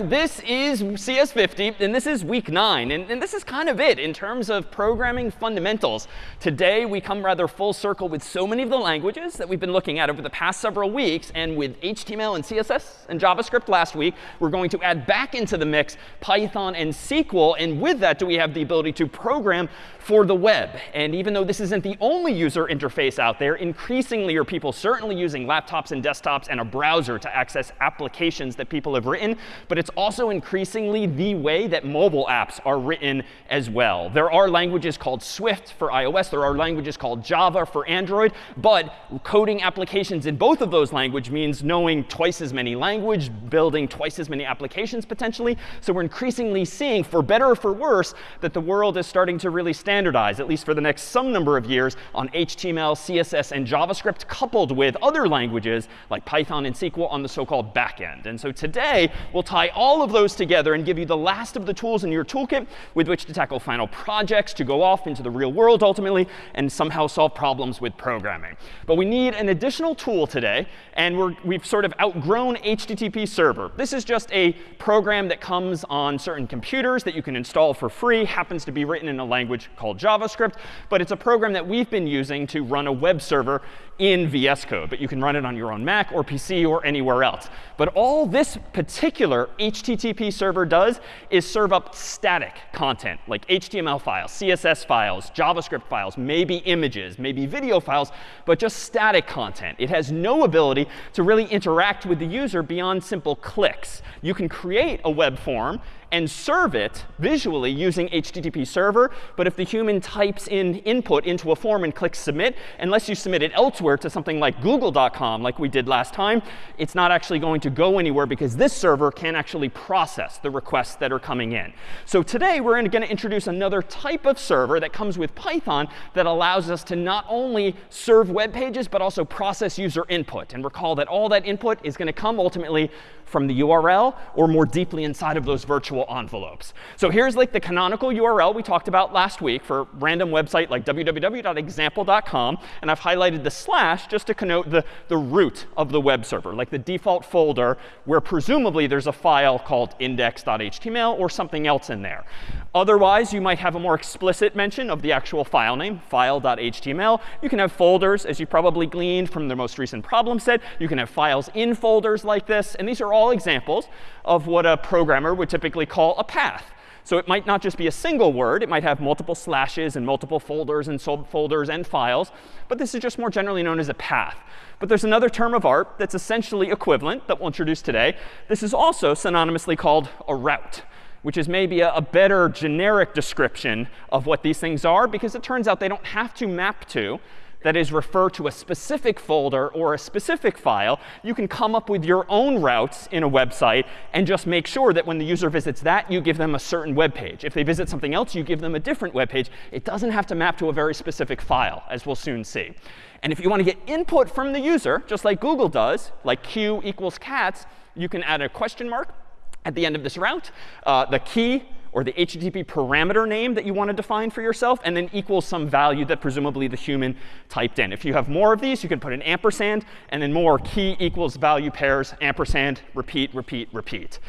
So this is CS50, and this is week nine. And, and, this is kind of it in terms of programming fundamentals. Today, we come rather full circle with so many of the languages that we've been looking at over the past several weeks. And with HTML and CSS and JavaScript last week, we're going to add back into the mix Python and SQL. And with that, do we have the ability to program for the web. And even though this isn't the only user interface out there, increasingly are people certainly using laptops and desktops and a browser to access applications that people have written. But it's also increasingly the way that mobile apps are written as well. There are languages called Swift for iOS. There are languages called Java for Android. But coding applications in both of those languages means knowing twice as many language, building twice as many applications potentially. So we're increasingly seeing, for better or for worse, that the world is starting to really standardize, at least for the next some number of years, on HTML, CSS, and JavaScript, coupled with other languages like Python and SQL on the so-called backend. And so today, we'll tie all of those together and give you the last of the tools in your toolkit with which to tackle final projects, to go off into the real world ultimately, and somehow solve problems with programming. But we need an additional tool today, and we have sort of outgrown HTTP server. This is just a program that comes on certain computers that you can install for free, happens to be written in a language called JavaScript. But it's a program that we've been using to run a web server in VS Code. But you can run it on your own Mac or PC or anywhere else. But all this particular HTTP server does is serve up static content, like HTML files, CSS files, JavaScript files, maybe images, maybe video files, but just static content. It has no ability to really interact with the user beyond simple clicks. You can create a web form and serve it visually using HTTP server. But if the human types in input into a form and clicks submit, unless you submit it elsewhere to something like google.com, like we did last time, it's not actually going to go anywhere because this server can actually process the requests that are coming in. So today, we're going to introduce another type of server that comes with Python that allows us to not only serve web pages, but also process user input. And recall that all that input is going to come ultimately from the URL or more deeply inside of those virtual envelopes. So here's like the canonical URL we talked about last week for random website like www.example.com. And I've highlighted the slash just to connote the, the root of the web server, like the default folder where presumably there's a file called index.html or something else in there. Otherwise, you might have a more explicit mention of the actual file name, file.html. You can have folders, as you probably gleaned from the most recent problem set. You can have files in folders like this. And these are all examples of what a programmer would typically call a path. So it might not just be a single word. It might have multiple slashes and multiple folders and subfolders and files. But this is just more generally known as a path. But there's another term of art that's essentially equivalent that we'll introduce today. This is also synonymously called a route which is maybe a, a, better generic description of what these things are, because it turns out they don't have to map to, that is, refer to a specific folder or a specific file. You can come up with your own routes in a website and just make sure that when the user visits that, you give them a certain web page. If they visit something else, you give them a different web page. It doesn't have to map to a very specific file, as we'll soon see. And if you want to get input from the user, just like Google does, like q equals cats, you can add a question mark at the end of this route, uh, the key or the HTTP parameter name that you want to define for yourself, and then equals some value that presumably the human typed in. If you have more of these, you can put an ampersand, and then more key equals value pairs, ampersand, repeat, repeat, repeat.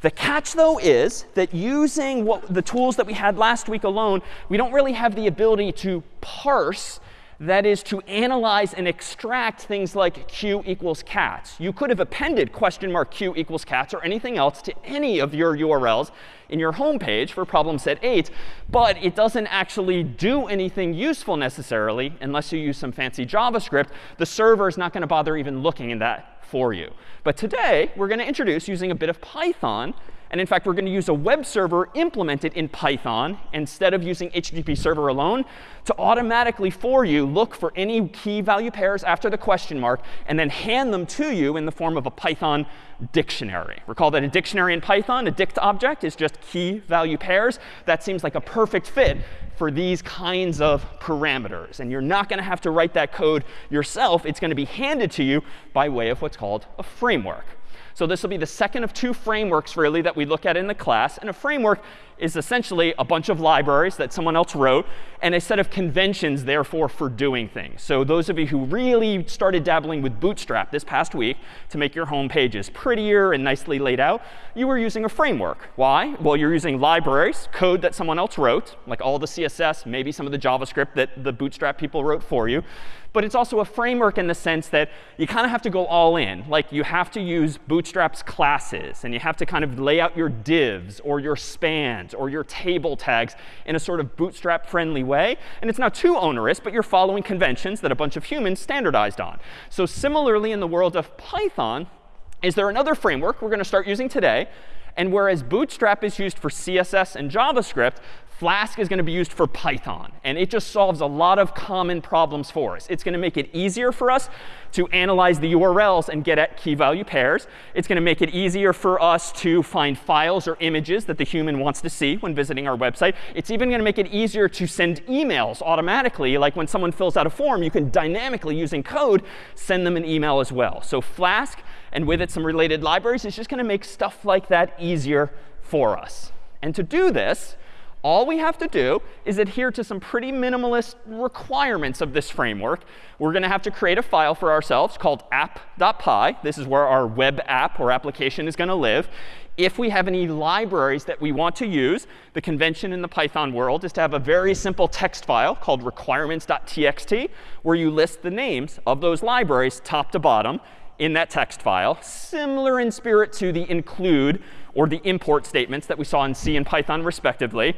The catch, though, is that using what, the tools that we had last week alone, we don't really have the ability to parse that is to analyze and extract things like q equals cats. You could have appended question mark q equals cats or anything else to any of your URLs in your home page for problem set 8, but it doesn't actually do anything useful necessarily unless you use some fancy JavaScript. The server is not going to bother even looking in that for you. But today, we're going to introduce using a bit of Python and in fact, we're going to use a web server implemented in Python instead of using HTTP server alone to automatically for you look for any key value pairs after the question mark and then hand them to you in the form of a Python dictionary. Recall that a dictionary in Python, a dict object, is just key value pairs. That seems like a perfect fit for these kinds of parameters. And you're not going to have to write that code yourself. It's going to be handed to you by way of what's called a framework. So this will be the second of two frameworks, really, that we look at in the class. And a framework is essentially a bunch of libraries that someone else wrote and a set of conventions, therefore, for doing things. So those of you who really started dabbling with Bootstrap this past week to make your home pages prettier and nicely laid out, you were using a framework. Why? Well, you're using libraries, code that someone else wrote, like all the CSS, maybe some of the JavaScript that the Bootstrap people wrote for you but it's also a framework in the sense that you kind of have to go all in. Like you have to use Bootstrap's classes, and you have to kind of lay out your divs or your spans or your table tags in a sort of Bootstrap-friendly way. And it's not too onerous, but you're following conventions that a bunch of humans standardized on. So similarly, in the world of Python, is there another framework we're going to start using today and whereas Bootstrap is used for CSS and JavaScript, Flask is going to be used for Python. And it just solves a lot of common problems for us. It's going to make it easier for us to analyze the URLs and get at key value pairs. It's going to make it easier for us to find files or images that the human wants to see when visiting our website. It's even going to make it easier to send emails automatically. Like when someone fills out a form, you can dynamically, using code, send them an email as well. So Flask, and with it some related libraries, is just going to make stuff like that easier for us. And to do this, all we have to do is adhere to some pretty minimalist requirements of this framework. We're going to have to create a file for ourselves called app.py. This is where our web app or application is going to live. If we have any libraries that we want to use, the convention in the Python world is to have a very simple text file called requirements.txt, where you list the names of those libraries top to bottom in that text file, similar in spirit to the include or the import statements that we saw in C and Python respectively.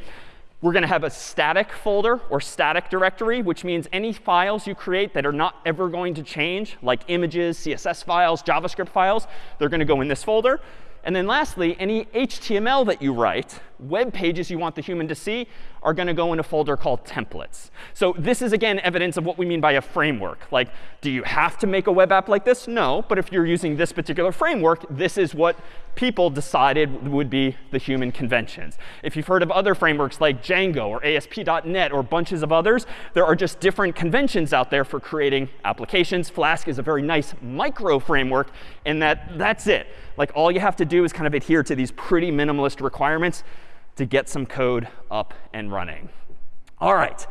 We're going to have a static folder or static directory, which means any files you create that are not ever going to change, like images, CSS files, JavaScript files, they're going to go in this folder. And then lastly, any HTML that you write, web pages you want the human to see, are going to go in a folder called templates. So this is, again, evidence of what we mean by a framework. Like, do you have to make a web app like this? No. But if you're using this particular framework, this is what people decided would be the human conventions. If you've heard of other frameworks like Django or ASP.NET or bunches of others, there are just different conventions out there for creating applications. Flask is a very nice micro framework in that that's it. Like, all you have to do is kind of adhere to these pretty minimalist requirements to get some code up and running. All right.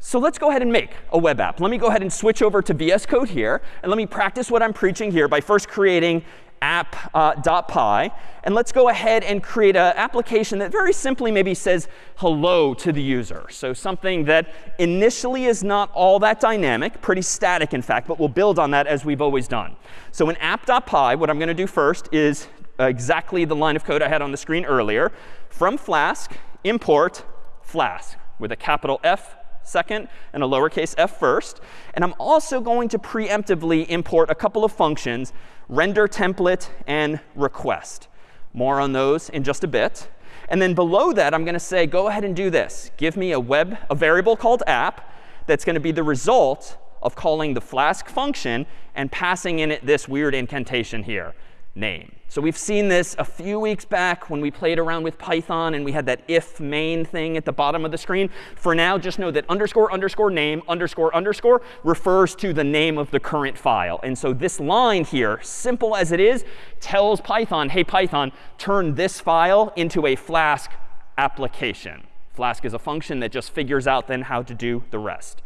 So let's go ahead and make a web app. Let me go ahead and switch over to VS Code here. And let me practice what I'm preaching here by first creating app.py. Uh, and let's go ahead and create an application that very simply maybe says hello to the user. So something that initially is not all that dynamic, pretty static, in fact, but we'll build on that as we've always done. So in app.py, what I'm going to do first is exactly the line of code I had on the screen earlier. From Flask, import Flask with a capital F second and a lowercase f first. And I'm also going to preemptively import a couple of functions, render template and request. More on those in just a bit. And then below that, I'm going to say, go ahead and do this. Give me a web, a variable called app that's going to be the result of calling the Flask function and passing in it this weird incantation here name. So we've seen this a few weeks back when we played around with Python and we had that if main thing at the bottom of the screen. For now, just know that underscore underscore name underscore underscore refers to the name of the current file. And so this line here, simple as it is, tells Python, hey, Python, turn this file into a Flask application. Flask is a function that just figures out then how to do the rest.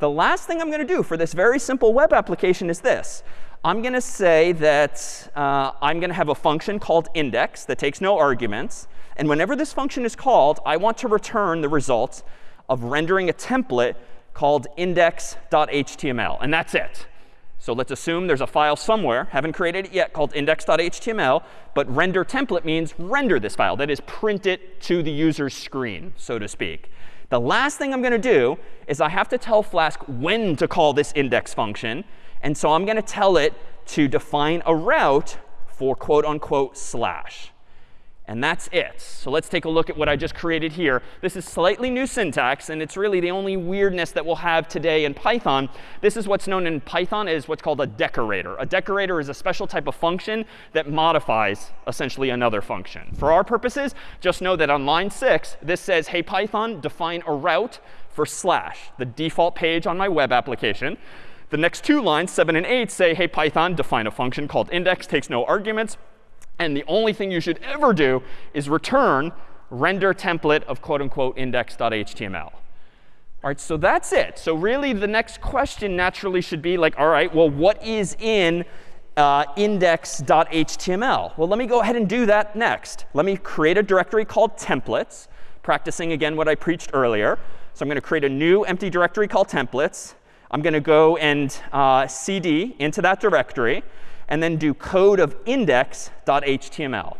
The last thing I'm going to do for this very simple web application is this. I'm going to say that uh, I'm going to have a function called index that takes no arguments. And whenever this function is called, I want to return the results of rendering a template called index.html. And that's it. So let's assume there's a file somewhere, haven't created it yet, called index.html. But render template means render this file. That is, print it to the user's screen, so to speak. The last thing I'm going to do is I have to tell Flask when to call this index function. And so I'm going to tell it to define a route for quote unquote slash. And that's it. So let's take a look at what I just created here. This is slightly new syntax, and it's really the only weirdness that we'll have today in Python. This is what's known in Python as what's called a decorator. A decorator is a special type of function that modifies essentially another function. For our purposes, just know that on line 6, this says, hey, Python, define a route for slash, the default page on my web application. The next two lines, 7 and 8, say, hey, Python, define a function called index, takes no arguments. And the only thing you should ever do is return render template of quote unquote index.html. All right, so that's it. So really the next question naturally should be like, all right, well, what is in uh, index.html? Well, let me go ahead and do that next. Let me create a directory called templates, practicing again what I preached earlier. So I'm going to create a new empty directory called templates. I'm going to go and uh, cd into that directory and then do code of index.html.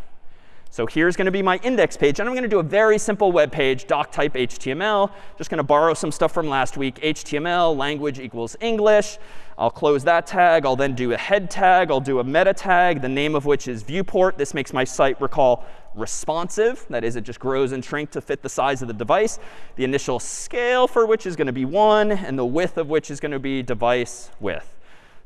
So here's going to be my index page. And I'm going to do a very simple web page, doc type HTML. Just going to borrow some stuff from last week. HTML, language equals English. I'll close that tag. I'll then do a head tag. I'll do a meta tag, the name of which is viewport. This makes my site, recall, responsive. That is, it just grows and shrinks to fit the size of the device. The initial scale for which is going to be 1, and the width of which is going to be device width.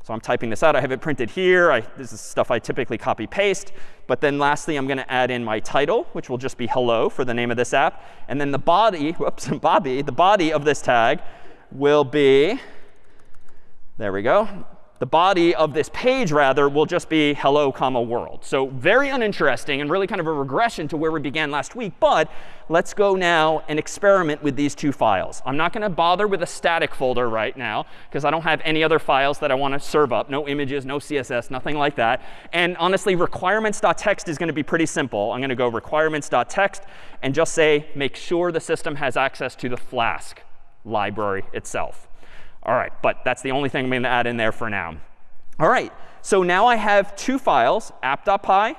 So I'm typing this out. I have it printed here. I, this is stuff I typically copy paste. But then lastly, I'm going to add in my title, which will just be hello for the name of this app. And then the body, whoops, Bobby, the body of this tag will be, there we go, the body of this page, rather, will just be hello, comma, world. So very uninteresting and really kind of a regression to where we began last week. But let's go now and experiment with these two files. I'm not going to bother with a static folder right now, because I don't have any other files that I want to serve up. No images, no CSS, nothing like that. And honestly, requirements.txt is going to be pretty simple. I'm going to go requirements.txt and just say, make sure the system has access to the Flask library itself. All right, but that's the only thing I'm going to add in there for now. All right, so now I have two files, app.py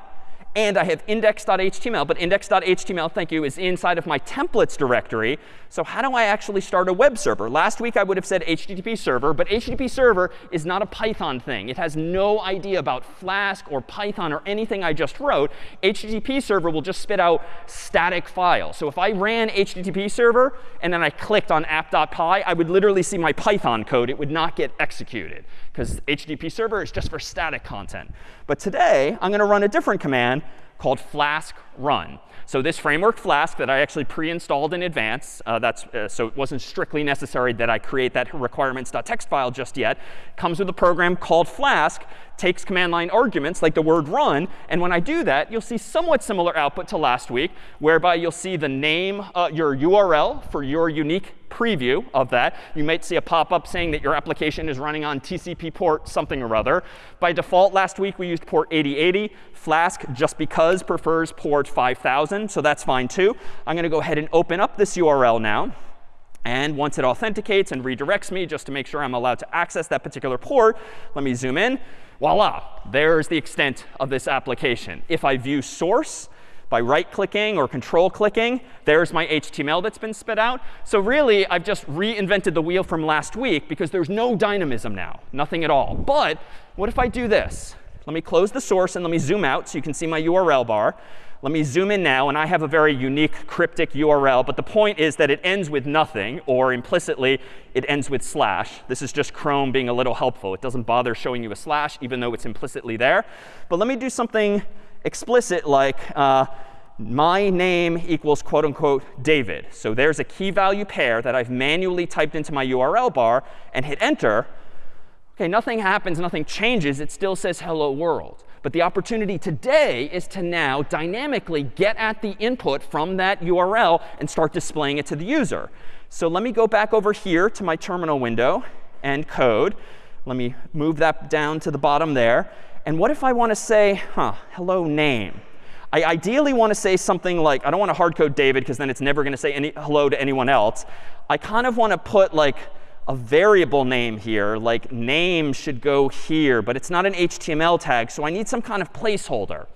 and I have index.html. But index.html, thank you, is inside of my templates directory. So how do I actually start a web server? Last week I would have said HTTP server. But HTTP server is not a Python thing. It has no idea about Flask or Python or anything I just wrote. HTTP server will just spit out static files. So if I ran HTTP server and then I clicked on app.py, I would literally see my Python code. It would not get executed because HTTP server is just for static content. But today, I'm going to run a different command called flask run. So this framework Flask that I actually pre-installed in advance, uh, that's, uh, so it wasn't strictly necessary that I create that requirements.txt file just yet, comes with a program called Flask, takes command line arguments like the word run. And when I do that, you'll see somewhat similar output to last week, whereby you'll see the name, uh, your URL for your unique preview of that. You might see a pop-up saying that your application is running on TCP port something or other. By default, last week we used port 8080. Flask, just because, prefers port 5000. So that's fine too. I'm going to go ahead and open up this URL now. And once it authenticates and redirects me just to make sure I'm allowed to access that particular port, let me zoom in. Voila, there's the extent of this application. If I view source, by right-clicking or control-clicking, there's my HTML that's been spit out. So really, I've just reinvented the wheel from last week because there's no dynamism now, nothing at all. But what if I do this? Let me close the source and let me zoom out so you can see my URL bar. Let me zoom in now, and I have a very unique cryptic URL. But the point is that it ends with nothing, or implicitly, it ends with slash. This is just Chrome being a little helpful. It doesn't bother showing you a slash, even though it's implicitly there. But let me do something explicit like uh, my name equals quote unquote David. So there's a key value pair that I've manually typed into my URL bar and hit enter. OK, nothing happens, nothing changes. It still says hello world. But the opportunity today is to now dynamically get at the input from that URL and start displaying it to the user. So let me go back over here to my terminal window and code. Let me move that down to the bottom there. And what if I want to say, huh, hello name? I ideally want to say something like, I don't want to hard code David because then it's never going to say any hello to anyone else. I kind of want to put like a variable name here, like name should go here, but it's not an HTML tag, so I need some kind of placeholder.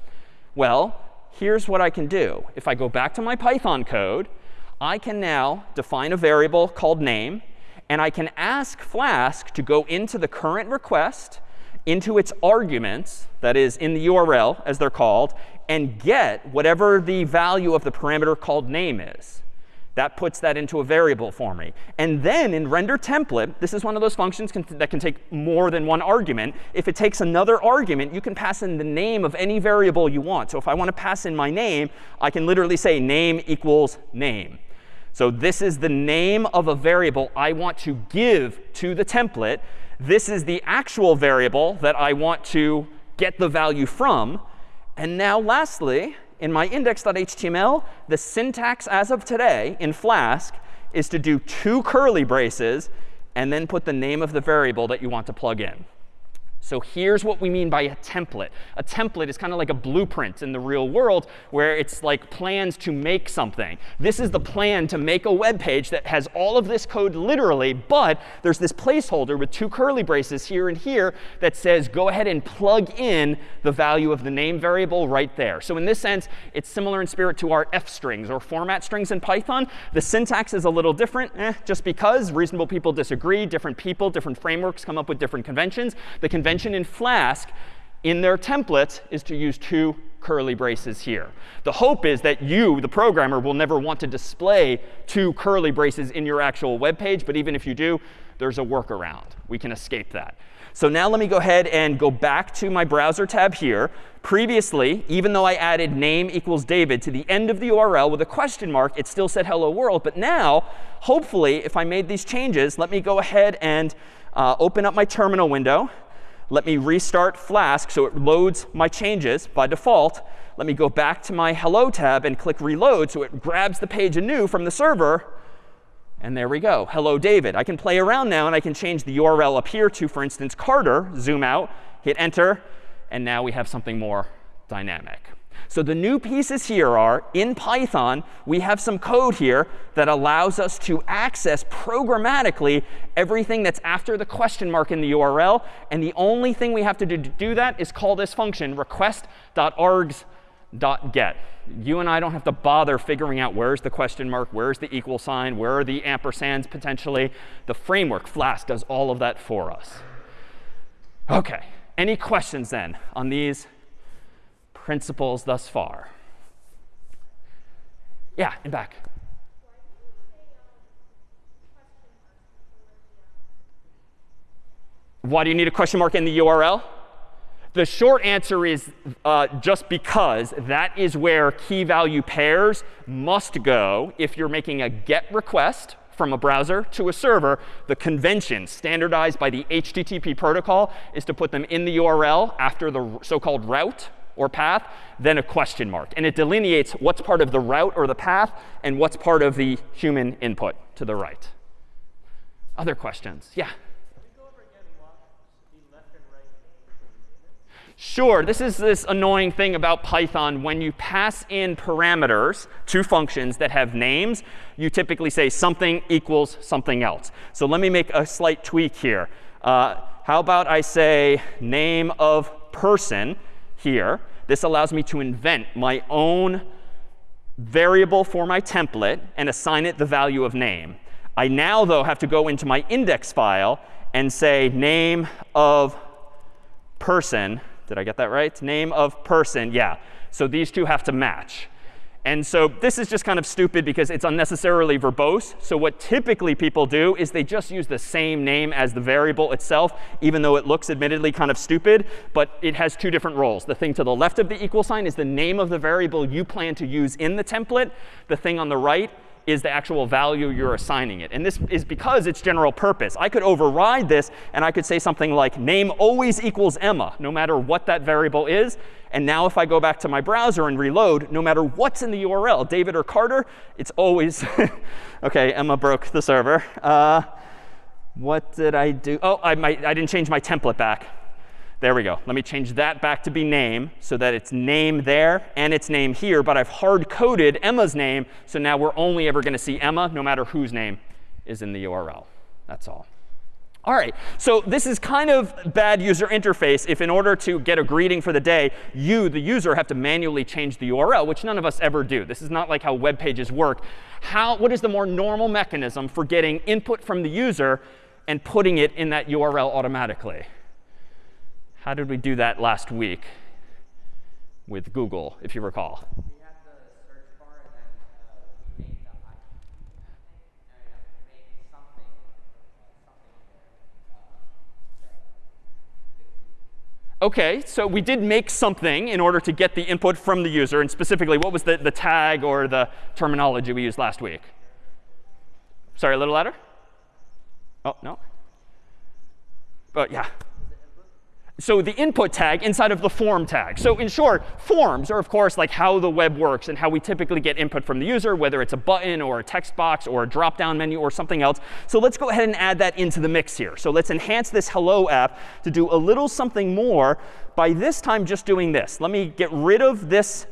Well, here's what I can do. If I go back to my Python code, I can now define a variable called name, and I can ask Flask to go into the current request into its arguments, that is, in the URL, as they're called, and get whatever the value of the parameter called name is. That puts that into a variable for me. And then in render template, this is one of those functions can, that can take more than one argument. If it takes another argument, you can pass in the name of any variable you want. So if I want to pass in my name, I can literally say name equals name. So this is the name of a variable I want to give to the template. This is the actual variable that I want to get the value from. And now lastly, in my index.html, the syntax as of today in Flask is to do two curly braces and then put the name of the variable that you want to plug in. So here's what we mean by a template. A template is kind of like a blueprint in the real world where it's like plans to make something. This is the plan to make a web page that has all of this code literally, but there's this placeholder with two curly braces here and here that says go ahead and plug in the value of the name variable right there. So in this sense, it's similar in spirit to our f strings or format strings in Python. The syntax is a little different, eh, just because reasonable people disagree. Different people, different frameworks come up with different conventions. The convention convention in Flask in their templates is to use two curly braces here. The hope is that you, the programmer, will never want to display two curly braces in your actual web page. But even if you do, there's a workaround. We can escape that. So now let me go ahead and go back to my browser tab here. Previously, even though I added name equals David to the end of the URL with a question mark, it still said hello world. But now, hopefully, if I made these changes, let me go ahead and uh, open up my terminal window. Let me restart Flask so it loads my changes by default. Let me go back to my Hello tab and click Reload so it grabs the page anew from the server. And there we go. Hello, David. I can play around now, and I can change the URL up here to, for instance, Carter. Zoom out, hit Enter, and now we have something more dynamic. So the new pieces here are, in Python, we have some code here that allows us to access programmatically everything that's after the question mark in the URL. And the only thing we have to do to do that is call this function request.args.get. You and I don't have to bother figuring out where's the question mark, where's the equal sign, where are the ampersands potentially. The framework, Flask, does all of that for us. OK, any questions then on these principles thus far? Yeah, in back. Why do you need a question mark in the URL? The short answer is uh, just because that is where key value pairs must go if you're making a GET request from a browser to a server. The convention standardized by the HTTP protocol is to put them in the URL after the so-called route or path, then a question mark. And it delineates what's part of the route or the path and what's part of the human input to the right. Other questions? Yeah? Sure, this is this annoying thing about Python. When you pass in parameters to functions that have names, you typically say something equals something else. So let me make a slight tweak here. Uh, how about I say name of person here? This allows me to invent my own variable for my template and assign it the value of name. I now, though, have to go into my index file and say name of person. Did I get that right? Name of person. Yeah. So these two have to match. And so this is just kind of stupid because it's unnecessarily verbose. So what typically people do is they just use the same name as the variable itself, even though it looks admittedly kind of stupid. But it has two different roles. The thing to the left of the equal sign is the name of the variable you plan to use in the template. The thing on the right is the actual value you're assigning it. And this is because it's general purpose. I could override this, and I could say something like name always equals Emma, no matter what that variable is. And now if I go back to my browser and reload, no matter what's in the URL, David or Carter, it's always OK, Emma broke the server. Uh, what did I do? Oh, I, might, I didn't change my template back. There we go. Let me change that back to be name so that it's name there and it's name here. But I've hard coded Emma's name. So now we're only ever going to see Emma no matter whose name is in the URL. That's all. All right, so this is kind of bad user interface if in order to get a greeting for the day, you, the user, have to manually change the URL, which none of us ever do. This is not like how web pages work. How, what is the more normal mechanism for getting input from the user and putting it in that URL automatically? How did we do that last week with Google, if you recall? OK, so we did make something in order to get the input from the user. And specifically, what was the, the tag or the terminology we used last week? Sorry, a little louder? Oh, no? But yeah. So the input tag inside of the form tag. So in short, forms are, of course, like how the web works and how we typically get input from the user, whether it's a button or a text box or a drop-down menu or something else. So let's go ahead and add that into the mix here. So let's enhance this hello app to do a little something more by this time just doing this. Let me get rid of this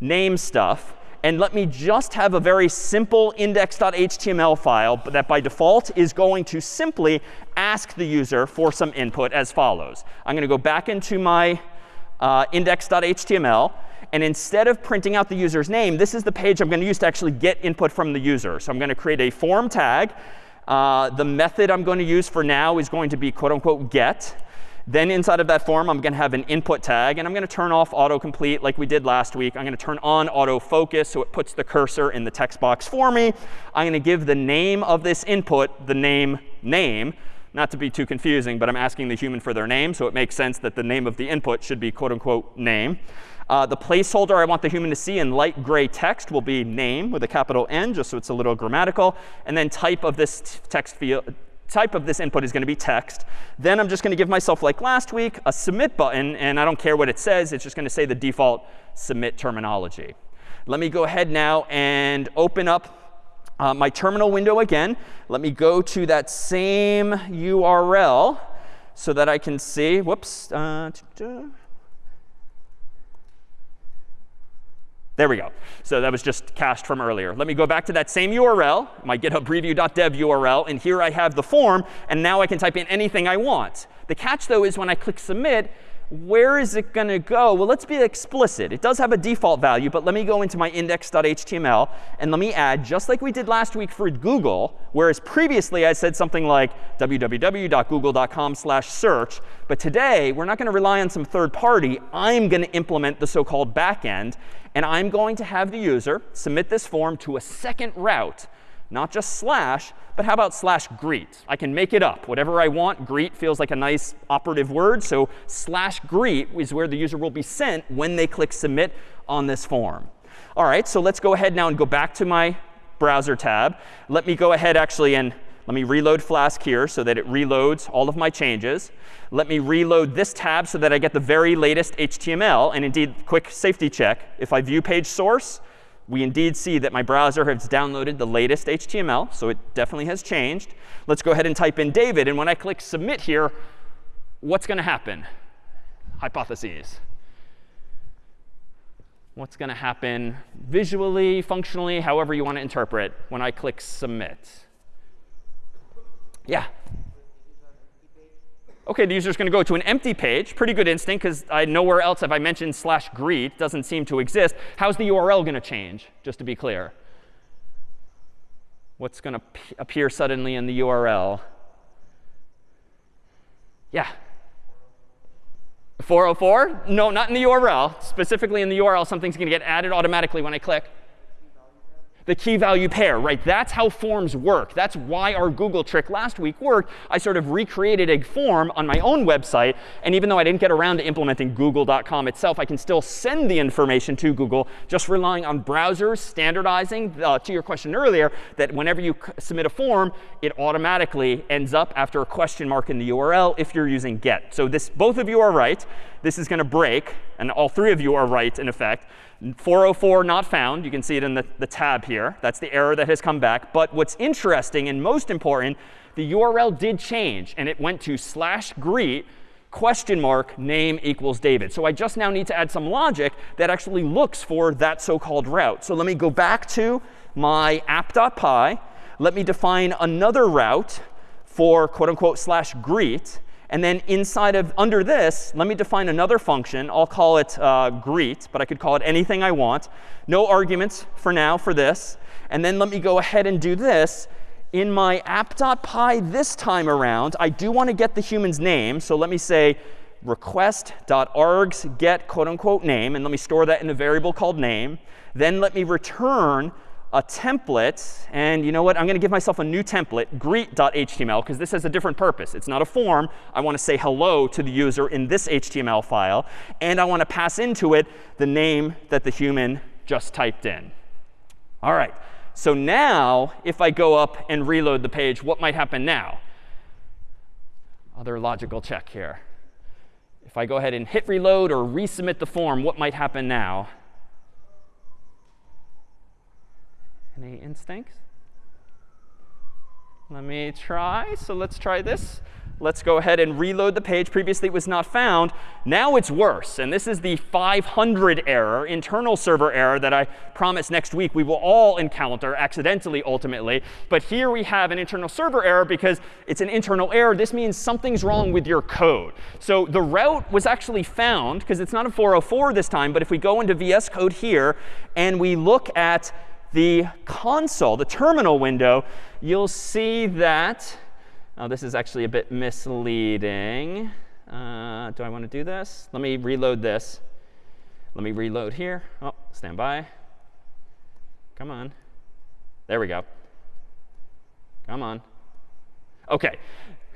name stuff and let me just have a very simple index.html file that by default is going to simply ask the user for some input as follows. I'm going to go back into my uh, index.html. And instead of printing out the user's name, this is the page I'm going to use to actually get input from the user. So I'm going to create a form tag. Uh, the method I'm going to use for now is going to be quote unquote get. Then inside of that form, I'm going to have an input tag. And I'm going to turn off autocomplete like we did last week. I'm going to turn on autofocus so it puts the cursor in the text box for me. I'm going to give the name of this input the name name. Not to be too confusing, but I'm asking the human for their name. So it makes sense that the name of the input should be quote unquote name. Uh, the placeholder I want the human to see in light gray text will be name with a capital N, just so it's a little grammatical. And then type of this text field, type of this input is going to be text. Then I'm just going to give myself, like last week, a submit button. And I don't care what it says. It's just going to say the default submit terminology. Let me go ahead now and open up uh, my terminal window again. Let me go to that same URL so that I can see. Whoops. Uh, There we go. So that was just cached from earlier. Let me go back to that same URL, my GitHub preview.dev URL. And here I have the form. And now I can type in anything I want. The catch, though, is when I click submit, where is it going to go? Well, let's be explicit. It does have a default value, but let me go into my index.html and let me add, just like we did last week for Google, whereas previously I said something like www.google.com search. But today, we're not going to rely on some third party. I'm going to implement the so-called backend. And I'm going to have the user submit this form to a second route not just slash, but how about slash greet? I can make it up. Whatever I want, greet feels like a nice operative word. So slash greet is where the user will be sent when they click submit on this form. All right, so let's go ahead now and go back to my browser tab. Let me go ahead actually and let me reload Flask here so that it reloads all of my changes. Let me reload this tab so that I get the very latest HTML. And indeed, quick safety check. If I view page source, we indeed see that my browser has downloaded the latest HTML. So it definitely has changed. Let's go ahead and type in David. And when I click submit here, what's going to happen? Hypotheses. What's going to happen visually, functionally, however you want to interpret when I click submit? Yeah? OK, the user's going to go to an empty page. Pretty good instinct, because nowhere else have I mentioned slash greet. doesn't seem to exist. How's the URL going to change, just to be clear? What's going to appear suddenly in the URL? Yeah? 404? No, not in the URL. Specifically in the URL, something's going to get added automatically when I click the key value pair, right? That's how forms work. That's why our Google trick last week worked. I sort of recreated a form on my own website. And even though I didn't get around to implementing google.com itself, I can still send the information to Google just relying on browsers standardizing, uh, to your question earlier, that whenever you submit a form, it automatically ends up after a question mark in the URL if you're using get. So this, both of you are right. This is going to break. And all three of you are right, in effect. 404 not found. You can see it in the, the tab here. That's the error that has come back. But what's interesting and most important, the URL did change. And it went to slash greet question mark name equals David. So I just now need to add some logic that actually looks for that so-called route. So let me go back to my app.py. Let me define another route for quote unquote slash greet. And then inside of under this, let me define another function. I'll call it uh, greet, but I could call it anything I want. No arguments for now for this. And then let me go ahead and do this. In my app.py this time around, I do want to get the human's name. So let me say request.args get quote unquote name. And let me store that in a variable called name. Then let me return a template. And you know what? I'm going to give myself a new template, greet.html, because this has a different purpose. It's not a form. I want to say hello to the user in this HTML file. And I want to pass into it the name that the human just typed in. All right. So now, if I go up and reload the page, what might happen now? Other logical check here. if I go ahead and hit reload or resubmit the form, what might happen now? Any instincts? Let me try. So let's try this. Let's go ahead and reload the page. Previously, it was not found. Now it's worse. And this is the 500 error, internal server error, that I promise next week we will all encounter accidentally, ultimately. But here we have an internal server error because it's an internal error. This means something's wrong with your code. So the route was actually found, because it's not a 404 this time. But if we go into VS Code here and we look at the console, the terminal window, you'll see that now, this is actually a bit misleading. Uh, do I want to do this? Let me reload this. Let me reload here. Oh, stand by. Come on. There we go. Come on. OK.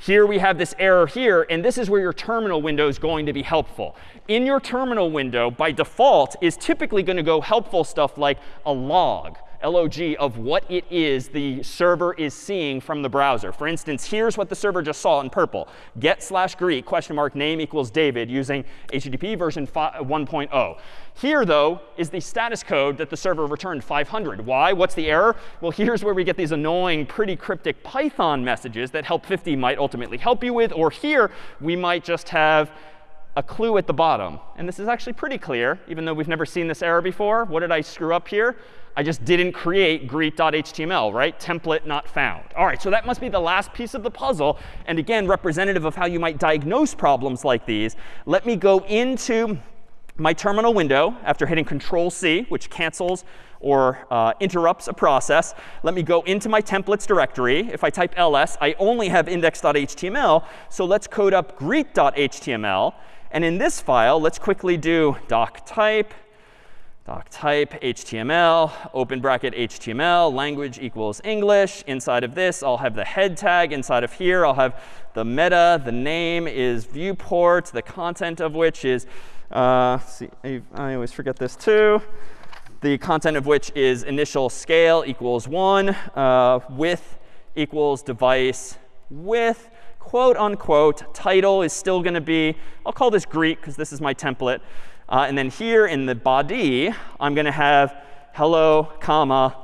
Here we have this error here. And this is where your terminal window is going to be helpful. In your terminal window, by default, is typically going to go helpful stuff like a log log of what it is the server is seeing from the browser. For instance, here's what the server just saw in purple. Get slash greet question mark name equals David using HTTP version uh, 1.0. Here, though, is the status code that the server returned 500. Why? What's the error? Well, here's where we get these annoying, pretty cryptic Python messages that Help 50 might ultimately help you with. Or here, we might just have a clue at the bottom. And this is actually pretty clear, even though we've never seen this error before. What did I screw up here? I just didn't create greet.html, right? Template not found. All right, so that must be the last piece of the puzzle. And again, representative of how you might diagnose problems like these. Let me go into my terminal window after hitting Control C, which cancels or uh, interrupts a process. Let me go into my templates directory. If I type ls, I only have index.html. So let's code up greet.html. And in this file, let's quickly do doc type doc type HTML, open bracket HTML, language equals English. Inside of this, I'll have the head tag. Inside of here, I'll have the meta. The name is viewport, the content of which is, uh, see, I always forget this too. The content of which is initial scale equals 1, uh, width equals device width quote unquote. Title is still going to be, I'll call this greet because this is my template. Uh, and then here in the body, I'm going to have hello, comma,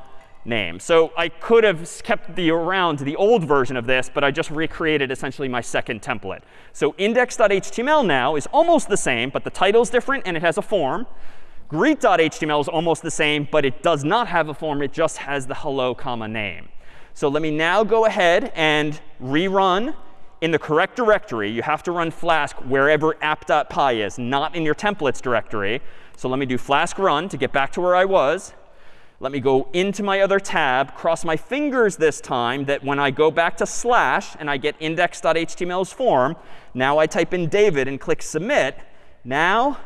name. So I could have kept the around the old version of this, but I just recreated essentially my second template. So index.html now is almost the same, but the title is different and it has a form. Greet.html is almost the same, but it does not have a form. It just has the hello, comma, name. So let me now go ahead and rerun in the correct directory, you have to run Flask wherever app.py is, not in your templates directory. So let me do Flask run to get back to where I was. Let me go into my other tab, cross my fingers this time that when I go back to slash and I get index.html's form, now I type in David and click submit. Now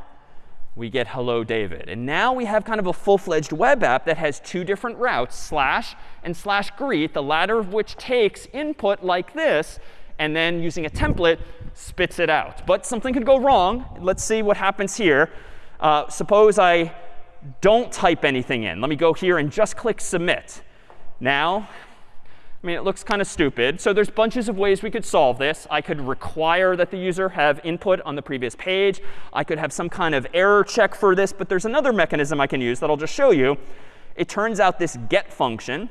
we get hello David. And now we have kind of a full-fledged web app that has two different routes, slash and slash greet, the latter of which takes input like this and then using a template spits it out. But something could go wrong. Let's see what happens here. Uh, suppose I don't type anything in. Let me go here and just click submit. Now, I mean, it looks kind of stupid. So there's bunches of ways we could solve this. I could require that the user have input on the previous page. I could have some kind of error check for this. But there's another mechanism I can use that I'll just show you. It turns out this get function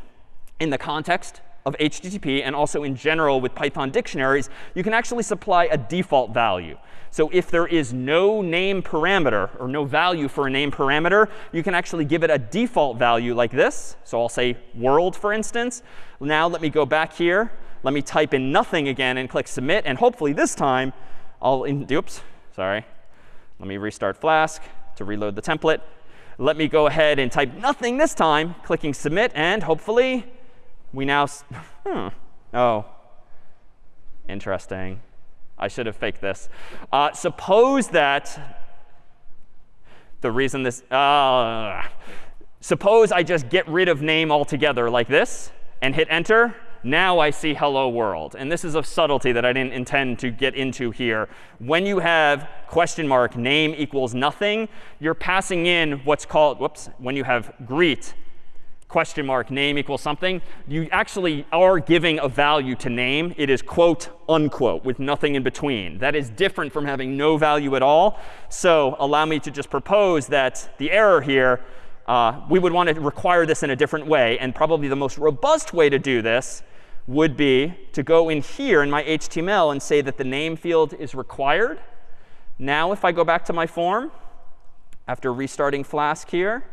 in the context of HTTP and also in general with Python dictionaries, you can actually supply a default value. So if there is no name parameter or no value for a name parameter, you can actually give it a default value like this. So I'll say world, for instance. Now let me go back here. Let me type in nothing again and click submit. And hopefully this time, I'll, in, oops, sorry. Let me restart Flask to reload the template. Let me go ahead and type nothing this time, clicking submit. And hopefully, we now, hmm, oh, interesting. I should have faked this. Uh, suppose that the reason this, uh, suppose I just get rid of name altogether like this and hit enter. Now I see hello world. And this is a subtlety that I didn't intend to get into here. When you have question mark name equals nothing, you're passing in what's called, whoops, when you have greet question mark name equals something, you actually are giving a value to name. It is quote unquote with nothing in between. That is different from having no value at all. So allow me to just propose that the error here, uh, we would want to require this in a different way. And probably the most robust way to do this would be to go in here in my HTML and say that the name field is required. Now if I go back to my form, after restarting Flask here,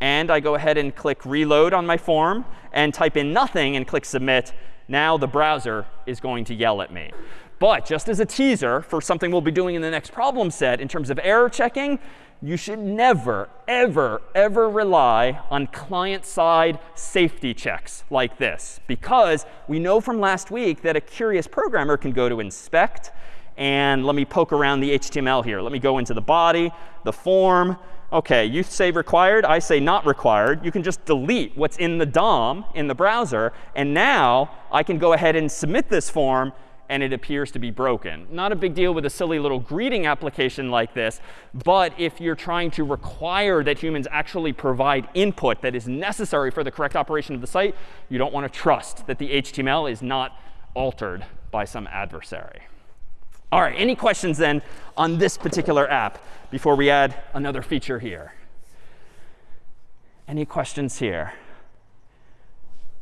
and I go ahead and click reload on my form and type in nothing and click submit, now the browser is going to yell at me. But just as a teaser for something we'll be doing in the next problem set in terms of error checking, you should never, ever, ever rely on client-side safety checks like this. Because we know from last week that a curious programmer can go to inspect. And let me poke around the HTML here. Let me go into the body, the form, OK, you say required, I say not required. You can just delete what's in the DOM in the browser. And now I can go ahead and submit this form, and it appears to be broken. Not a big deal with a silly little greeting application like this. But if you're trying to require that humans actually provide input that is necessary for the correct operation of the site, you don't want to trust that the HTML is not altered by some adversary. All right, any questions then on this particular app before we add another feature here? Any questions here?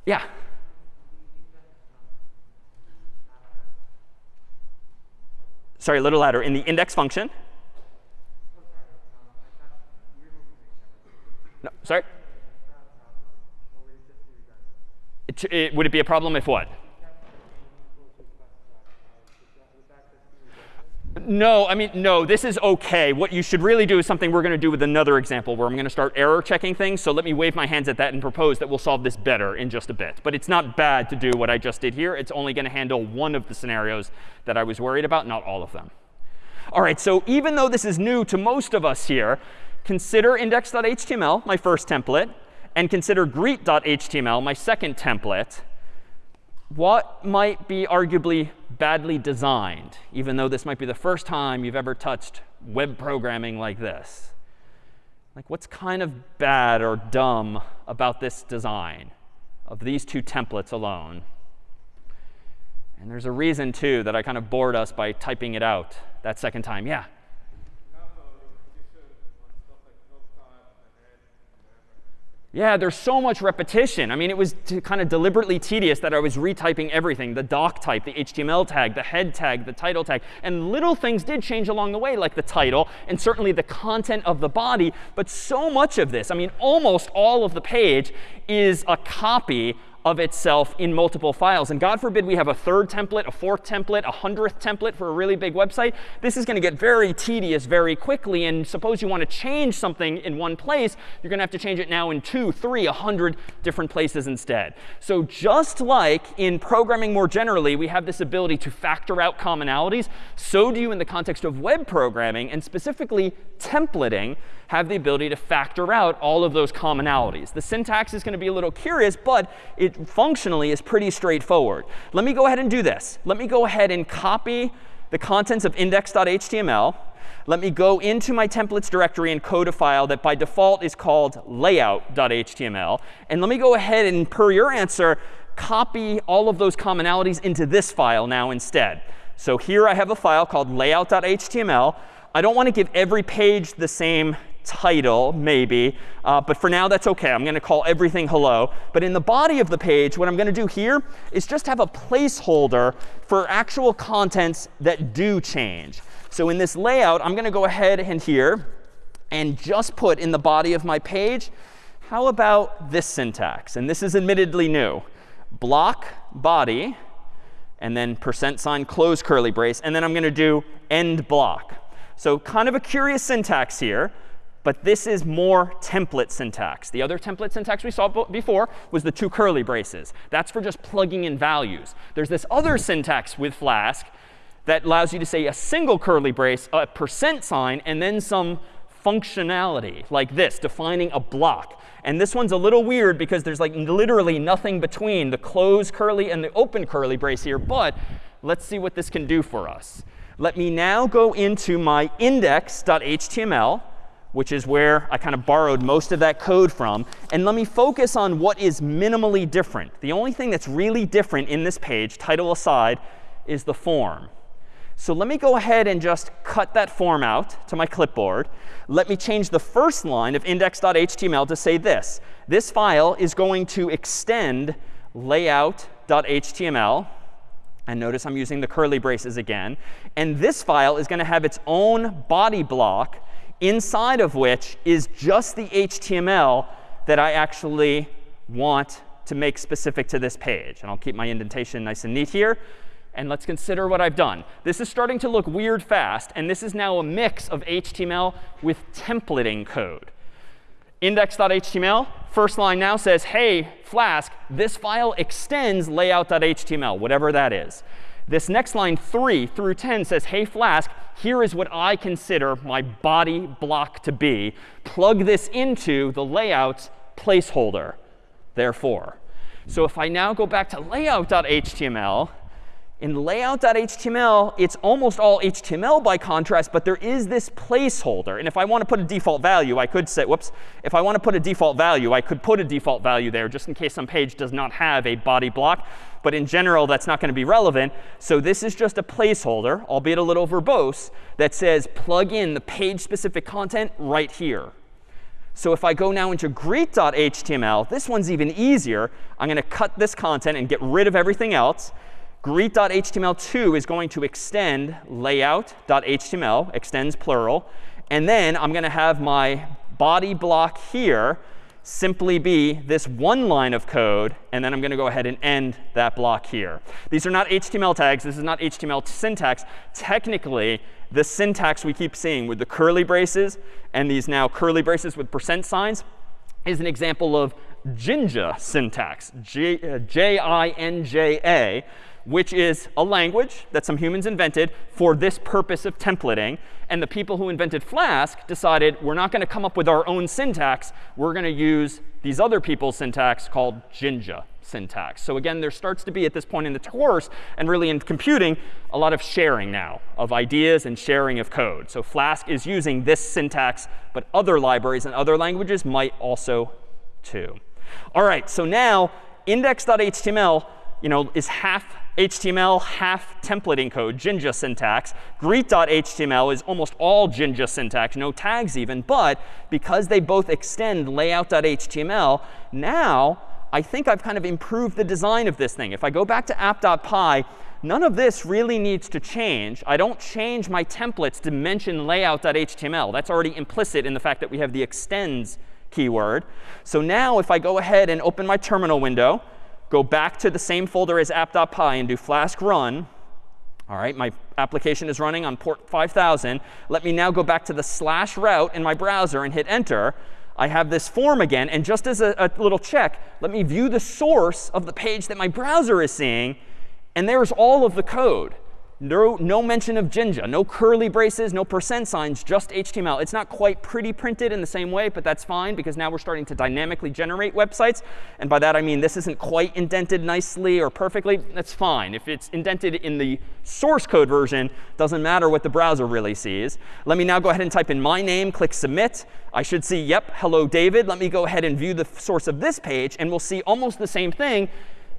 Yeah. Sorry, a little louder. In the index function? No, sorry? It, it, would it be a problem if what? No, I mean, no, this is OK. What you should really do is something we're going to do with another example where I'm going to start error checking things. So let me wave my hands at that and propose that we'll solve this better in just a bit. But it's not bad to do what I just did here. It's only going to handle one of the scenarios that I was worried about, not all of them. All right, so even though this is new to most of us here, consider index.html, my first template, and consider greet.html, my second template what might be arguably badly designed, even though this might be the first time you've ever touched web programming like this? Like, what's kind of bad or dumb about this design of these two templates alone? And there's a reason, too, that I kind of bored us by typing it out that second time. Yeah? Yeah, there's so much repetition. I mean, it was kind of deliberately tedious that I was retyping everything, the doc type, the HTML tag, the head tag, the title tag. And little things did change along the way, like the title and certainly the content of the body. But so much of this, I mean, almost all of the page is a copy of itself in multiple files. And God forbid we have a third template, a fourth template, a hundredth template for a really big website. This is going to get very tedious very quickly. And suppose you want to change something in one place, you're going to have to change it now in two, three, a hundred different places instead. So just like in programming more generally, we have this ability to factor out commonalities, so do you in the context of web programming, and specifically templating have the ability to factor out all of those commonalities. The syntax is going to be a little curious, but it functionally is pretty straightforward. Let me go ahead and do this. Let me go ahead and copy the contents of index.html. Let me go into my templates directory and code a file that by default is called layout.html. And let me go ahead and, per your answer, copy all of those commonalities into this file now instead. So here I have a file called layout.html. I don't want to give every page the same title, maybe. Uh, but for now, that's OK. I'm going to call everything hello. But in the body of the page, what I'm going to do here is just have a placeholder for actual contents that do change. So in this layout, I'm going to go ahead and here and just put in the body of my page, how about this syntax? And this is admittedly new. Block body, and then percent sign close curly brace. And then I'm going to do end block. So kind of a curious syntax here. But this is more template syntax. The other template syntax we saw before was the two curly braces. That's for just plugging in values. There's this other syntax with Flask that allows you to say a single curly brace, a percent sign, and then some functionality like this, defining a block. And this one's a little weird because there's like literally nothing between the closed curly and the open curly brace here. But let's see what this can do for us. Let me now go into my index.html which is where I kind of borrowed most of that code from. And let me focus on what is minimally different. The only thing that's really different in this page, title aside, is the form. So let me go ahead and just cut that form out to my clipboard. Let me change the first line of index.html to say this. This file is going to extend layout.html. And notice I'm using the curly braces again. And this file is going to have its own body block inside of which is just the HTML that I actually want to make specific to this page. And I'll keep my indentation nice and neat here. And let's consider what I've done. This is starting to look weird fast. And this is now a mix of HTML with templating code. Index.html, first line now says, hey, Flask, this file extends layout.html, whatever that is. This next line, 3 through 10, says, hey, Flask, here is what I consider my body block to be. Plug this into the layout's placeholder, therefore. So if I now go back to layout.html, in layout.html, it's almost all HTML by contrast, but there is this placeholder. And if I want to put a default value, I could say, whoops, if I want to put a default value, I could put a default value there just in case some page does not have a body block. But in general, that's not going to be relevant. So this is just a placeholder, albeit a little verbose, that says plug in the page-specific content right here. So if I go now into greet.html, this one's even easier. I'm going to cut this content and get rid of everything else. Greet.html2 is going to extend layout.html, extends plural. And then I'm going to have my body block here simply be this one line of code. And then I'm going to go ahead and end that block here. These are not HTML tags. This is not HTML syntax. Technically, the syntax we keep seeing with the curly braces and these now curly braces with percent signs is an example of Jinja syntax, J-I-N-J-A. Uh, Which is a language that some humans invented for this purpose of templating. And the people who invented Flask decided we're not going to come up with our own syntax. We're going to use these other people's syntax called Jinja syntax. So again, there starts to be at this point in the course and really in computing a lot of sharing now of ideas and sharing of code. So Flask is using this syntax, but other libraries and other languages might also too. All right, so now index.html you know, is half HTML, half templating code, Jinja syntax. Greet.html is almost all Jinja syntax, no tags even. But because they both extend layout.html, now I think I've kind of improved the design of this thing. If I go back to app.py, none of this really needs to change. I don't change my templates to mention layout.html. That's already implicit in the fact that we have the extends keyword. So now if I go ahead and open my terminal window, go back to the same folder as app.py and do flask run. All right, my application is running on port 5000. Let me now go back to the slash route in my browser and hit enter. I have this form again. And just as a, a little check, let me view the source of the page that my browser is seeing. And there's all of the code. No, no mention of Jinja, no curly braces, no percent signs, just HTML. It's not quite pretty printed in the same way, but that's fine because now we're starting to dynamically generate websites. And by that I mean this isn't quite indented nicely or perfectly. That's fine. If it's indented in the source code version, doesn't matter what the browser really sees. Let me now go ahead and type in my name, click submit. I should see, yep, hello David. Let me go ahead and view the source of this page, and we'll see almost the same thing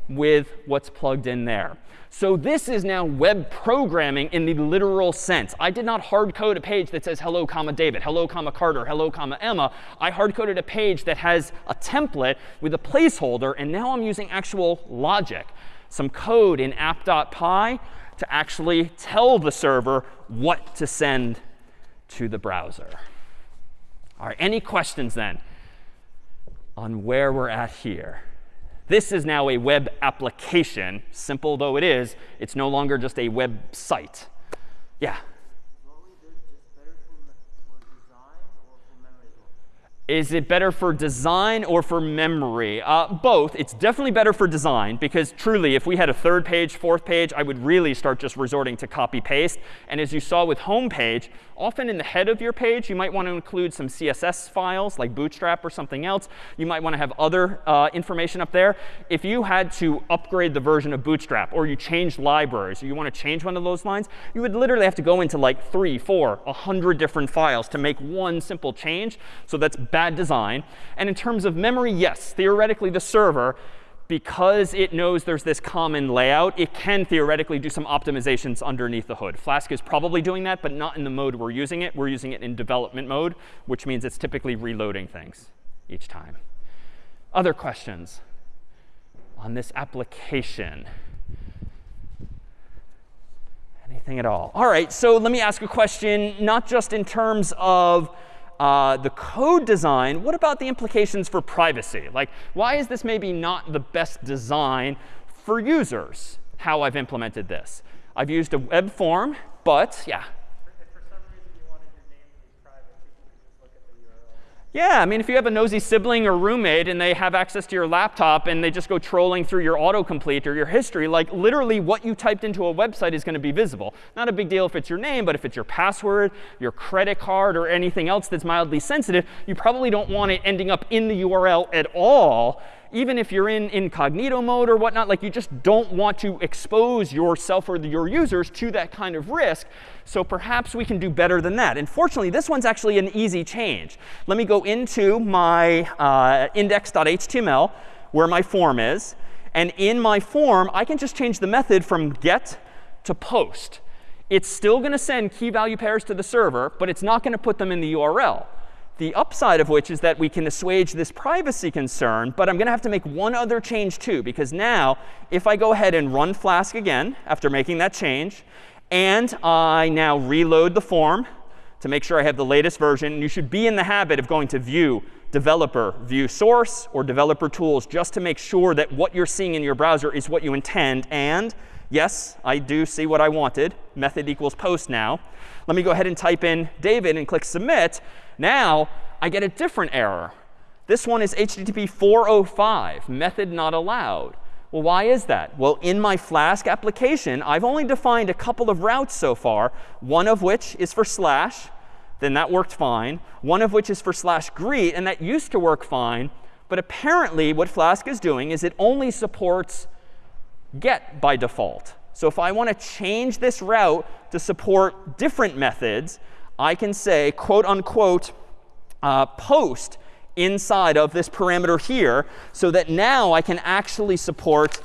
with what's plugged in there. So this is now web programming in the literal sense. I did not hard code a page that says hello, comma David, hello, comma Carter, hello, comma Emma. I hard coded a page that has a template with a placeholder. And now I'm using actual logic, some code in app.py to actually tell the server what to send to the browser. All right, any questions then on where we're at here? This is now a web application. Simple though it is, it's no longer just a website. Yeah? Is it better for design or for memory? Uh, both. It's definitely better for design because truly, if we had a third page, fourth page, I would really start just resorting to copy paste. And as you saw with home page, often in the head of your page, you might want to include some CSS files like Bootstrap or something else. You might want to have other uh, information up there. If you had to upgrade the version of Bootstrap or you changed libraries or you want to change one of those lines, you would literally have to go into like three, four, a hundred different files to make one simple change. So that's bad design. And in terms of memory, yes, theoretically, the server, because it knows there's this common layout, it can theoretically do some optimizations underneath the hood. Flask is probably doing that, but not in the mode we're using it. We're using it in development mode, which means it's typically reloading things each time. Other questions on this application? Anything at all? All right, so let me ask a question, not just in terms of uh, the code design, what about the implications for privacy? Like, why is this maybe not the best design for users, how I've implemented this? I've used a web form, but yeah, Yeah, I mean, if you have a nosy sibling or roommate and they have access to your laptop and they just go trolling through your autocomplete or your history, like literally what you typed into a website is going to be visible. Not a big deal if it's your name, but if it's your password, your credit card, or anything else that's mildly sensitive, you probably don't want it ending up in the URL at all even if you're in incognito mode or whatnot, like you just don't want to expose yourself or your users to that kind of risk. So perhaps we can do better than that. And fortunately, this one's actually an easy change. Let me go into my uh, index.html, where my form is. And in my form, I can just change the method from get to post. It's still going to send key value pairs to the server, but it's not going to put them in the URL. The upside of which is that we can assuage this privacy concern. But I'm going to have to make one other change too. Because now, if I go ahead and run Flask again after making that change, and I now reload the form to make sure I have the latest version, you should be in the habit of going to view developer, view source, or developer tools just to make sure that what you're seeing in your browser is what you intend. And yes, I do see what I wanted. Method equals post now. Let me go ahead and type in David and click submit. Now I get a different error. This one is HTTP 405, method not allowed. Well, why is that? Well, in my Flask application, I've only defined a couple of routes so far, one of which is for slash. Then that worked fine. One of which is for slash greet, and that used to work fine. But apparently, what Flask is doing is it only supports get by default. So if I want to change this route to support different methods, I can say, quote unquote, uh, post inside of this parameter here so that now I can actually support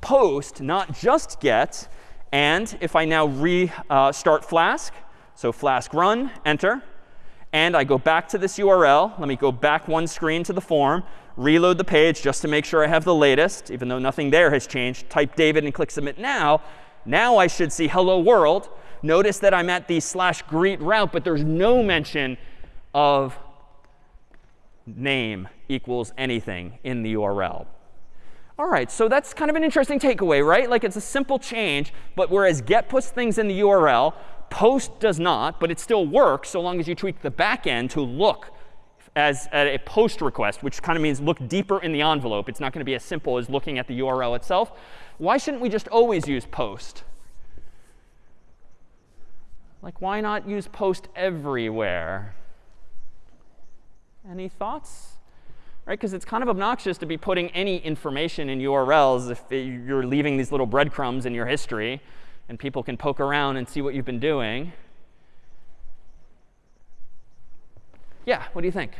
post, not just get. And if I now restart uh, Flask, so Flask run, enter, and I go back to this URL. Let me go back one screen to the form, reload the page just to make sure I have the latest, even though nothing there has changed. Type David and click Submit now. Now I should see hello world. Notice that I'm at the slash greet route, but there's no mention of name equals anything in the URL. All right, so that's kind of an interesting takeaway, right? Like it's a simple change, but whereas get puts things in the URL, post does not, but it still works so long as you tweak the back end to look as a post request, which kind of means look deeper in the envelope. It's not going to be as simple as looking at the URL itself. Why shouldn't we just always use post? Like, why not use post everywhere? Any thoughts? Right? Because it's kind of obnoxious to be putting any information in URLs if you're leaving these little breadcrumbs in your history, and people can poke around and see what you've been doing. Yeah, what do you think?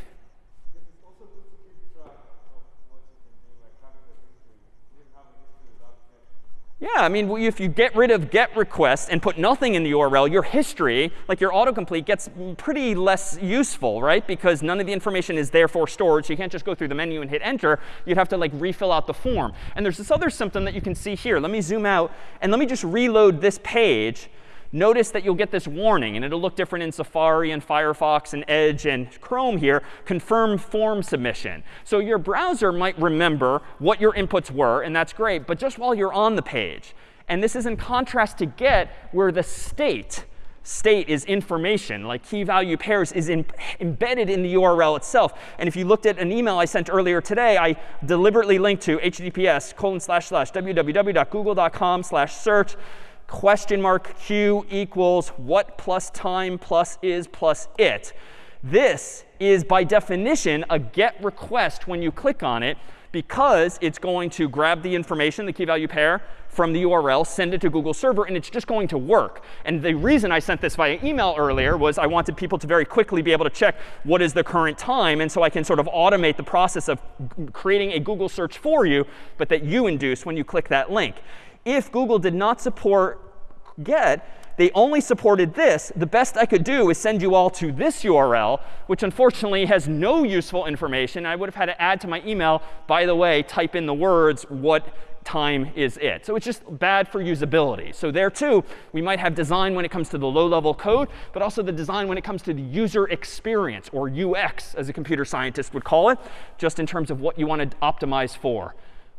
Yeah, I mean, if you get rid of get requests and put nothing in the URL, your history, like your autocomplete, gets pretty less useful, right? Because none of the information is therefore stored. So you can't just go through the menu and hit enter. You'd have to like refill out the form. And there's this other symptom that you can see here. Let me zoom out and let me just reload this page notice that you'll get this warning. And it'll look different in Safari and Firefox and Edge and Chrome here, confirm form submission. So your browser might remember what your inputs were, and that's great. But just while you're on the page, and this is in contrast to get, where the state state is information, like key value pairs is in, embedded in the URL itself. And if you looked at an email I sent earlier today, I deliberately linked to https colon slash slash www.google.com slash search question mark q equals what plus time plus is plus it. This is, by definition, a GET request when you click on it because it's going to grab the information, the key value pair, from the URL, send it to Google Server, and it's just going to work. And the reason I sent this via email earlier was I wanted people to very quickly be able to check what is the current time. And so I can sort of automate the process of creating a Google search for you, but that you induce when you click that link. If Google did not support GET, they only supported this, the best I could do is send you all to this URL, which unfortunately has no useful information. I would have had to add to my email, by the way, type in the words, what time is it. So it's just bad for usability. So there, too, we might have design when it comes to the low-level code, but also the design when it comes to the user experience, or UX, as a computer scientist would call it, just in terms of what you want to optimize for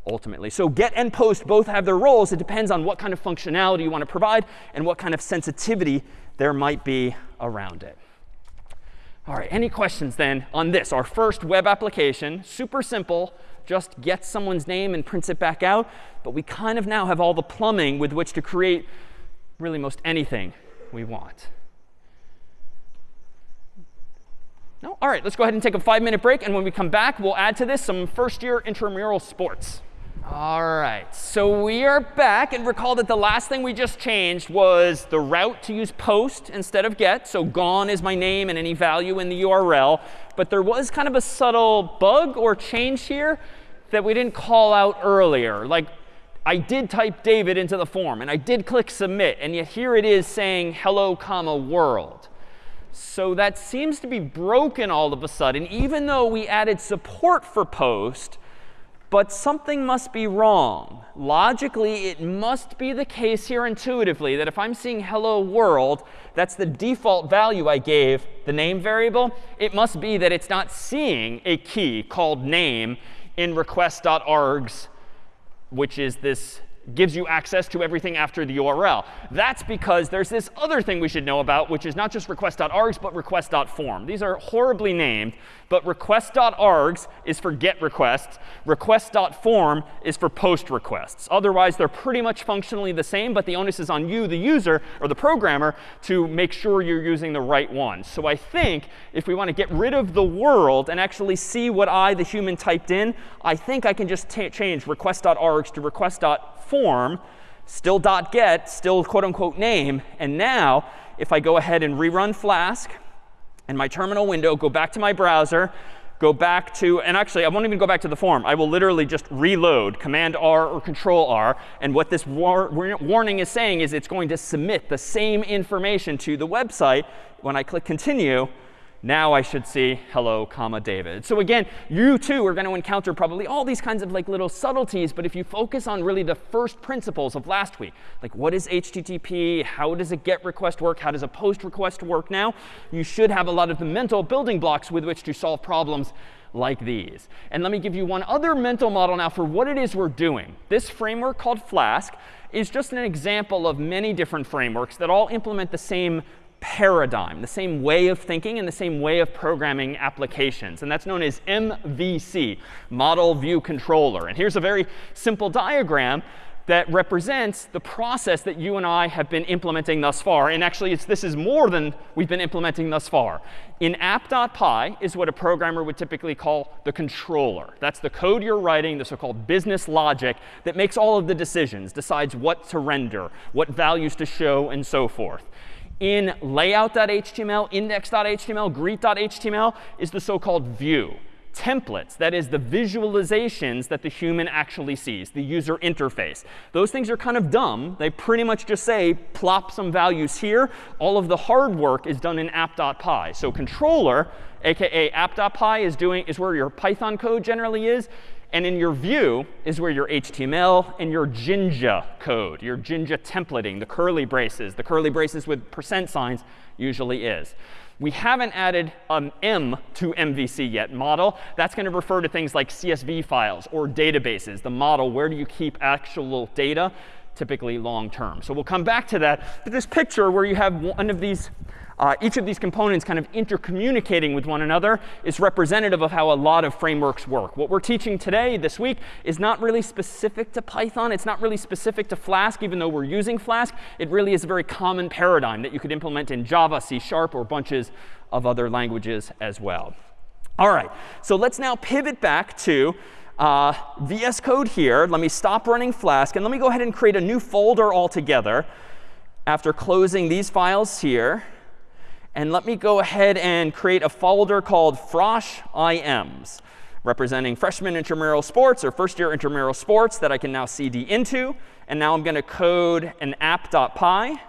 ultimately. So get and post both have their roles. It depends on what kind of functionality you want to provide and what kind of sensitivity there might be around it. All right, any questions then on this, our first web application? Super simple, just get someone's name and prints it back out. But we kind of now have all the plumbing with which to create really most anything we want. No? All right, let's go ahead and take a five-minute break. And when we come back, we'll add to this some first-year intramural sports. All right, so we are back. And recall that the last thing we just changed was the route to use post instead of get. So gone is my name and any value in the URL. But there was kind of a subtle bug or change here that we didn't call out earlier. Like I did type David into the form, and I did click submit. And yet here it is saying hello, comma, world. So that seems to be broken all of a sudden, even though we added support for post but something must be wrong. Logically, it must be the case here intuitively that if I'm seeing hello world, that's the default value I gave the name variable. It must be that it's not seeing a key called name in request.args, which is this gives you access to everything after the URL. That's because there's this other thing we should know about, which is not just request.args, but request.form. These are horribly named, but request.args is for get requests. Request.form is for post requests. Otherwise, they're pretty much functionally the same, but the onus is on you, the user, or the programmer, to make sure you're using the right one. So I think if we want to get rid of the world and actually see what I, the human, typed in, I think I can just change request.args to request.form form, still .get, still quote unquote name. And now, if I go ahead and rerun Flask and my terminal window, go back to my browser, go back to, and actually, I won't even go back to the form. I will literally just reload, Command R or Control R. And what this war warning is saying is it's going to submit the same information to the website. When I click Continue, now I should see hello, comma, David. So again, you too are going to encounter probably all these kinds of like little subtleties. But if you focus on really the first principles of last week, like what is HTTP? How does a GET request work? How does a POST request work now? You should have a lot of the mental building blocks with which to solve problems like these. And let me give you one other mental model now for what it is we're doing. This framework called Flask is just an example of many different frameworks that all implement the same paradigm, the same way of thinking and the same way of programming applications. And that's known as MVC, Model View Controller. And here's a very simple diagram that represents the process that you and I have been implementing thus far. And actually, this is more than we've been implementing thus far. In app.py is what a programmer would typically call the controller. That's the code you're writing, the so-called business logic that makes all of the decisions, decides what to render, what values to show, and so forth in layout.html, index.html, greet.html is the so-called view. Templates, that is the visualizations that the human actually sees, the user interface. Those things are kind of dumb. They pretty much just say, plop some values here. All of the hard work is done in app.py. So controller, aka app.py, is, doing, is where your Python code generally is. And in your view is where your HTML and your Jinja code, your Jinja templating, the curly braces, the curly braces with percent signs usually is. We haven't added an M to MVC yet, model. That's going to refer to things like CSV files or databases. The model, where do you keep actual data? Typically long term. So we'll come back to that. But this picture where you have one of these uh, each of these components kind of intercommunicating with one another is representative of how a lot of frameworks work. What we're teaching today, this week, is not really specific to Python. It's not really specific to Flask, even though we're using Flask. It really is a very common paradigm that you could implement in Java, C Sharp, or bunches of other languages as well. All right, so let's now pivot back to uh, VS Code here. Let me stop running Flask, and let me go ahead and create a new folder altogether after closing these files here. And let me go ahead and create a folder called Frosh IMs, representing freshman intramural sports or first year intramural sports that I can now cd into. And now I'm going to code an app.py.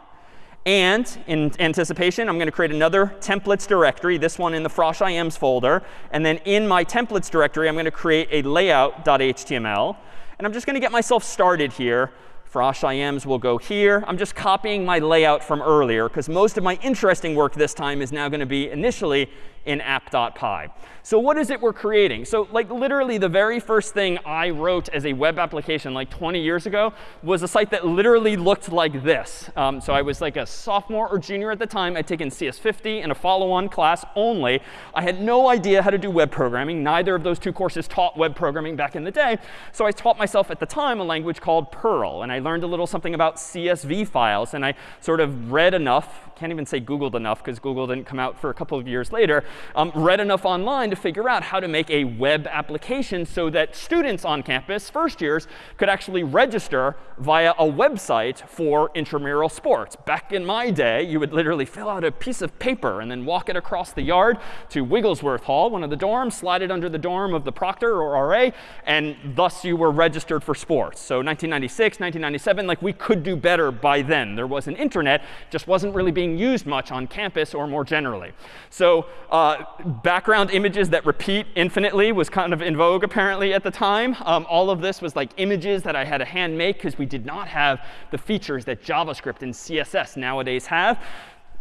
And in anticipation, I'm going to create another templates directory, this one in the Frosh IMs folder. And then in my templates directory, I'm going to create a layout.html. And I'm just going to get myself started here Frosh IMs will go here. I'm just copying my layout from earlier, because most of my interesting work this time is now going to be initially in app.py. So what is it we're creating? So like literally the very first thing I wrote as a web application like 20 years ago was a site that literally looked like this. Um, so I was like a sophomore or junior at the time. I'd taken CS50 and a follow-on class only. I had no idea how to do web programming. Neither of those two courses taught web programming back in the day. So I taught myself at the time a language called Perl. And I learned a little something about CSV files. And I sort of read enough, can't even say Googled enough because Google didn't come out for a couple of years later, um, read enough online to figure out how to make a web application so that students on campus, first years, could actually register via a website for intramural sports. Back in my day, you would literally fill out a piece of paper and then walk it across the yard to Wigglesworth Hall, one of the dorms, slide it under the dorm of the proctor or RA, and thus you were registered for sports. So 1996, 1997, like we could do better by then. There was an internet, just wasn't really being used much on campus or more generally. So uh, background images that repeat infinitely was kind of in vogue apparently at the time. Um, all of this was like images that I had to hand make because we did not have the features that JavaScript and CSS nowadays have.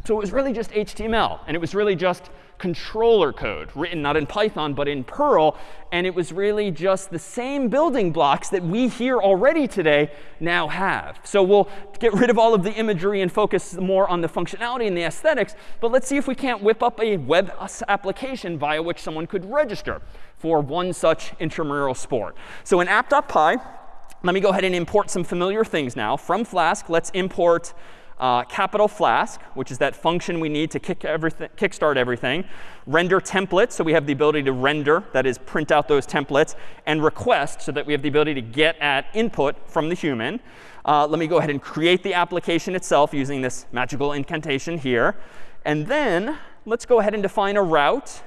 So it was really just HTML. And it was really just controller code written not in Python but in Perl. And it was really just the same building blocks that we here already today now have. So we'll get rid of all of the imagery and focus more on the functionality and the aesthetics. But let's see if we can't whip up a web application via which someone could register for one such intramural sport. So in app.py, let me go ahead and import some familiar things now. From Flask, let's import uh, capital Flask, which is that function we need to kick everything, kickstart everything, render templates, so we have the ability to render, that is, print out those templates, and request, so that we have the ability to get at input from the human. Uh, let me go ahead and create the application itself using this magical incantation here. And then let's go ahead and define a route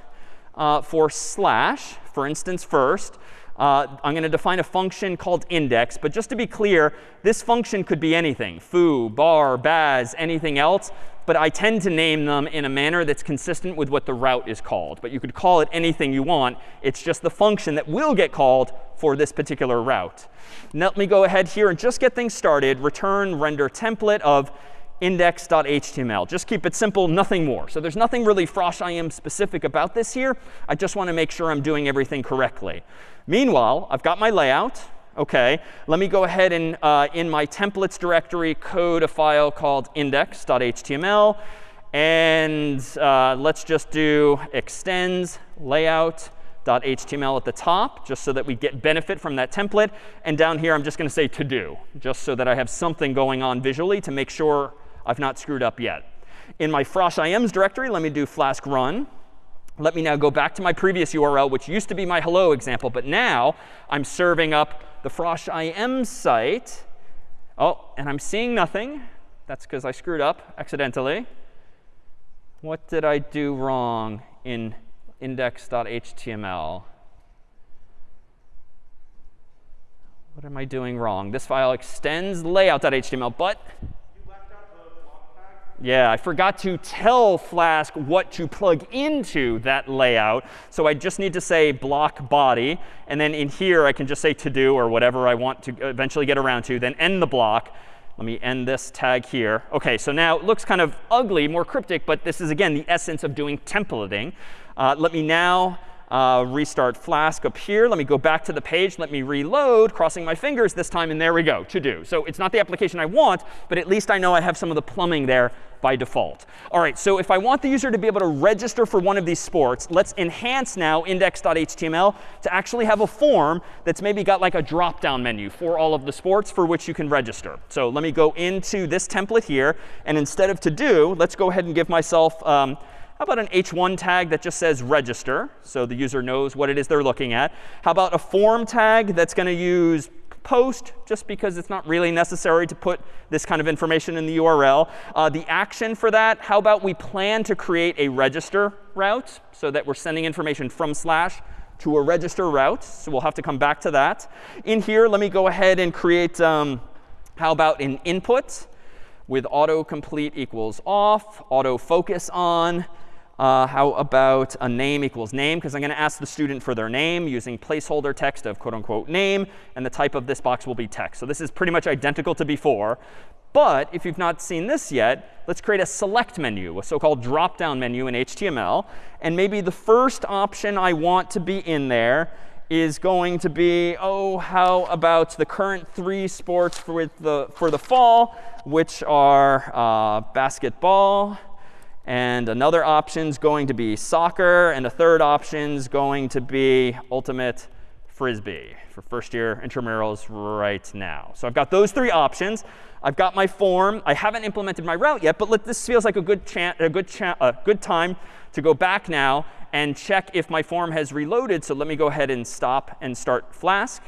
uh, for slash, for instance, first. Uh, I'm going to define a function called index. But just to be clear, this function could be anything, foo, bar, baz, anything else. But I tend to name them in a manner that's consistent with what the route is called. But you could call it anything you want. It's just the function that will get called for this particular route. Now, let me go ahead here and just get things started. Return render template of index.html. Just keep it simple, nothing more. So there's nothing really Frosh IM specific about this here. I just want to make sure I'm doing everything correctly. Meanwhile, I've got my layout. OK, let me go ahead and, uh, in my templates directory, code a file called index.html. And uh, let's just do extends layout.html at the top, just so that we get benefit from that template. And down here, I'm just going to say to do, just so that I have something going on visually to make sure I've not screwed up yet. In my Frosh IMs directory, let me do flask run. Let me now go back to my previous URL, which used to be my hello example. But now I'm serving up the Frosh IM site. Oh, and I'm seeing nothing. That's because I screwed up accidentally. What did I do wrong in index.html? What am I doing wrong? This file extends layout.html, but yeah, I forgot to tell Flask what to plug into that layout. So I just need to say block body. And then in here, I can just say to do or whatever I want to eventually get around to, then end the block. Let me end this tag here. OK, so now it looks kind of ugly, more cryptic. But this is, again, the essence of doing templating. Uh, let me now uh, restart Flask up here. Let me go back to the page. Let me reload, crossing my fingers this time. And there we go, to do. So it's not the application I want, but at least I know I have some of the plumbing there by default. All right, so if I want the user to be able to register for one of these sports, let's enhance now index.html to actually have a form that's maybe got like a drop-down menu for all of the sports for which you can register. So let me go into this template here. And instead of to do, let's go ahead and give myself um, how about an h1 tag that just says register, so the user knows what it is they're looking at? How about a form tag that's going to use post, just because it's not really necessary to put this kind of information in the URL. Uh, the action for that, how about we plan to create a register route so that we're sending information from slash to a register route. So we'll have to come back to that. In here, let me go ahead and create, um, how about an input with autocomplete equals off, autofocus on, uh, how about a name equals name? Because I'm going to ask the student for their name using placeholder text of quote unquote name. And the type of this box will be text. So this is pretty much identical to before. But if you've not seen this yet, let's create a select menu, a so-called drop-down menu in HTML. And maybe the first option I want to be in there is going to be, oh, how about the current three sports for the, for the fall, which are uh, basketball, and another option is going to be soccer. And a third option is going to be ultimate frisbee for first year intramurals right now. So I've got those three options. I've got my form. I haven't implemented my route yet, but let, this feels like a good, a, good a good time to go back now and check if my form has reloaded. So let me go ahead and stop and start Flask.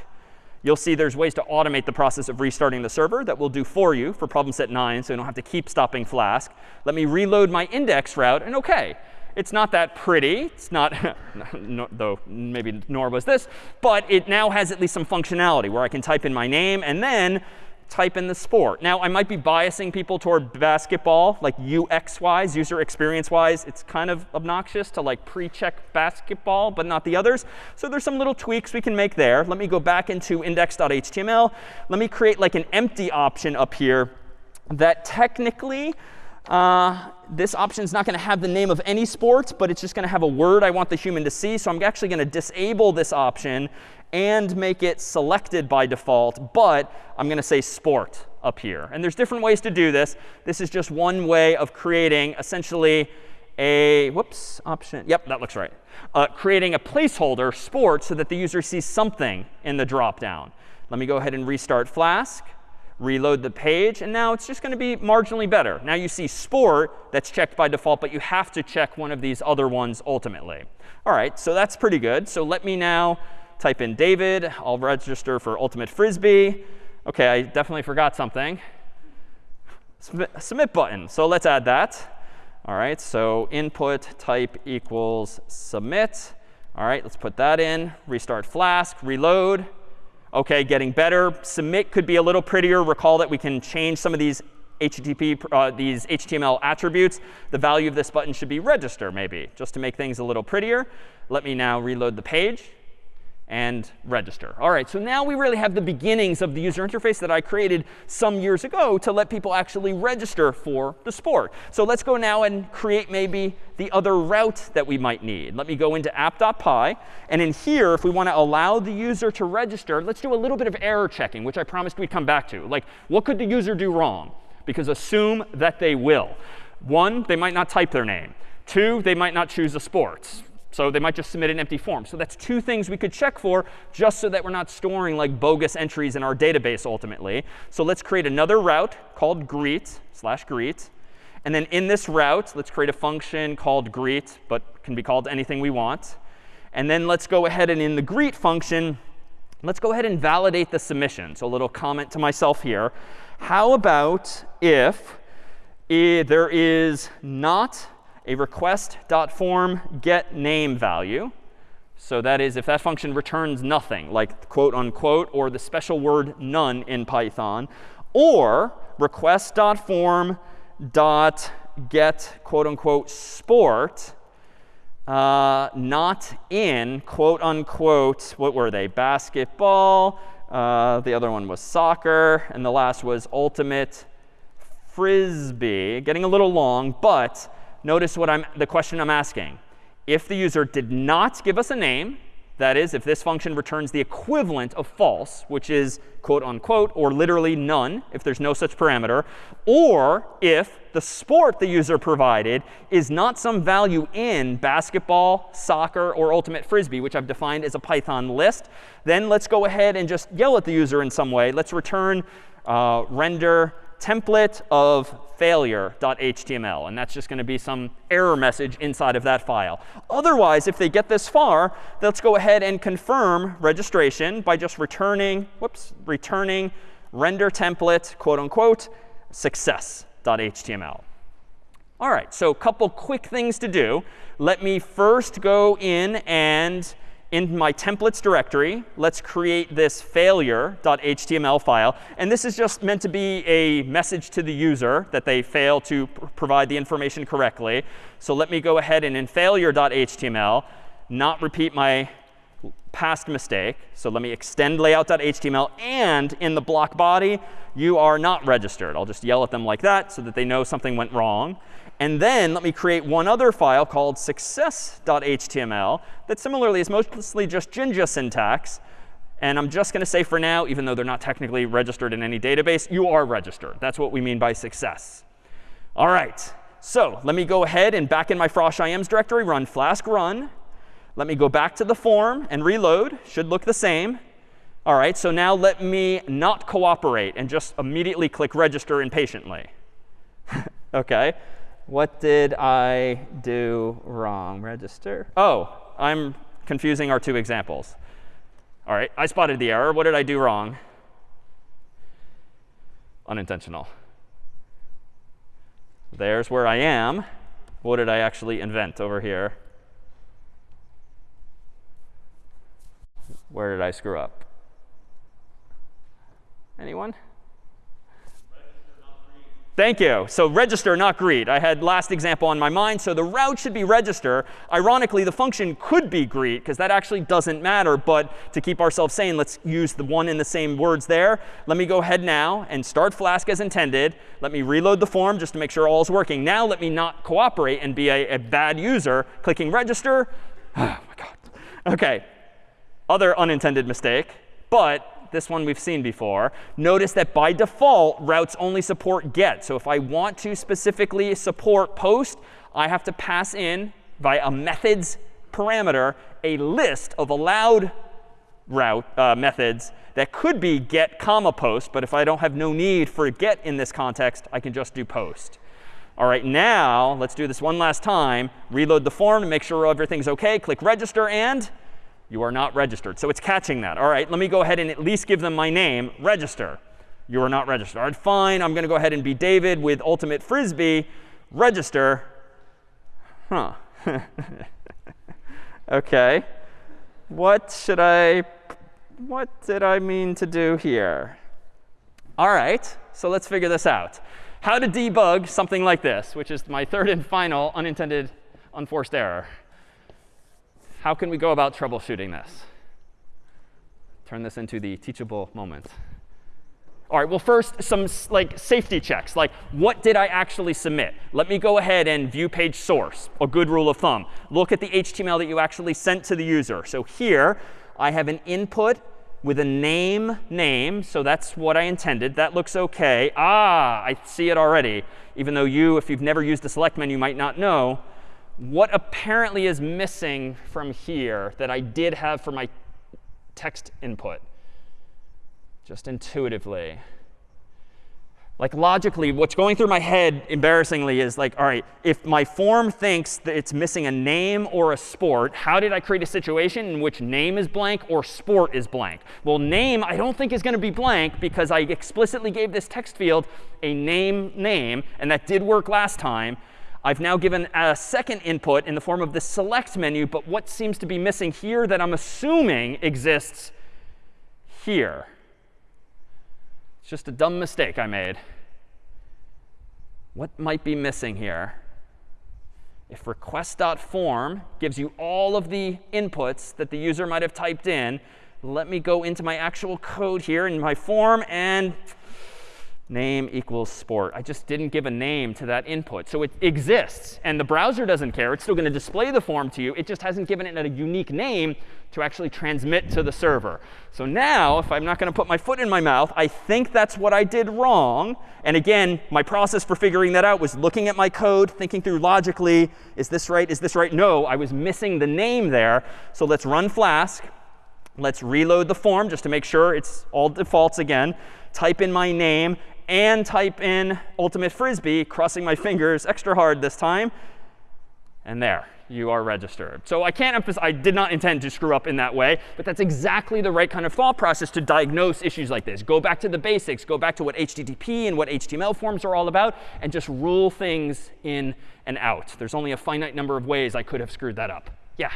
You'll see there's ways to automate the process of restarting the server that we'll do for you for problem set 9, so you don't have to keep stopping Flask. Let me reload my index route, and OK, it's not that pretty. It's not, no, though maybe nor was this. But it now has at least some functionality where I can type in my name and then type in the sport. Now, I might be biasing people toward basketball, like UX-wise, user experience-wise. It's kind of obnoxious to like pre-check basketball, but not the others. So there's some little tweaks we can make there. Let me go back into index.html. Let me create like an empty option up here that technically uh, this option is not going to have the name of any sport, but it's just going to have a word I want the human to see. So I'm actually going to disable this option and make it selected by default. But I'm going to say sport up here. And there's different ways to do this. This is just one way of creating essentially a whoops option. Yep, that looks right. Uh, creating a placeholder sport so that the user sees something in the dropdown. Let me go ahead and restart Flask reload the page. And now it's just going to be marginally better. Now you see sport that's checked by default, but you have to check one of these other ones ultimately. All right, so that's pretty good. So let me now type in David. I'll register for Ultimate Frisbee. OK, I definitely forgot something. Submit, submit button. So let's add that. All right, so input type equals submit. All right, let's put that in. Restart Flask, reload. OK, getting better. Submit could be a little prettier. Recall that we can change some of these HTTP, uh, these HTML attributes. The value of this button should be register, maybe, just to make things a little prettier. Let me now reload the page and register. All right, so now we really have the beginnings of the user interface that I created some years ago to let people actually register for the sport. So let's go now and create maybe the other route that we might need. Let me go into app.py. And in here, if we want to allow the user to register, let's do a little bit of error checking, which I promised we'd come back to. Like, what could the user do wrong? Because assume that they will. One, they might not type their name. Two, they might not choose a sport. So they might just submit an empty form. So that's two things we could check for just so that we're not storing like bogus entries in our database ultimately. So let's create another route called greet slash greet. And then in this route, let's create a function called greet, but can be called anything we want. And then let's go ahead and in the greet function, let's go ahead and validate the submission. So a little comment to myself here. How about if eh, there is not a request.form get name value. So that is if that function returns nothing, like quote unquote, or the special word none in Python, or request.form dot get quote unquote sport uh, not in quote unquote what were they basketball uh, the other one was soccer and the last was ultimate frisbee getting a little long but notice what I'm, the question I'm asking. if the user did not give us a name, that is, if this function returns the equivalent of false, which is quote unquote, or literally none if there's no such parameter, or if the sport the user provided is not some value in basketball, soccer, or ultimate frisbee, which I've defined as a Python list, then let's go ahead and just yell at the user in some way. Let's return uh, render template of failure.html. And that's just going to be some error message inside of that file. Otherwise, if they get this far, let's go ahead and confirm registration by just returning, whoops, returning render template, quote unquote, success.html. All right, so a couple quick things to do. Let me first go in and in my templates directory, let's create this failure.html file. And this is just meant to be a message to the user that they fail to pr provide the information correctly. So let me go ahead and in failure.html, not repeat my past mistake. So let me extend layout.html. And in the block body, you are not registered. I'll just yell at them like that so that they know something went wrong. And then let me create one other file called success.html that similarly is mostly just Jinja syntax. And I'm just going to say for now, even though they're not technically registered in any database, you are registered. That's what we mean by success. All right. So let me go ahead and back in my frosh ims directory, run flask run. Let me go back to the form and reload. Should look the same. All right. So now let me not cooperate and just immediately click register impatiently. OK. What did I do wrong? Register. Oh, I'm confusing our two examples. All right, I spotted the error. What did I do wrong? Unintentional. There's where I am. What did I actually invent over here? Where did I screw up? Anyone? Thank you. So register, not greet. I had last example on my mind. So the route should be register. Ironically, the function could be greet, because that actually doesn't matter. But to keep ourselves sane, let's use the one in the same words there. Let me go ahead now and start Flask as intended. Let me reload the form just to make sure all is working. Now let me not cooperate and be a, a bad user. Clicking register. Oh, my God. OK. Other unintended mistake. But this one we've seen before. Notice that by default, routes only support get. So if I want to specifically support post, I have to pass in, via a methods parameter, a list of allowed route uh, methods that could be get comma post. But if I don't have no need for get in this context, I can just do post. All right, now let's do this one last time. Reload the form to make sure everything's OK. Click register and you are not registered. So it's catching that. All right, let me go ahead and at least give them my name, register. You are not registered. All right, fine. I'm going to go ahead and be David with Ultimate Frisbee, register. Huh. OK. What should I, what did I mean to do here? All right, so let's figure this out. How to debug something like this, which is my third and final unintended unforced error. How can we go about troubleshooting this? Turn this into the teachable moment. All right, well, first, some like safety checks. Like, what did I actually submit? Let me go ahead and view page source, a good rule of thumb. Look at the HTML that you actually sent to the user. So here, I have an input with a name name. So that's what I intended. That looks OK. Ah, I see it already. Even though you, if you've never used the select menu, might not know what apparently is missing from here that I did have for my text input, just intuitively. Like logically, what's going through my head, embarrassingly, is like, all right, if my form thinks that it's missing a name or a sport, how did I create a situation in which name is blank or sport is blank? Well, name I don't think is going to be blank because I explicitly gave this text field a name name, and that did work last time. I've now given a second input in the form of the select menu, but what seems to be missing here that I'm assuming exists here? It's just a dumb mistake I made. What might be missing here? If request.form gives you all of the inputs that the user might have typed in, let me go into my actual code here in my form and name equals sport. I just didn't give a name to that input. So it exists. And the browser doesn't care. It's still going to display the form to you. It just hasn't given it a unique name to actually transmit to the server. So now, if I'm not going to put my foot in my mouth, I think that's what I did wrong. And again, my process for figuring that out was looking at my code, thinking through logically, is this right? Is this right? No, I was missing the name there. So let's run Flask. Let's reload the form just to make sure it's all defaults again. Type in my name and type in ultimate frisbee, crossing my fingers extra hard this time. And there, you are registered. So I can't emphasize, I did not intend to screw up in that way, but that's exactly the right kind of thought process to diagnose issues like this. Go back to the basics, go back to what HTTP and what HTML forms are all about, and just rule things in and out. There's only a finite number of ways I could have screwed that up. Yeah?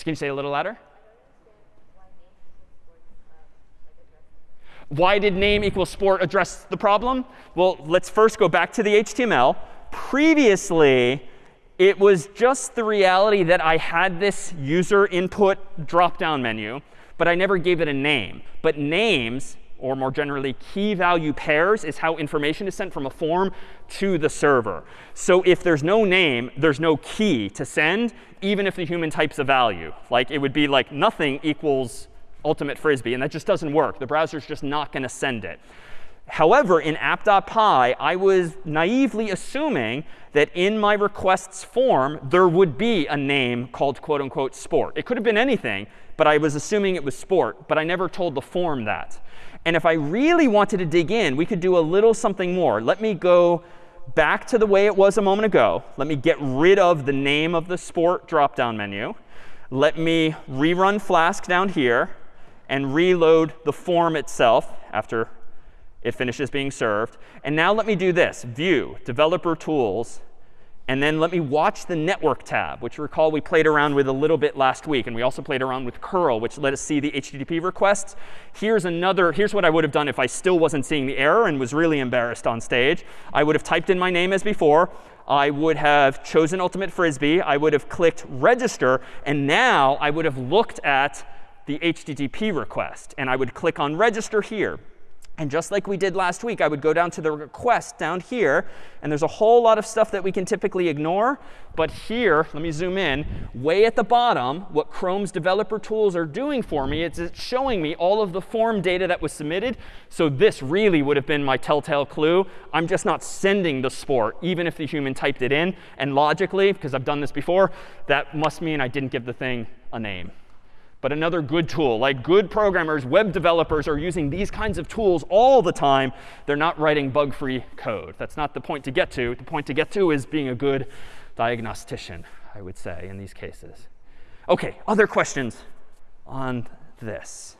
Can you say a little louder? Why did name equals sport address the problem? Well, let's first go back to the HTML. Previously, it was just the reality that I had this user input drop-down menu, but I never gave it a name. But names, or more generally key value pairs, is how information is sent from a form to the server. So if there's no name, there's no key to send, even if the human types a value. Like it would be like nothing equals ultimate frisbee. And that just doesn't work. The browser's just not going to send it. However, in app.py, I was naively assuming that in my requests form, there would be a name called quote unquote sport. It could have been anything, but I was assuming it was sport. But I never told the form that. And if I really wanted to dig in, we could do a little something more. Let me go back to the way it was a moment ago. Let me get rid of the name of the sport drop-down menu. Let me rerun Flask down here and reload the form itself after it finishes being served. And now let me do this, View, Developer Tools, and then let me watch the Network tab, which recall we played around with a little bit last week. And we also played around with curl, which let us see the HTTP requests. Here's another, here's what I would have done if I still wasn't seeing the error and was really embarrassed on stage. I would have typed in my name as before. I would have chosen Ultimate Frisbee. I would have clicked Register. And now I would have looked at the HTTP request. And I would click on register here. And just like we did last week, I would go down to the request down here. And there's a whole lot of stuff that we can typically ignore. But here, let me zoom in, way at the bottom, what Chrome's developer tools are doing for me is it's showing me all of the form data that was submitted. So this really would have been my telltale clue. I'm just not sending the sport, even if the human typed it in. And logically, because I've done this before, that must mean I didn't give the thing a name but another good tool. Like good programmers, web developers are using these kinds of tools all the time. They're not writing bug-free code. That's not the point to get to. The point to get to is being a good diagnostician, I would say, in these cases. OK, other questions on this?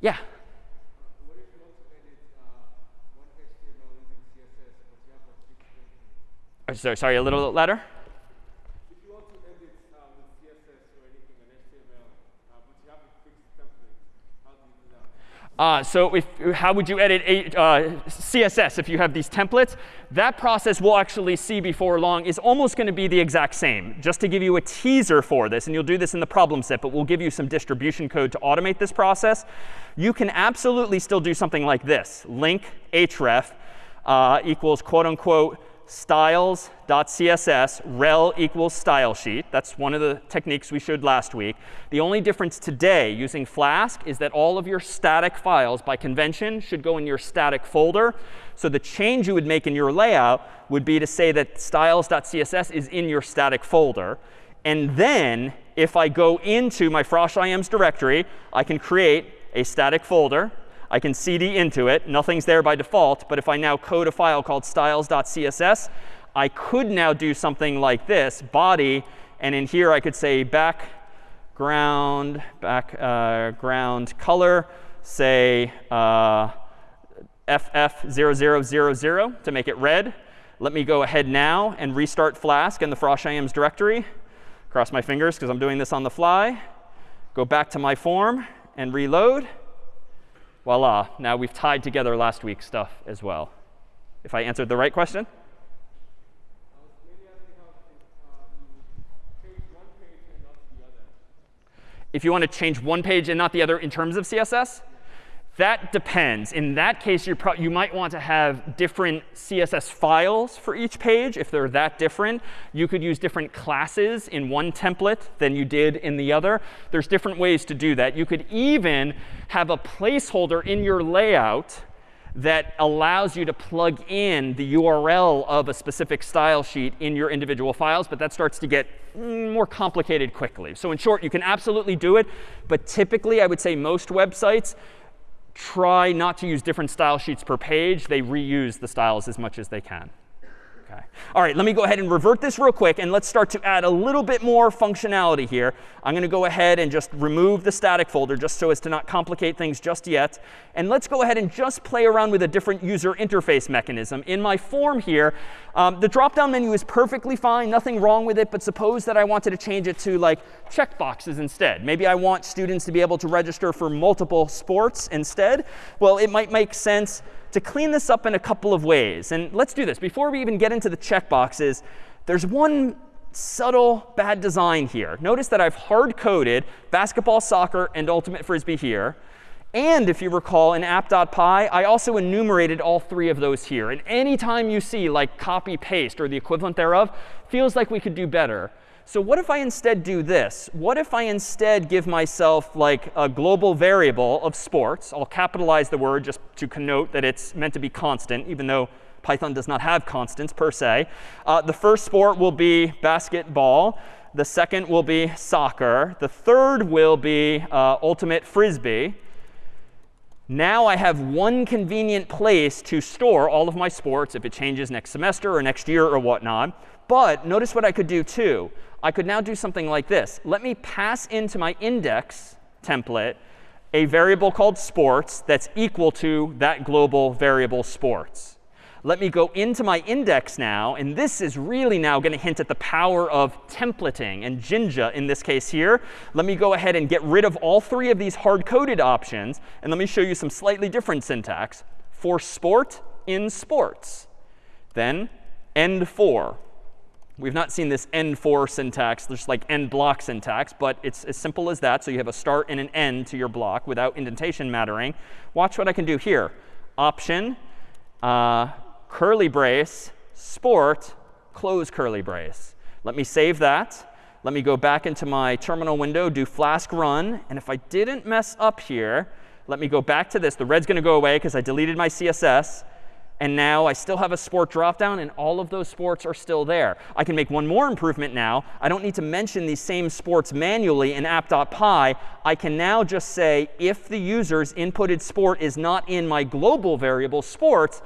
Yeah? Oh, sorry, sorry, a little louder? Uh, so if, how would you edit a, uh, CSS if you have these templates? That process we'll actually see before long is almost going to be the exact same. Just to give you a teaser for this, and you'll do this in the problem set, but we'll give you some distribution code to automate this process. You can absolutely still do something like this. Link href uh, equals quote unquote styles.css rel equals style sheet. That's one of the techniques we showed last week. The only difference today using Flask is that all of your static files by convention should go in your static folder. So the change you would make in your layout would be to say that styles.css is in your static folder. And then if I go into my frosh ims directory, I can create a static folder I can cd into it. Nothing's there by default. But if I now code a file called styles.css, I could now do something like this, body. And in here, I could say background, background uh, color, say uh, FF0000 to make it red. Let me go ahead now and restart Flask in the frosh directory. Cross my fingers because I'm doing this on the fly. Go back to my form and reload voila, now we've tied together last week's stuff as well. If I answered the right question? if you want to change one page and not the other in terms of CSS, that depends. In that case, you might want to have different CSS files for each page if they're that different. You could use different classes in one template than you did in the other. There's different ways to do that. You could even have a placeholder in your layout that allows you to plug in the URL of a specific style sheet in your individual files. But that starts to get more complicated quickly. So in short, you can absolutely do it. But typically, I would say most websites try not to use different style sheets per page. They reuse the styles as much as they can. Okay. All right, let me go ahead and revert this real quick. And let's start to add a little bit more functionality here. I'm going to go ahead and just remove the static folder just so as to not complicate things just yet. And let's go ahead and just play around with a different user interface mechanism. In my form here, um, the drop-down menu is perfectly fine. Nothing wrong with it. But suppose that I wanted to change it to like checkboxes instead. Maybe I want students to be able to register for multiple sports instead. Well, it might make sense to clean this up in a couple of ways. And let's do this. Before we even get into the checkboxes, there's one subtle bad design here. Notice that I've hard-coded basketball, soccer, and ultimate frisbee here. And if you recall, in app.py, I also enumerated all three of those here. And anytime you see like copy paste or the equivalent thereof, feels like we could do better. So what if I instead do this? What if I instead give myself like a global variable of sports? I'll capitalize the word just to connote that it's meant to be constant, even though Python does not have constants per se. Uh, the first sport will be basketball. The second will be soccer. The third will be uh, ultimate frisbee. Now I have one convenient place to store all of my sports if it changes next semester or next year or whatnot. But notice what I could do too. I could now do something like this. Let me pass into my index template a variable called sports that's equal to that global variable sports. Let me go into my index now. And this is really now going to hint at the power of templating and Jinja in this case here. Let me go ahead and get rid of all three of these hard-coded options. And let me show you some slightly different syntax. For sport, in sports. Then end for. We've not seen this end for syntax, just like end block syntax, but it's as simple as that. So you have a start and an end to your block without indentation mattering. Watch what I can do here. Option, uh, curly brace, sport, close curly brace. Let me save that. Let me go back into my terminal window, do flask run. And if I didn't mess up here, let me go back to this. The red's going to go away because I deleted my CSS. And now I still have a sport dropdown, and all of those sports are still there. I can make one more improvement now. I don't need to mention these same sports manually in app.py. I can now just say if the user's inputted sport is not in my global variable sports,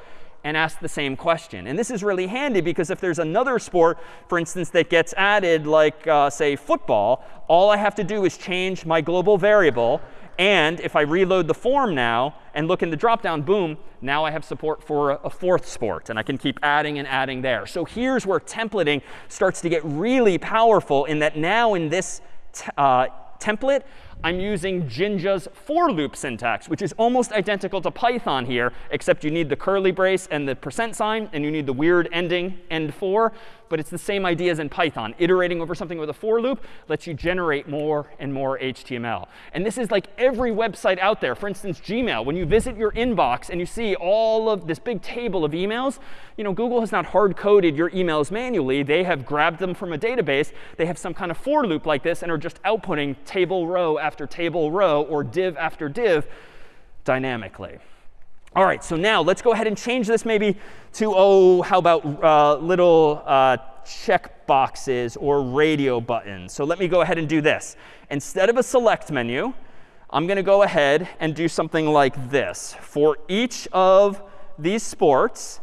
and ask the same question. And this is really handy because if there's another sport, for instance, that gets added, like, uh, say, football, all I have to do is change my global variable and if I reload the form now and look in the dropdown, boom, now I have support for a, fourth sport. And I can keep adding and adding there. So here's where templating starts to get really powerful in that now in this uh, template, I'm using Jinja's for loop syntax, which is almost identical to Python here, except you need the curly brace and the percent sign, and you need the weird ending end for. But it's the same idea as in Python. Iterating over something with a for loop lets you generate more and more HTML. And this is like every website out there. For instance, Gmail. When you visit your inbox and you see all of this big table of emails, you know, Google has not hard-coded your emails manually. They have grabbed them from a database. They have some kind of for loop like this and are just outputting table row after table row or div after div dynamically. All right, so now let's go ahead and change this maybe to, oh, how about uh, little uh, check boxes or radio buttons. So let me go ahead and do this. Instead of a select menu, I'm going to go ahead and do something like this. For each of these sports,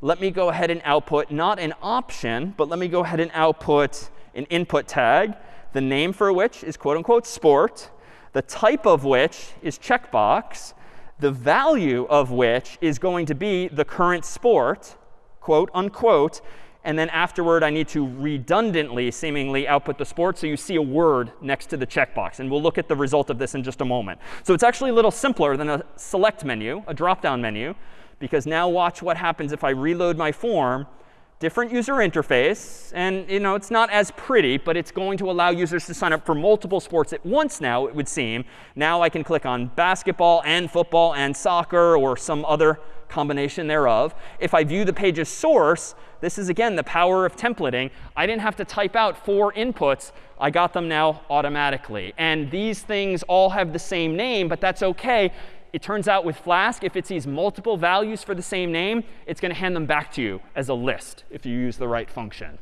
let me go ahead and output not an option, but let me go ahead and output an input tag, the name for which is quote unquote sport, the type of which is checkbox, the value of which is going to be the current sport, quote unquote. And then afterward, I need to redundantly, seemingly, output the sport so you see a word next to the checkbox. And we'll look at the result of this in just a moment. So it's actually a little simpler than a select menu, a drop-down menu, because now watch what happens if I reload my form different user interface. And you know, it's not as pretty, but it's going to allow users to sign up for multiple sports at once now, it would seem. Now I can click on basketball and football and soccer or some other combination thereof. If I view the page's source, this is, again, the power of templating. I didn't have to type out four inputs. I got them now automatically. And these things all have the same name, but that's OK it turns out with Flask, if it sees multiple values for the same name, it's going to hand them back to you as a list if you use the right function.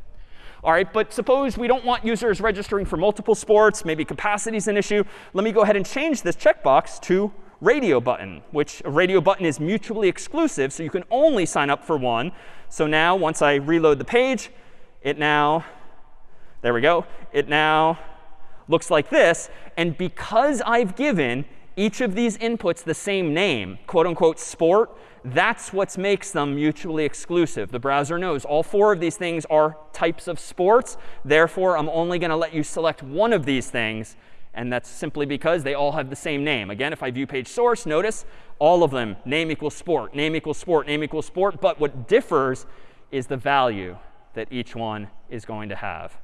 All right, but suppose we don't want users registering for multiple sports. Maybe capacity is an issue. Let me go ahead and change this checkbox to radio button, which a radio button is mutually exclusive. So you can only sign up for one. So now once I reload the page, it now, there we go, it now looks like this. And because I've given each of these inputs the same name, quote unquote sport, that's what makes them mutually exclusive. The browser knows all four of these things are types of sports. Therefore, I'm only going to let you select one of these things. And that's simply because they all have the same name. Again, if I view page source, notice all of them, name equals sport, name equals sport, name equals sport. But what differs is the value that each one is going to have.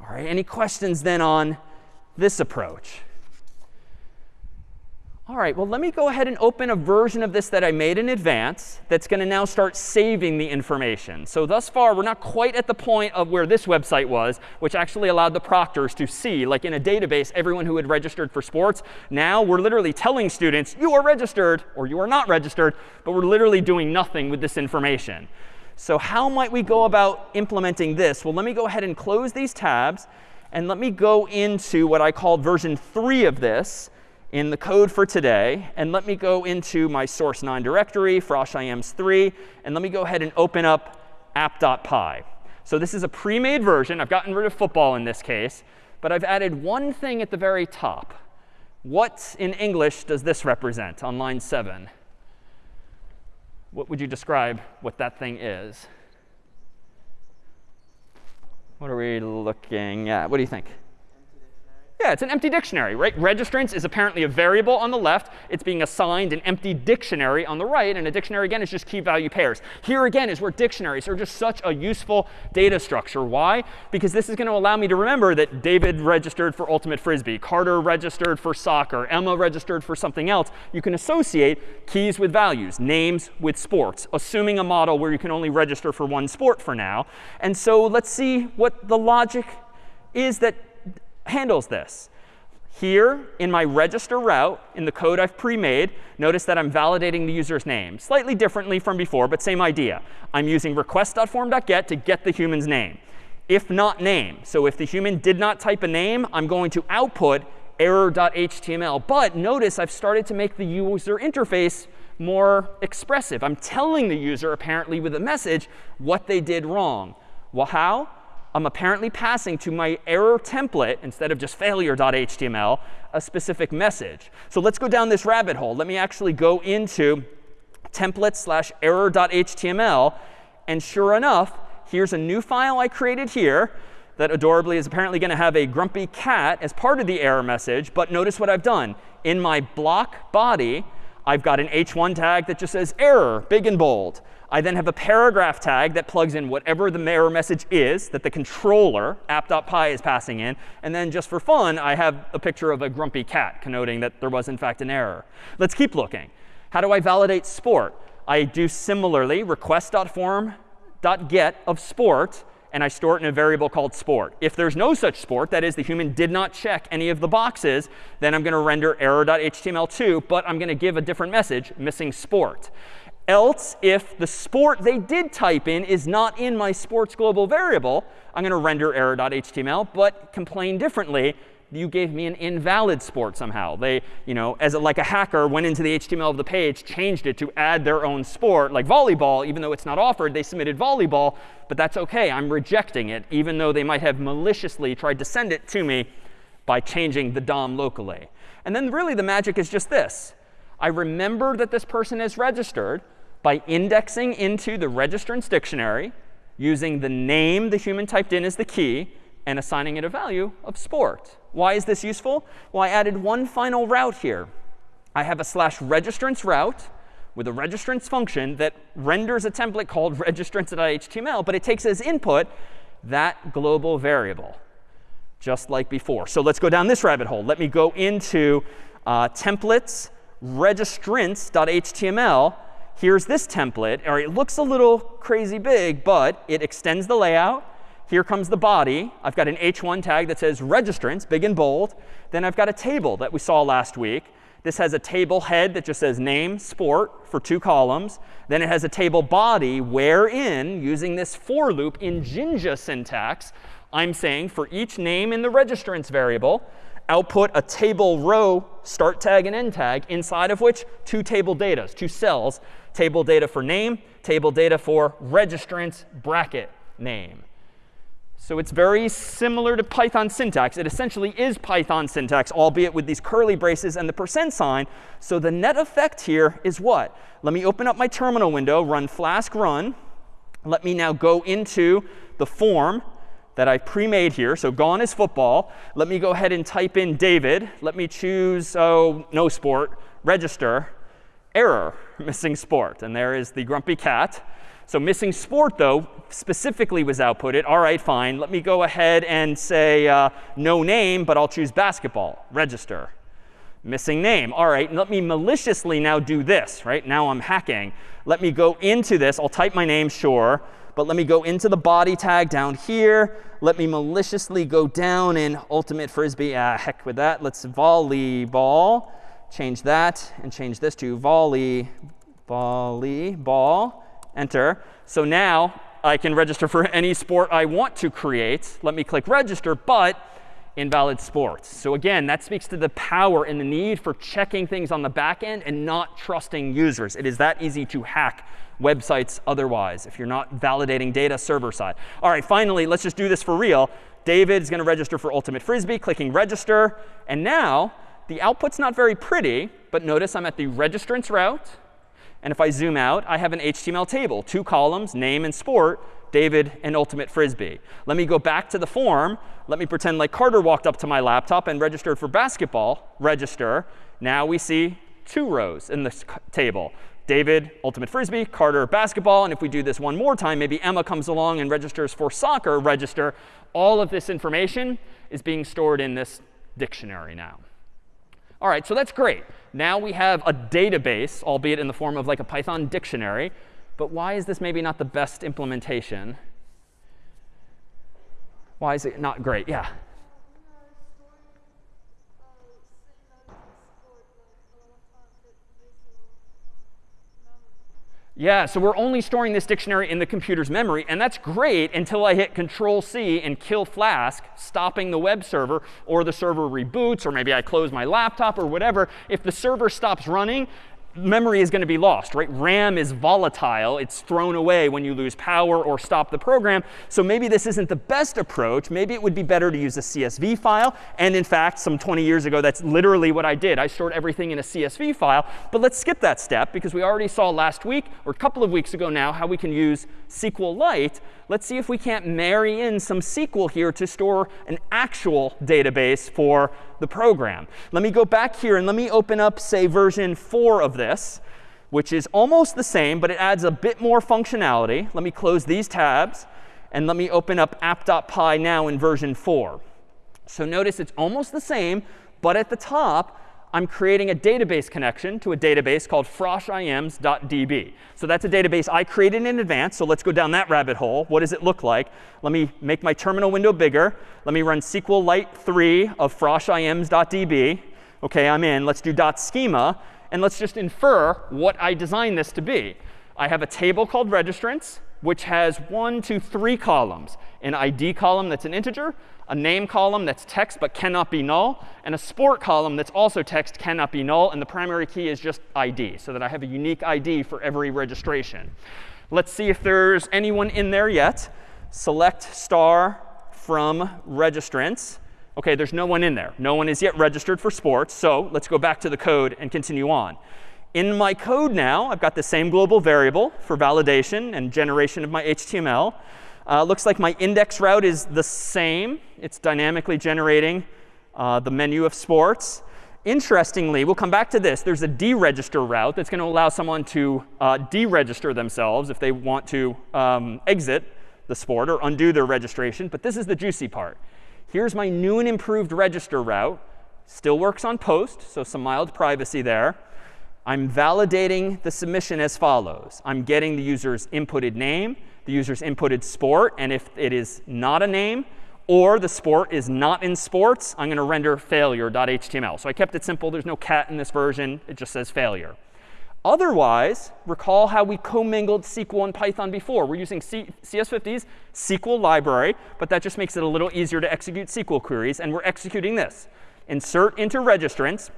All right, any questions then on this approach? All right, well, let me go ahead and open a version of this that I made in advance that's going to now start saving the information. So thus far, we're not quite at the point of where this website was, which actually allowed the proctors to see, like in a database, everyone who had registered for sports. Now we're literally telling students, you are registered or you are not registered, but we're literally doing nothing with this information. So how might we go about implementing this? Well, let me go ahead and close these tabs. And let me go into what I called version 3 of this in the code for today. And let me go into my source 9 directory, froshims3, and let me go ahead and open up app.py. So this is a pre-made version. I've gotten rid of football in this case. But I've added one thing at the very top. What in English does this represent on line 7? What would you describe what that thing is? What are we looking at? What do you think? Yeah, it's an empty dictionary, right? Registrants is apparently a variable on the left. It's being assigned an empty dictionary on the right. And a dictionary, again, is just key value pairs. Here, again, is where dictionaries are just such a useful data structure. Why? Because this is going to allow me to remember that David registered for Ultimate Frisbee, Carter registered for soccer, Emma registered for something else. You can associate keys with values, names with sports, assuming a model where you can only register for one sport for now. And so let's see what the logic is that handles this. Here in my register route, in the code I've pre-made, notice that I'm validating the user's name. Slightly differently from before, but same idea. I'm using request.form.get to get the human's name. If not name, so if the human did not type a name, I'm going to output error.html. But notice I've started to make the user interface more expressive. I'm telling the user, apparently with a message, what they did wrong. Well, how? I'm apparently passing to my error template, instead of just failure.html, a specific message. So let's go down this rabbit hole. Let me actually go into template slash error.html. And sure enough, here's a new file I created here that adorably is apparently going to have a grumpy cat as part of the error message. But notice what I've done. In my block body, I've got an h1 tag that just says error, big and bold. I then have a paragraph tag that plugs in whatever the error message is that the controller, app.py, is passing in. And then just for fun, I have a picture of a grumpy cat connoting that there was, in fact, an error. Let's keep looking. How do I validate sport? I do similarly request.form.get of sport, and I store it in a variable called sport. If there's no such sport, that is, the human did not check any of the boxes, then I'm going to render error.html2, but I'm going to give a different message, missing sport. Else, if the sport they did type in is not in my sports global variable, I'm going to render error.html, but complain differently. You gave me an invalid sport somehow. They, you know, as a, like a hacker, went into the HTML of the page, changed it to add their own sport, like volleyball. Even though it's not offered, they submitted volleyball. But that's OK. I'm rejecting it, even though they might have maliciously tried to send it to me by changing the DOM locally. And then really the magic is just this. I remember that this person is registered by indexing into the registrants dictionary, using the name the human typed in as the key, and assigning it a value of sport. Why is this useful? Well, I added one final route here. I have a slash registrants route, with a registrants function that renders a template called registrants.html, but it takes as input that global variable, just like before. So let's go down this rabbit hole. Let me go into uh, templates registrants.html. Here's this template. All right, it looks a little crazy big, but it extends the layout. Here comes the body. I've got an h1 tag that says registrants, big and bold. Then I've got a table that we saw last week. This has a table head that just says name, sport for two columns. Then it has a table body wherein, using this for loop in Jinja syntax, I'm saying for each name in the registrants variable, output a table row start tag and end tag, inside of which two table data, two cells, table data for name, table data for registrants bracket name. So it's very similar to Python syntax. It essentially is Python syntax, albeit with these curly braces and the percent sign. So the net effect here is what? Let me open up my terminal window, run flask run. Let me now go into the form that I pre-made here. So gone is football. Let me go ahead and type in David. Let me choose, oh, no sport, register, error, missing sport. And there is the grumpy cat. So missing sport, though, specifically was outputted. All right, fine. Let me go ahead and say uh, no name, but I'll choose basketball. Register. Missing name. All right, let me maliciously now do this. Right now I'm hacking. Let me go into this. I'll type my name, sure. But let me go into the body tag down here. Let me maliciously go down in Ultimate Frisbee. Ah, heck with that. Let's volleyball. Change that and change this to volley, volleyball enter. So now I can register for any sport I want to create. Let me click register, but invalid sports. So again, that speaks to the power and the need for checking things on the back end and not trusting users. It is that easy to hack websites otherwise if you're not validating data server side. All right, finally, let's just do this for real. David is going to register for Ultimate Frisbee, clicking register. And now the output's not very pretty, but notice I'm at the registrants route. And if I zoom out, I have an HTML table, two columns, name and sport, David and Ultimate Frisbee. Let me go back to the form. Let me pretend like Carter walked up to my laptop and registered for basketball. Register. Now we see two rows in this table. David, Ultimate Frisbee, Carter, basketball. And if we do this one more time, maybe Emma comes along and registers for soccer, register. All of this information is being stored in this dictionary now. All right, so that's great. Now we have a database, albeit in the form of like a Python dictionary. But why is this maybe not the best implementation? Why is it not great? Yeah. Yeah, so we're only storing this dictionary in the computer's memory. And that's great until I hit Control C and kill Flask, stopping the web server, or the server reboots, or maybe I close my laptop or whatever. If the server stops running, memory is going to be lost, right? RAM is volatile. It's thrown away when you lose power or stop the program. So maybe this isn't the best approach. Maybe it would be better to use a CSV file. And in fact, some 20 years ago, that's literally what I did. I stored everything in a CSV file. But let's skip that step because we already saw last week, or a couple of weeks ago now, how we can use SQLite. Let's see if we can't marry in some SQL here to store an actual database for the program. Let me go back here and let me open up, say, version 4 of this, which is almost the same, but it adds a bit more functionality. Let me close these tabs. And let me open up app.py now in version 4. So notice it's almost the same, but at the top, I'm creating a database connection to a database called froshims.db. So that's a database I created in advance. So let's go down that rabbit hole. What does it look like? Let me make my terminal window bigger. Let me run SQLite 3 of froshims.db. OK, I'm in. Let's do .schema. And let's just infer what I designed this to be. I have a table called registrants, which has one, two, three columns. An ID column that's an integer, a name column that's text but cannot be null, and a sport column that's also text cannot be null. And the primary key is just ID, so that I have a unique ID for every registration. Let's see if there's anyone in there yet. Select star from registrants. OK, there's no one in there. No one is yet registered for sports. So let's go back to the code and continue on. In my code now, I've got the same global variable for validation and generation of my HTML. Uh, looks like my index route is the same. It's dynamically generating uh, the menu of sports. Interestingly, we'll come back to this. There's a deregister route that's going to allow someone to uh, deregister themselves if they want to um, exit the sport or undo their registration. But this is the juicy part. Here's my new and improved register route. Still works on post, so some mild privacy there. I'm validating the submission as follows. I'm getting the user's inputted name, the user's inputted sport, and if it is not a name, or the sport is not in sports, I'm going to render failure.html. So I kept it simple. There's no cat in this version. It just says failure. Otherwise, recall how we commingled SQL and Python before. We're using C CS50's SQL library, but that just makes it a little easier to execute SQL queries. And we're executing this. Insert into registrants,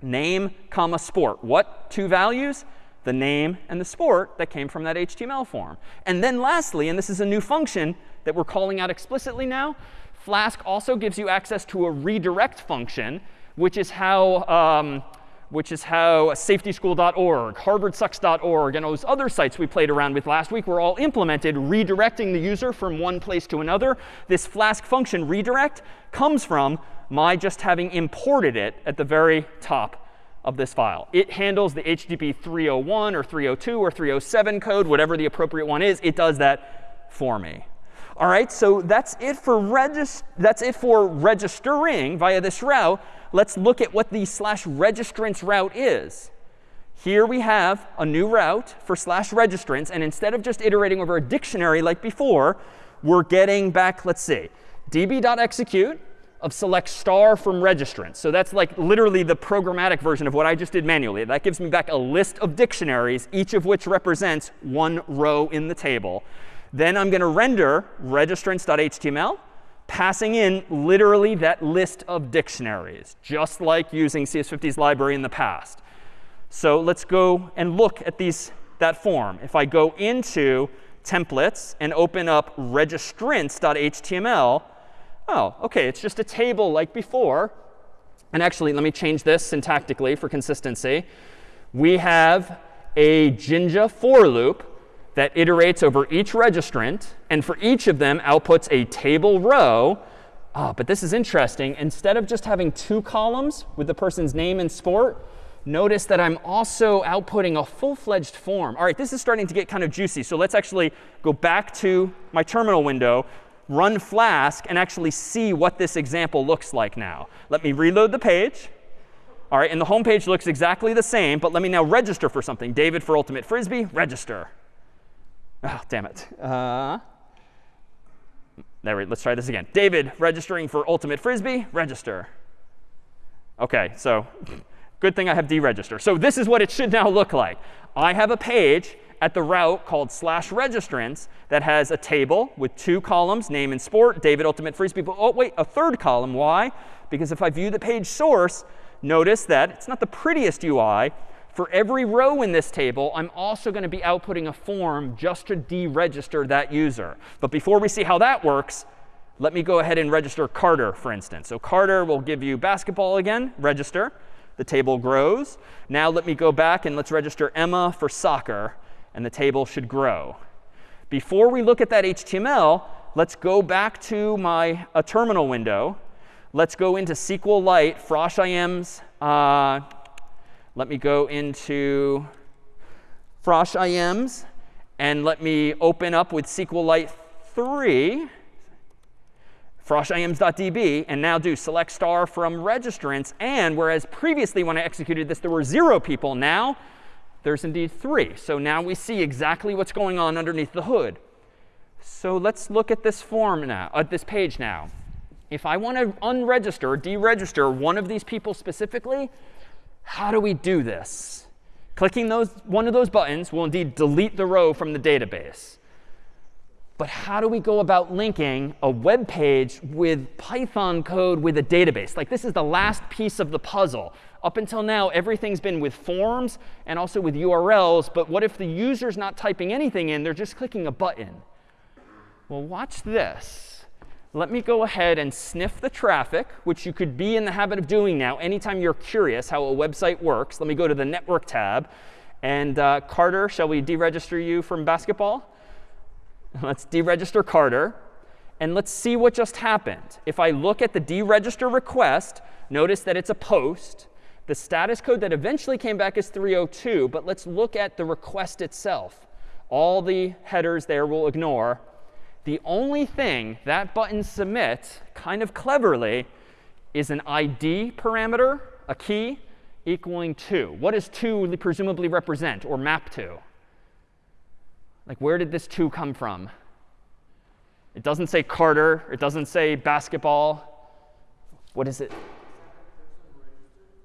name, comma, sport. What two values? The name and the sport that came from that HTML form. And then lastly, and this is a new function, that we're calling out explicitly now. Flask also gives you access to a redirect function, which is how um, which is how safetyschool.org, harvardsucks.org, and those other sites we played around with last week were all implemented, redirecting the user from one place to another. This Flask function redirect comes from my just having imported it at the very top of this file. It handles the HTTP 301 or 302 or 307 code, whatever the appropriate one is. It does that for me. All right, so that's it for regis that's it for registering via this route. Let's look at what the slash registrants route is. Here we have a new route for slash registrants. And instead of just iterating over a dictionary like before, we're getting back, let's see, db.execute of select star from registrants. So that's like literally the programmatic version of what I just did manually. That gives me back a list of dictionaries, each of which represents one row in the table. Then I'm going to render registrants.html, passing in literally that list of dictionaries, just like using CS50's library in the past. So let's go and look at these, that form. If I go into templates and open up registrants.html, oh, OK, it's just a table like before. And actually, let me change this syntactically for consistency. We have a Jinja for loop that iterates over each registrant, and for each of them outputs a table row. Oh, but this is interesting. Instead of just having two columns with the person's name and sport, notice that I'm also outputting a full-fledged form. All right, this is starting to get kind of juicy. So let's actually go back to my terminal window, run Flask, and actually see what this example looks like now. Let me reload the page. All right, and the home page looks exactly the same, but let me now register for something. David for Ultimate Frisbee, register. Oh, damn it. Uh, there we, let's try this again. David registering for Ultimate Frisbee, register. OK, so good thing I have deregister. So this is what it should now look like. I have a page at the route called slash registrants that has a table with two columns, name and sport, David Ultimate Frisbee. But oh, wait, a third column. Why? Because if I view the page source, notice that it's not the prettiest UI, for every row in this table, I'm also going to be outputting a form just to deregister that user. But before we see how that works, let me go ahead and register Carter, for instance. So Carter will give you basketball again, register. The table grows. Now let me go back and let's register Emma for soccer, and the table should grow. Before we look at that HTML, let's go back to my a terminal window. Let's go into SQLite, Frosh IM's uh, let me go into Frosh IMs and let me open up with SQLite 3, froshims.db, and now do select star from registrants. And whereas previously when I executed this, there were zero people, now there's indeed three. So now we see exactly what's going on underneath the hood. So let's look at this form now, at this page now. If I want to unregister, deregister one of these people specifically, how do we do this? Clicking those, one of those buttons will indeed delete the row from the database. But how do we go about linking a web page with Python code with a database? Like this is the last piece of the puzzle. Up until now, everything's been with forms and also with URLs. But what if the user's not typing anything in? They're just clicking a button. Well, watch this let me go ahead and sniff the traffic, which you could be in the habit of doing now anytime you're curious how a website works. Let me go to the Network tab. And uh, Carter, shall we deregister you from basketball? Let's deregister Carter. And let's see what just happened. If I look at the deregister request, notice that it's a post. The status code that eventually came back is 302, but let's look at the request itself. All the headers there we'll ignore. The only thing that button submits, kind of cleverly, is an ID parameter, a key, equaling 2. What does 2 presumably represent or map to? Like, where did this 2 come from? It doesn't say Carter. It doesn't say basketball. What is it?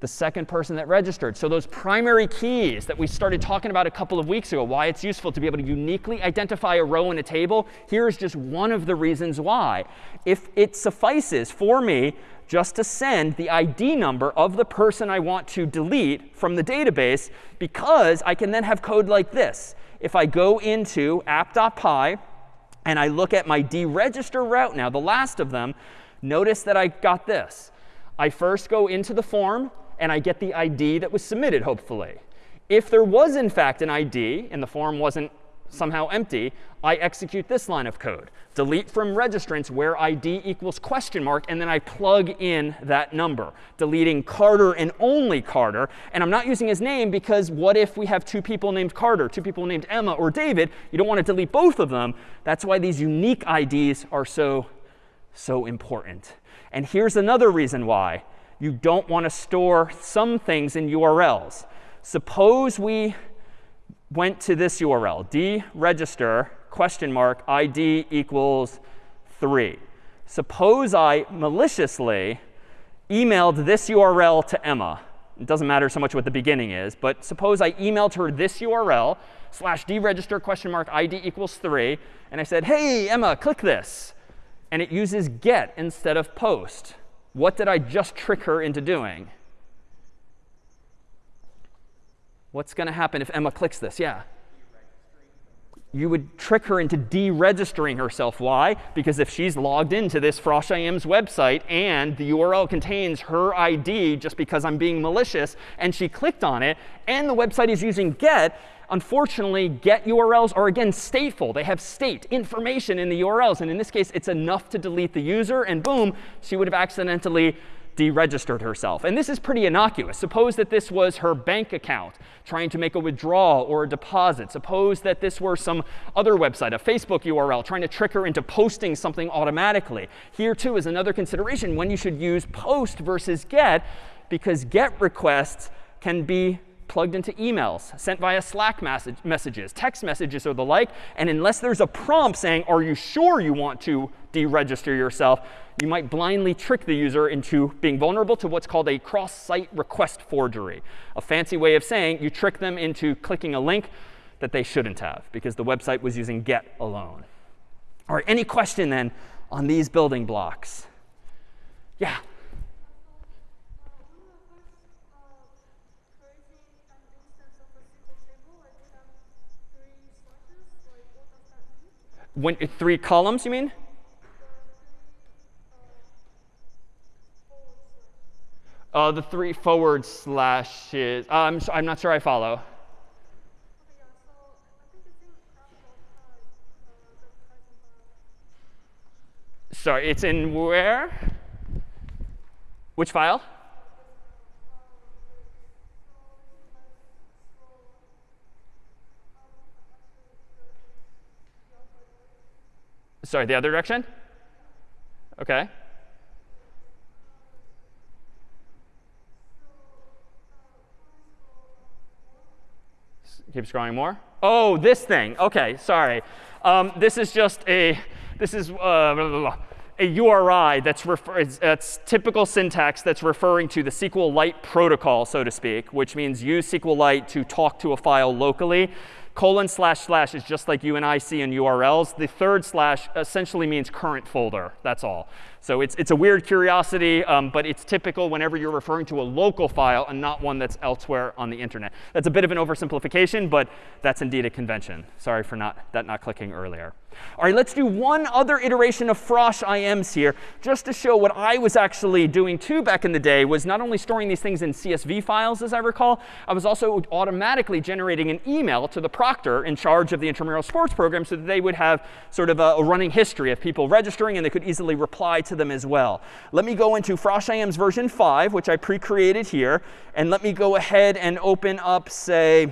The second person that registered. So those primary keys that we started talking about a couple of weeks ago, why it's useful to be able to uniquely identify a row in a table, here's just one of the reasons why. If it suffices for me just to send the ID number of the person I want to delete from the database, because I can then have code like this. If I go into app.py and I look at my deregister route now, the last of them, notice that I got this. I first go into the form, and I get the ID that was submitted, hopefully. If there was, in fact, an ID and the form wasn't somehow empty, I execute this line of code. Delete from registrants where ID equals question mark, and then I plug in that number, deleting Carter and only Carter. And I'm not using his name because what if we have two people named Carter, two people named Emma or David? You don't want to delete both of them. That's why these unique IDs are so, so important. And here's another reason why. You don't want to store some things in URLs. Suppose we went to this URL, deregister question mark ID equals 3. Suppose I maliciously emailed this URL to Emma. It doesn't matter so much what the beginning is, but suppose I emailed her this URL, slash deregister question mark ID equals 3, and I said, hey, Emma, click this. And it uses get instead of post. What did I just trick her into doing? What's going to happen if Emma clicks this? Yeah. You would trick her into deregistering herself. Why? Because if she's logged into this frosh IM's website and the URL contains her ID just because I'm being malicious, and she clicked on it, and the website is using get, unfortunately, get URLs are, again, stateful. They have state information in the URLs. And in this case, it's enough to delete the user. And boom, she would have accidentally deregistered herself. And this is pretty innocuous. Suppose that this was her bank account trying to make a withdrawal or a deposit. Suppose that this were some other website, a Facebook URL, trying to trick her into posting something automatically. Here, too, is another consideration when you should use post versus get, because get requests can be plugged into emails, sent via Slack message, messages, text messages, or the like. And unless there's a prompt saying, are you sure you want to deregister yourself, you might blindly trick the user into being vulnerable to what's called a cross-site request forgery, a fancy way of saying you trick them into clicking a link that they shouldn't have because the website was using get alone. All right, any question then on these building blocks? Yeah. When, three columns, you mean? Uh, the three forward slashes. Uh, I'm, I'm not sure I follow. Sorry, it's in where? Which file? Sorry, the other direction? OK. Keep scrolling more. Oh, this thing. OK, sorry. Um, this is just a, this is uh, blah, blah, blah, a URI that's, that's typical syntax that's referring to the SQLite protocol, so to speak, which means use SQLite to talk to a file locally colon slash slash is just like you and I see in URLs. The third slash essentially means current folder. That's all. So it's, it's a weird curiosity, um, but it's typical whenever you're referring to a local file and not one that's elsewhere on the internet. That's a bit of an oversimplification, but that's indeed a convention. Sorry for not, that not clicking earlier. All right, let's do one other iteration of frosh IMs here, just to show what I was actually doing too back in the day was not only storing these things in CSV files, as I recall, I was also automatically generating an email to the proctor in charge of the intramural sports program so that they would have sort of a, running history of people registering and they could easily reply to them as well. Let me go into frosh IMs version 5, which I pre-created here, and let me go ahead and open up, say,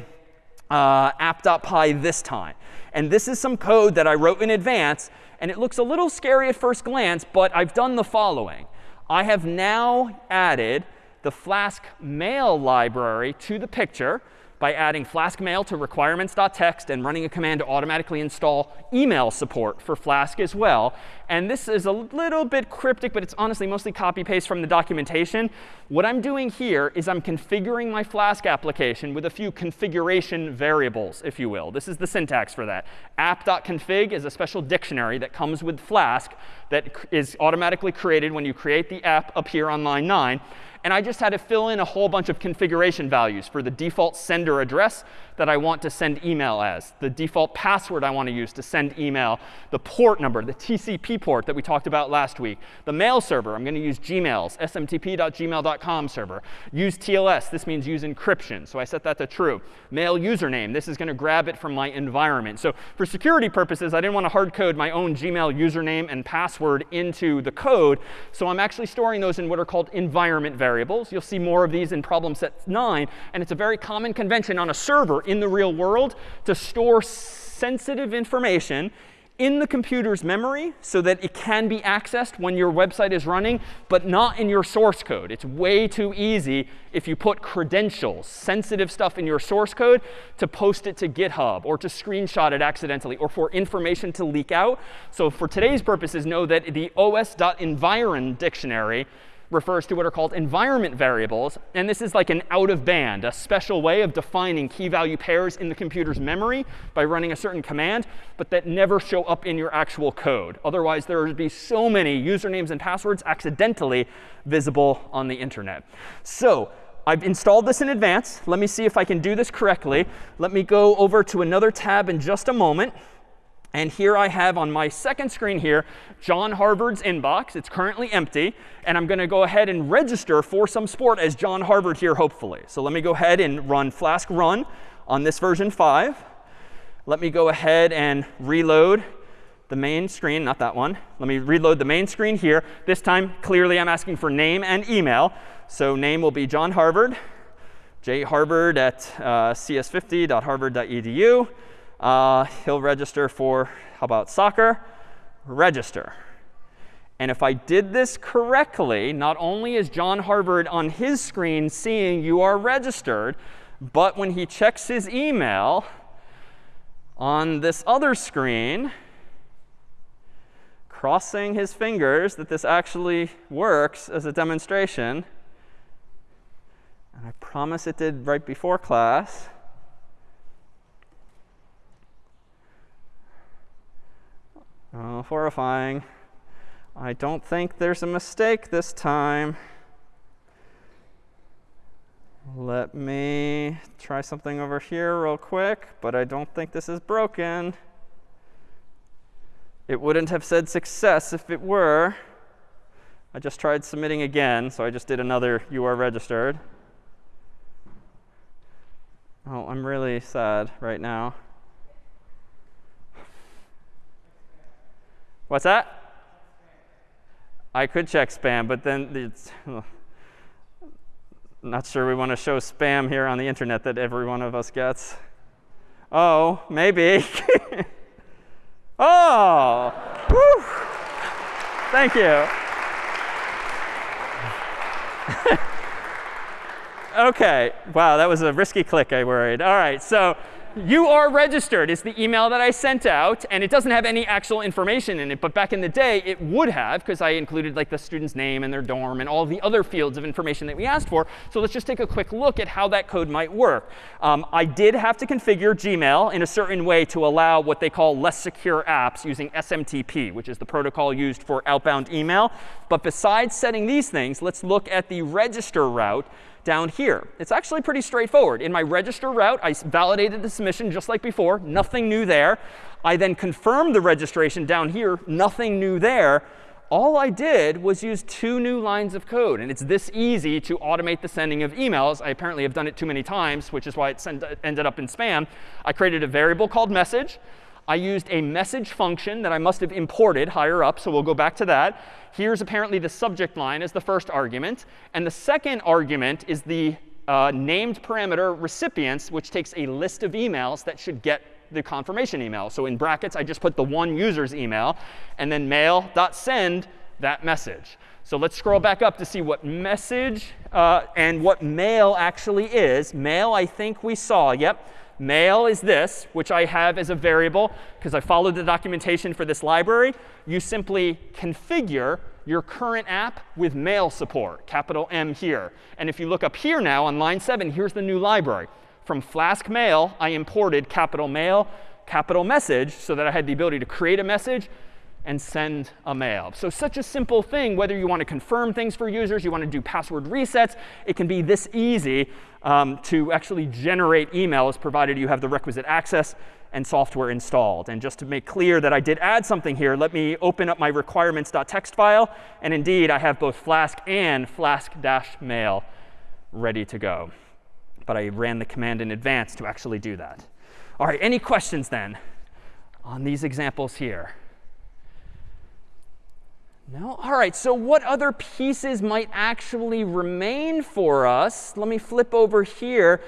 uh, app.py this time. And this is some code that I wrote in advance. And it looks a little scary at first glance, but I've done the following. I have now added the Flask mail library to the picture by adding Flask mail to requirements.txt and running a command to automatically install email support for Flask as well. And this is a little bit cryptic, but it's honestly mostly copy paste from the documentation. What I'm doing here is I'm configuring my Flask application with a few configuration variables, if you will. This is the syntax for that. app.config is a special dictionary that comes with Flask that is automatically created when you create the app up here on line 9 and I just had to fill in a whole bunch of configuration values for the default sender address that I want to send email as, the default password I want to use to send email, the port number, the TCP port that we talked about last week, the mail server. I'm going to use Gmail's smtp.gmail.com server. Use TLS. This means use encryption. So I set that to true. Mail username. This is going to grab it from my environment. So for security purposes, I didn't want to hard code my own Gmail username and password into the code. So I'm actually storing those in what are called environment variables. You'll see more of these in problem set 9. And it's a very common convention on a server in the real world to store sensitive information in the computer's memory so that it can be accessed when your website is running, but not in your source code. It's way too easy if you put credentials, sensitive stuff in your source code, to post it to GitHub or to screenshot it accidentally or for information to leak out. So for today's purposes, know that the os.environ dictionary refers to what are called environment variables. And this is like an out of band, a special way of defining key value pairs in the computer's memory by running a certain command, but that never show up in your actual code. Otherwise, there would be so many usernames and passwords accidentally visible on the internet. So I've installed this in advance. Let me see if I can do this correctly. Let me go over to another tab in just a moment. And here I have on my second screen here, John Harvard's inbox. It's currently empty. And I'm going to go ahead and register for some sport as John Harvard here, hopefully. So let me go ahead and run Flask run on this version 5. Let me go ahead and reload the main screen, not that one. Let me reload the main screen here. This time, clearly, I'm asking for name and email. So name will be John Harvard, jharvard at uh, cs50.harvard.edu. Uh, he'll register for, how about soccer? Register. And if I did this correctly, not only is John Harvard on his screen seeing you are registered, but when he checks his email on this other screen, crossing his fingers that this actually works as a demonstration, and I promise it did right before class, Oh, horrifying. I don't think there's a mistake this time. Let me try something over here real quick, but I don't think this is broken. It wouldn't have said success if it were. I just tried submitting again, so I just did another you are registered. Oh, I'm really sad right now. What's that? I could check spam, but then it's not sure we want to show spam here on the internet that every one of us gets. Oh, maybe. oh, thank you. OK, wow, that was a risky click, I worried. All right, so you are registered is the email that I sent out. And it doesn't have any actual information in it. But back in the day, it would have, because I included like the student's name and their dorm and all the other fields of information that we asked for. So let's just take a quick look at how that code might work. Um, I did have to configure Gmail in a certain way to allow what they call less secure apps using SMTP, which is the protocol used for outbound email. But besides setting these things, let's look at the register route down here. It's actually pretty straightforward. In my register route, I validated the submission just like before. Nothing new there. I then confirmed the registration down here. Nothing new there. All I did was use two new lines of code. And it's this easy to automate the sending of emails. I apparently have done it too many times, which is why it ended up in spam. I created a variable called message. I used a message function that I must have imported higher up. So we'll go back to that. Here's apparently the subject line as the first argument. And the second argument is the uh, named parameter recipients, which takes a list of emails that should get the confirmation email. So in brackets, I just put the one user's email. And then mail.send that message. So let's scroll back up to see what message uh, and what mail actually is. Mail, I think we saw. Yep. Mail is this, which I have as a variable because I followed the documentation for this library. You simply configure your current app with mail support, capital M here. And if you look up here now on line 7, here's the new library. From Flask Mail, I imported capital Mail, capital Message so that I had the ability to create a message and send a mail. So such a simple thing, whether you want to confirm things for users, you want to do password resets, it can be this easy um, to actually generate emails provided you have the requisite access and software installed. And just to make clear that I did add something here, let me open up my requirements.txt file. And indeed, I have both Flask and Flask-mail ready to go. But I ran the command in advance to actually do that. All right, any questions then on these examples here? No? All right, so what other pieces might actually remain for us? Let me flip over here.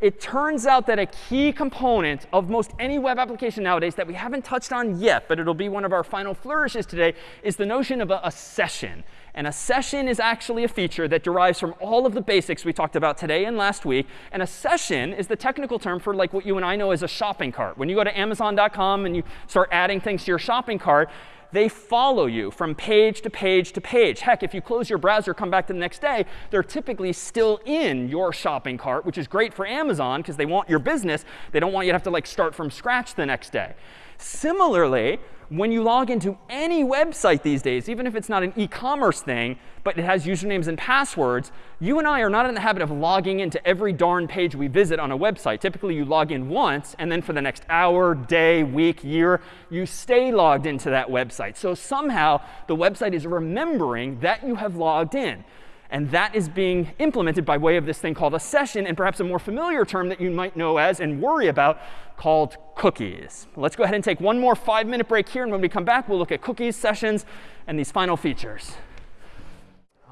It turns out that a key component of most any web application nowadays that we haven't touched on yet, but it'll be one of our final flourishes today, is the notion of a, a session. And a session is actually a feature that derives from all of the basics we talked about today and last week. And a session is the technical term for like what you and I know as a shopping cart. When you go to Amazon.com and you start adding things to your shopping cart, they follow you from page to page to page. Heck, if you close your browser, come back to the next day, they're typically still in your shopping cart, which is great for Amazon because they want your business. They don't want you to have to like start from scratch the next day. Similarly, when you log into any website these days, even if it's not an e-commerce thing, but it has usernames and passwords, you and I are not in the habit of logging into every darn page we visit on a website. Typically, you log in once, and then for the next hour, day, week, year, you stay logged into that website. So somehow, the website is remembering that you have logged in. And that is being implemented by way of this thing called a session, and perhaps a more familiar term that you might know as and worry about called cookies. Let's go ahead and take one more five-minute break here. And when we come back, we'll look at cookies, sessions, and these final features.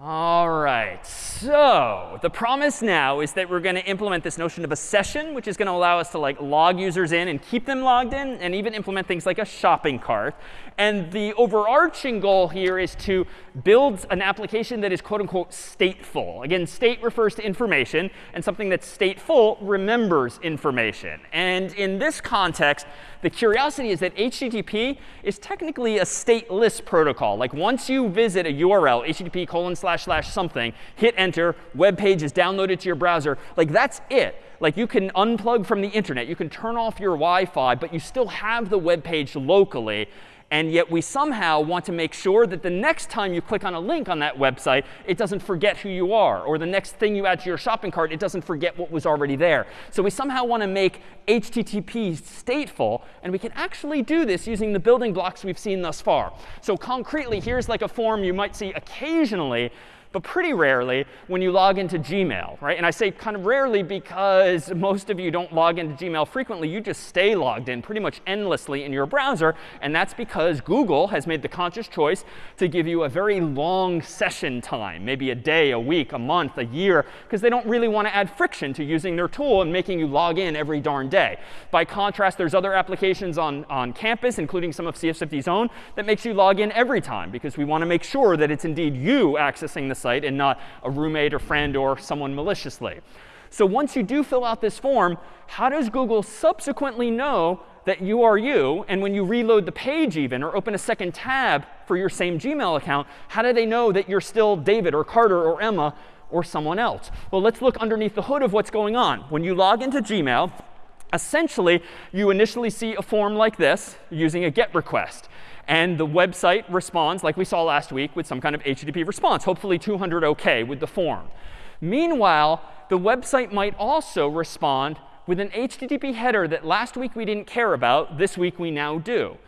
All right, so the promise now is that we're going to implement this notion of a session, which is going to allow us to like log users in and keep them logged in, and even implement things like a shopping cart. And the overarching goal here is to build an application that is quote unquote stateful. Again, state refers to information, and something that's stateful remembers information. And in this context, the curiosity is that HTTP is technically a stateless protocol. Like once you visit a URL, HTTP colon slash slash something, hit enter, web page is downloaded to your browser, like that's it. Like you can unplug from the internet, you can turn off your Wi-Fi, but you still have the web page locally. And yet we somehow want to make sure that the next time you click on a link on that website, it doesn't forget who you are. Or the next thing you add to your shopping cart, it doesn't forget what was already there. So we somehow want to make HTTP stateful. And we can actually do this using the building blocks we've seen thus far. So concretely, here's like a form you might see occasionally but pretty rarely when you log into Gmail, right? And I say kind of rarely because most of you don't log into Gmail frequently. You just stay logged in pretty much endlessly in your browser. And that's because Google has made the conscious choice to give you a very long session time, maybe a day, a week, a month, a year, because they don't really want to add friction to using their tool and making you log in every darn day. By contrast, there's other applications on, on campus, including some of CS50's own, that makes you log in every time because we want to make sure that it's indeed you accessing the site and not a roommate or friend or someone maliciously. So once you do fill out this form, how does Google subsequently know that you are you? And when you reload the page even or open a second tab for your same Gmail account, how do they know that you're still David or Carter or Emma or someone else? Well, let's look underneath the hood of what's going on. When you log into Gmail, essentially, you initially see a form like this using a GET request. And the website responds, like we saw last week, with some kind of HTTP response, hopefully 200 OK with the form. Meanwhile, the website might also respond with an HTTP header that last week we didn't care about, this week we now do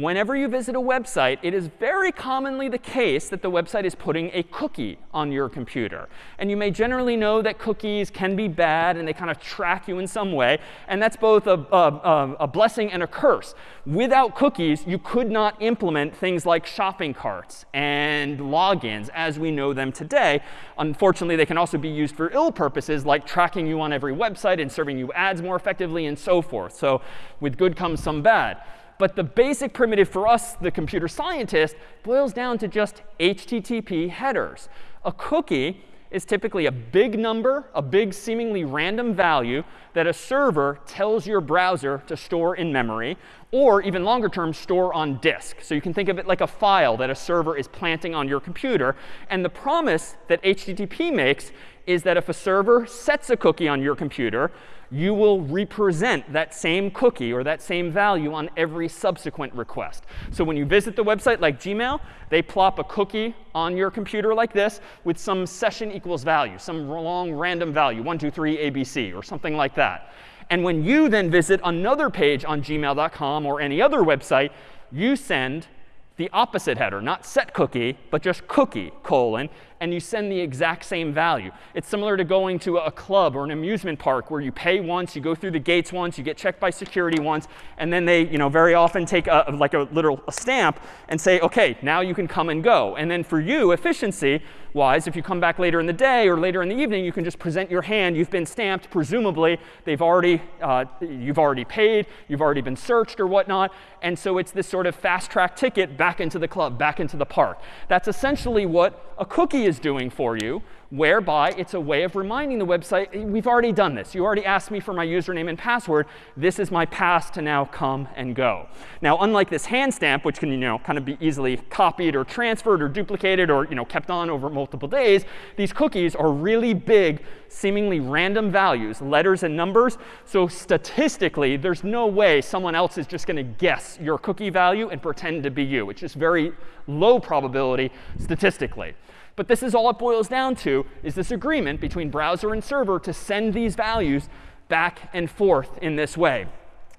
whenever you visit a website, it is very commonly the case that the website is putting a cookie on your computer. And you may generally know that cookies can be bad and they kind of track you in some way. And that's both a, a, a blessing and a curse. Without cookies, you could not implement things like shopping carts and logins as we know them today. Unfortunately, they can also be used for ill purposes like tracking you on every website and serving you ads more effectively and so forth. So with good comes some bad. But the basic primitive for us, the computer scientist, boils down to just HTTP headers. A cookie is typically a big number, a big seemingly random value that a server tells your browser to store in memory, or even longer term, store on disk. So you can think of it like a file that a server is planting on your computer. And the promise that HTTP makes is that if a server sets a cookie on your computer, you will represent that same cookie or that same value on every subsequent request. So when you visit the website like Gmail, they plop a cookie on your computer like this with some session equals value, some long random value, 1, 2, 3, ABC, or something like that. And when you then visit another page on gmail.com or any other website, you send the opposite header, not set cookie, but just cookie, colon, and you send the exact same value. It's similar to going to a club or an amusement park where you pay once, you go through the gates once, you get checked by security once, and then they you know, very often take a, like a literal a stamp and say, OK, now you can come and go. And then for you, efficiency wise, if you come back later in the day or later in the evening, you can just present your hand. You've been stamped. Presumably, they've already, uh, you've already paid. You've already been searched or whatnot. And so it's this sort of fast track ticket back into the club, back into the park. That's essentially what a cookie is doing for you, whereby it's a way of reminding the website, we've already done this. You already asked me for my username and password. This is my pass to now come and go. Now, unlike this hand stamp, which can you know, kind of be easily copied or transferred or duplicated or you know, kept on over multiple days, these cookies are really big, seemingly random values, letters and numbers. So statistically, there's no way someone else is just going to guess your cookie value and pretend to be you. It's just very low probability statistically. But this is all it boils down to, is this agreement between browser and server to send these values back and forth in this way.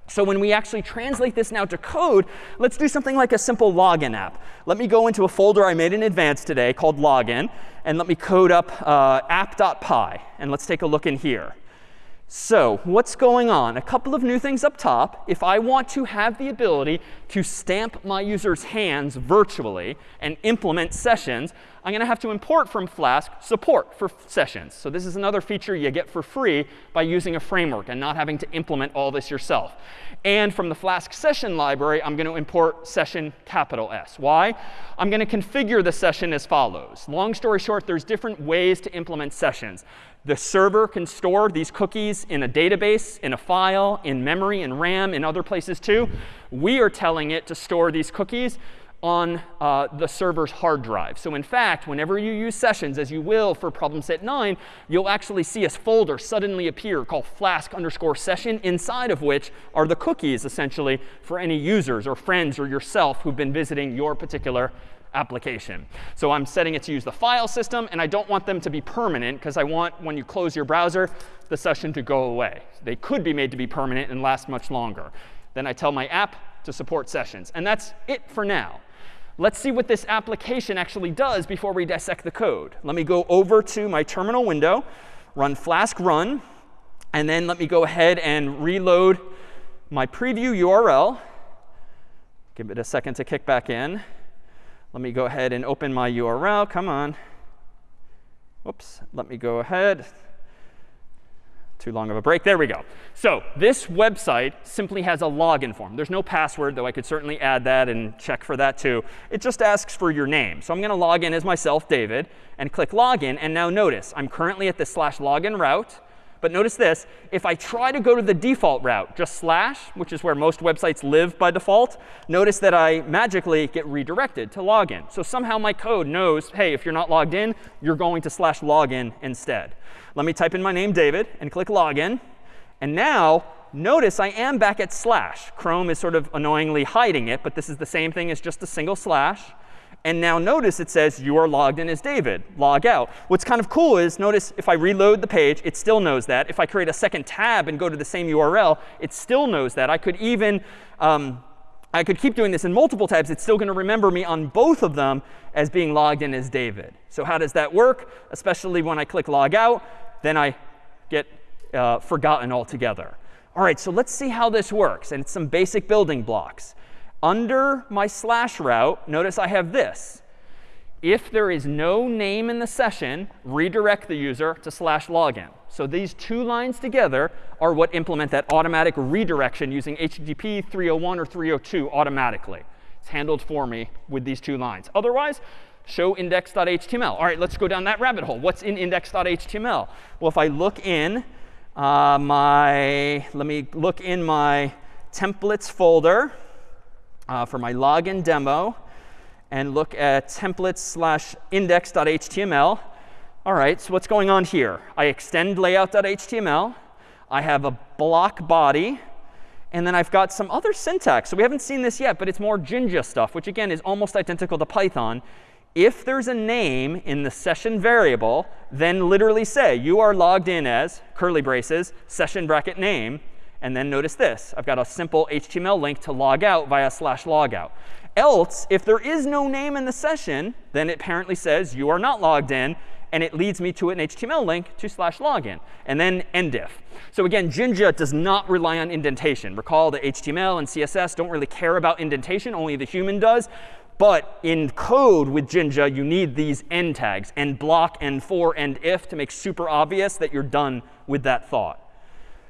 So when we actually translate this now to code, let's do something like a simple login app. Let me go into a folder I made in advance today called login, and let me code up uh, app.py. And let's take a look in here. So what's going on? A couple of new things up top. If I want to have the ability to stamp my user's hands virtually and implement sessions, I'm going to have to import from Flask support for sessions. So this is another feature you get for free by using a framework and not having to implement all this yourself. And from the Flask session library, I'm going to import session capital S. Why? I'm going to configure the session as follows. Long story short, there's different ways to implement sessions. The server can store these cookies in a database, in a file, in memory, in RAM, in other places too. We are telling it to store these cookies on uh, the server's hard drive. So in fact, whenever you use sessions, as you will for problem set 9, you'll actually see a folder suddenly appear called flask underscore session, inside of which are the cookies, essentially, for any users or friends or yourself who've been visiting your particular application. So I'm setting it to use the file system, and I don't want them to be permanent, because I want, when you close your browser, the session to go away. They could be made to be permanent and last much longer. Then I tell my app to support sessions. And that's it for now. Let's see what this application actually does before we dissect the code. Let me go over to my terminal window, run flask run, and then let me go ahead and reload my preview URL. Give it a second to kick back in. Let me go ahead and open my URL. Come on. Whoops. Let me go ahead. Too long of a break. There we go. So this website simply has a login form. There's no password, though I could certainly add that and check for that too. It just asks for your name. So I'm going to log in as myself, David, and click login. And now notice, I'm currently at the slash login route. But notice this, if I try to go to the default route, just slash, which is where most websites live by default, notice that I magically get redirected to login. So somehow my code knows, hey, if you're not logged in, you're going to slash login instead. Let me type in my name, David, and click login. And now, notice I am back at slash. Chrome is sort of annoyingly hiding it, but this is the same thing as just a single slash. And now notice it says you are logged in as David. Log out. What's kind of cool is notice if I reload the page, it still knows that. If I create a second tab and go to the same URL, it still knows that. I could even um, I could keep doing this in multiple tabs. It's still going to remember me on both of them as being logged in as David. So how does that work? Especially when I click log out, then I get uh, forgotten altogether. All right, so let's see how this works. And it's some basic building blocks. Under my slash route, notice I have this. If there is no name in the session, redirect the user to slash login. So these two lines together are what implement that automatic redirection using HTTP 301 or 302 automatically. It's handled for me with these two lines. Otherwise, show index.html. All right, let's go down that rabbit hole. What's in index.html? Well, if I look in uh, my, let me look in my templates folder uh, for my login demo and look at templates slash index.html. All right, so what's going on here? I extend layout.html. I have a block body. And then I've got some other syntax. So we haven't seen this yet, but it's more Jinja stuff, which again is almost identical to Python. If there's a name in the session variable, then literally say you are logged in as curly braces session bracket name. And then notice this. I've got a simple HTML link to log out via slash logout. Else, if there is no name in the session, then it apparently says you are not logged in. And it leads me to an HTML link to slash login. And then endif. So again, Jinja does not rely on indentation. Recall that HTML and CSS don't really care about indentation. Only the human does. But in code with Jinja, you need these end tags, end block, end for, end if, to make super obvious that you're done with that thought.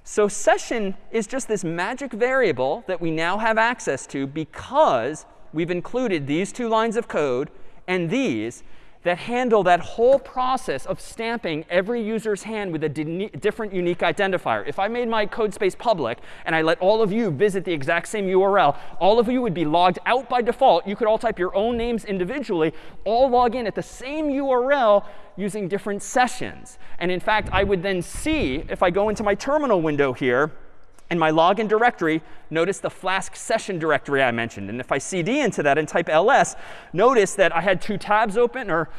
So session is just this magic variable that we now have access to because we've included these two lines of code and these that handle that whole process of stamping every user's hand with a different unique identifier. If I made my code space public and I let all of you visit the exact same URL, all of you would be logged out by default. You could all type your own names individually, all log in at the same URL using different sessions. And in fact, I would then see, if I go into my terminal window here, in my login directory, notice the Flask session directory I mentioned. And if I cd into that and type ls, notice that I had two tabs open, or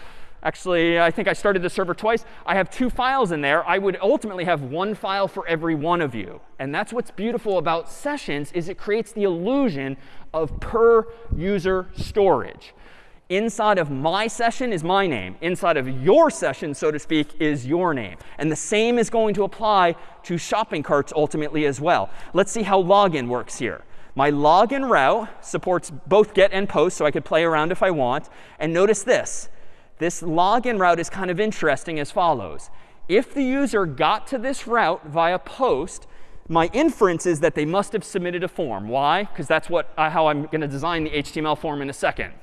actually, I think I started the server twice. I have two files in there. I would ultimately have one file for every one of you. And that's what's beautiful about sessions is it creates the illusion of per user storage. Inside of my session is my name. Inside of your session, so to speak, is your name. And the same is going to apply to shopping carts ultimately as well. Let's see how login works here. My login route supports both get and post, so I could play around if I want. And notice this. This login route is kind of interesting as follows. If the user got to this route via post, my inference is that they must have submitted a form. Why? Because that's what, uh, how I'm going to design the HTML form in a second.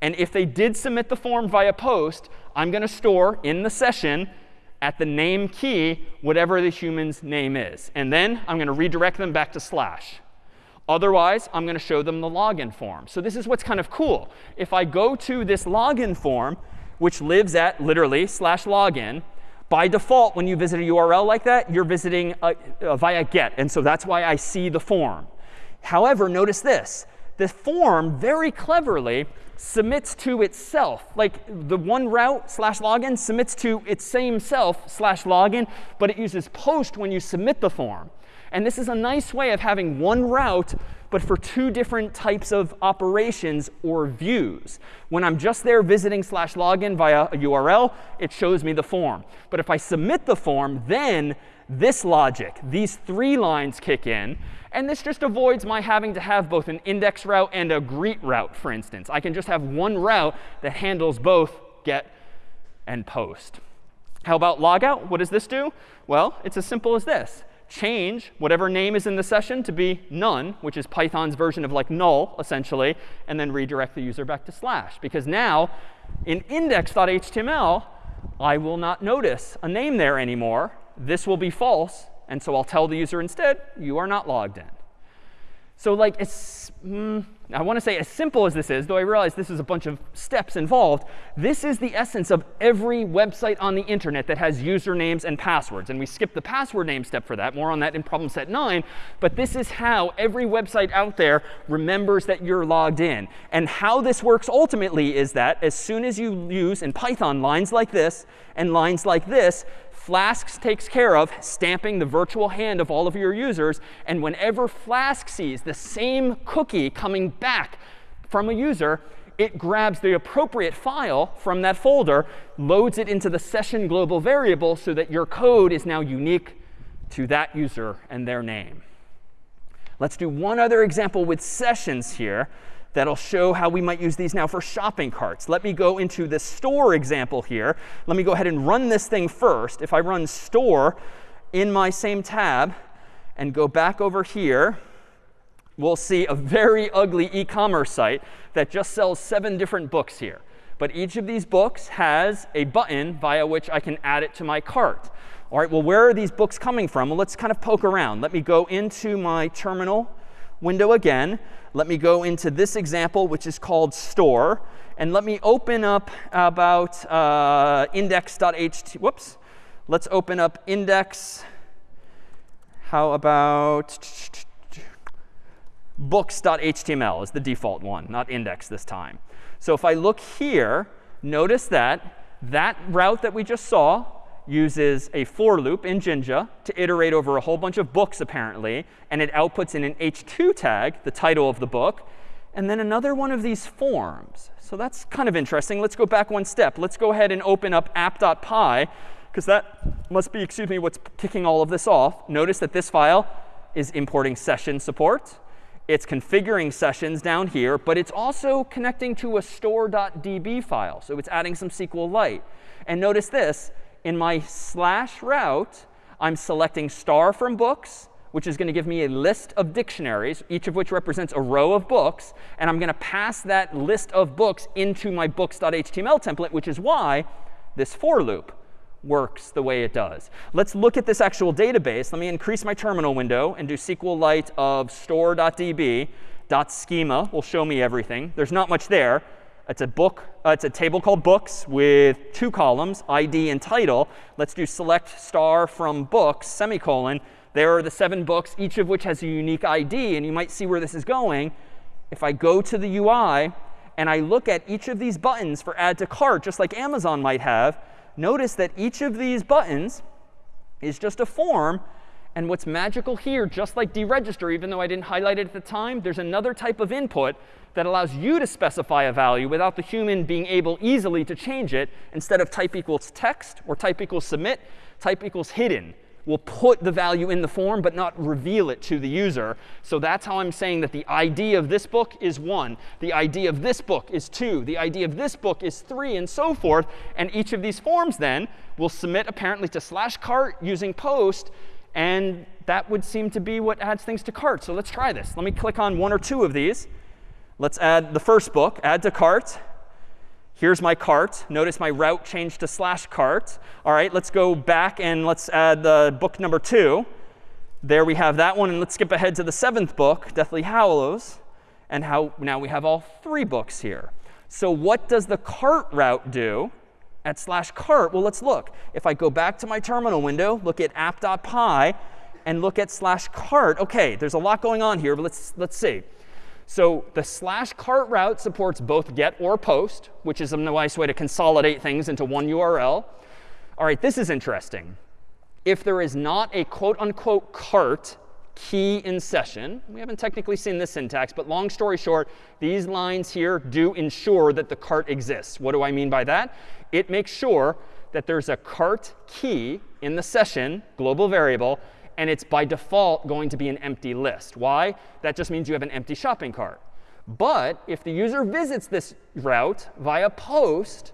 And if they did submit the form via post, I'm going to store in the session at the name key whatever the human's name is. And then I'm going to redirect them back to slash. Otherwise, I'm going to show them the login form. So this is what's kind of cool. If I go to this login form, which lives at literally slash login, by default, when you visit a URL like that, you're visiting a, a via get. And so that's why I see the form. However, notice this. The form, very cleverly, submits to itself. Like the one route slash login submits to its same self slash login, but it uses post when you submit the form. And this is a nice way of having one route, but for two different types of operations or views. When I'm just there visiting slash login via a URL, it shows me the form. But if I submit the form, then this logic, these three lines kick in. And this just avoids my having to have both an index route and a greet route, for instance. I can just have one route that handles both get and post. How about logout? What does this do? Well, it's as simple as this. Change whatever name is in the session to be none, which is Python's version of like null, essentially, and then redirect the user back to slash. Because now, in index.html, I will not notice a name there anymore. This will be false, and so I'll tell the user instead, you are not logged in. So like, it's, mm, I want to say as simple as this is, though I realize this is a bunch of steps involved, this is the essence of every website on the internet that has usernames and passwords. And we skipped the password name step for that. More on that in problem set 9. But this is how every website out there remembers that you're logged in. And how this works ultimately is that as soon as you use in Python lines like this and lines like this, Flask takes care of stamping the virtual hand of all of your users. And whenever Flask sees the same cookie coming back from a user, it grabs the appropriate file from that folder, loads it into the session global variable so that your code is now unique to that user and their name. Let's do one other example with sessions here that'll show how we might use these now for shopping carts. Let me go into the store example here. Let me go ahead and run this thing first. If I run store in my same tab and go back over here, we'll see a very ugly e-commerce site that just sells seven different books here. But each of these books has a button via which I can add it to my cart. All right, well, where are these books coming from? Well, let's kind of poke around. Let me go into my terminal window again. Let me go into this example, which is called store. And let me open up about uh, index.ht. Whoops. Let's open up index. How about books.html is the default one, not index this time. So if I look here, notice that that route that we just saw uses a for loop in Jinja to iterate over a whole bunch of books, apparently. And it outputs in an h2 tag, the title of the book, and then another one of these forms. So that's kind of interesting. Let's go back one step. Let's go ahead and open up app.py, because that must be, excuse me, what's kicking all of this off. Notice that this file is importing session support. It's configuring sessions down here, but it's also connecting to a store.db file. So it's adding some SQLite. And notice this in my slash route, I'm selecting star from books, which is going to give me a list of dictionaries, each of which represents a row of books. And I'm going to pass that list of books into my books.html template, which is why this for loop works the way it does. Let's look at this actual database. Let me increase my terminal window and do SQLite of store.db. .schema will show me everything. There's not much there. It's a book. Uh, it's a table called books with two columns, ID and title. Let's do select star from books, semicolon. There are the seven books, each of which has a unique ID. And you might see where this is going. If I go to the UI and I look at each of these buttons for add to cart, just like Amazon might have, notice that each of these buttons is just a form and what's magical here, just like deregister, even though I didn't highlight it at the time, there's another type of input that allows you to specify a value without the human being able easily to change it. Instead of type equals text or type equals submit, type equals hidden. We'll put the value in the form but not reveal it to the user. So that's how I'm saying that the ID of this book is 1. The ID of this book is 2. The ID of this book is 3, and so forth. And each of these forms then will submit apparently to slash cart using post and that would seem to be what adds things to cart. So let's try this. Let me click on one or two of these. Let's add the first book, add to cart. Here's my cart. Notice my route changed to slash cart. All right, let's go back and let's add the book number two. There we have that one. And let's skip ahead to the seventh book, Deathly Hallows. And how now we have all three books here. So what does the cart route do? at slash cart, well, let's look. If I go back to my terminal window, look at app.py, and look at slash cart, OK, there's a lot going on here, but let's, let's see. So the slash cart route supports both get or post, which is a nice way to consolidate things into one URL. All right, this is interesting. If there is not a quote unquote cart key in session. We haven't technically seen this syntax, but long story short, these lines here do ensure that the cart exists. What do I mean by that? it makes sure that there's a cart key in the session global variable, and it's by default going to be an empty list. Why? That just means you have an empty shopping cart. But if the user visits this route via post,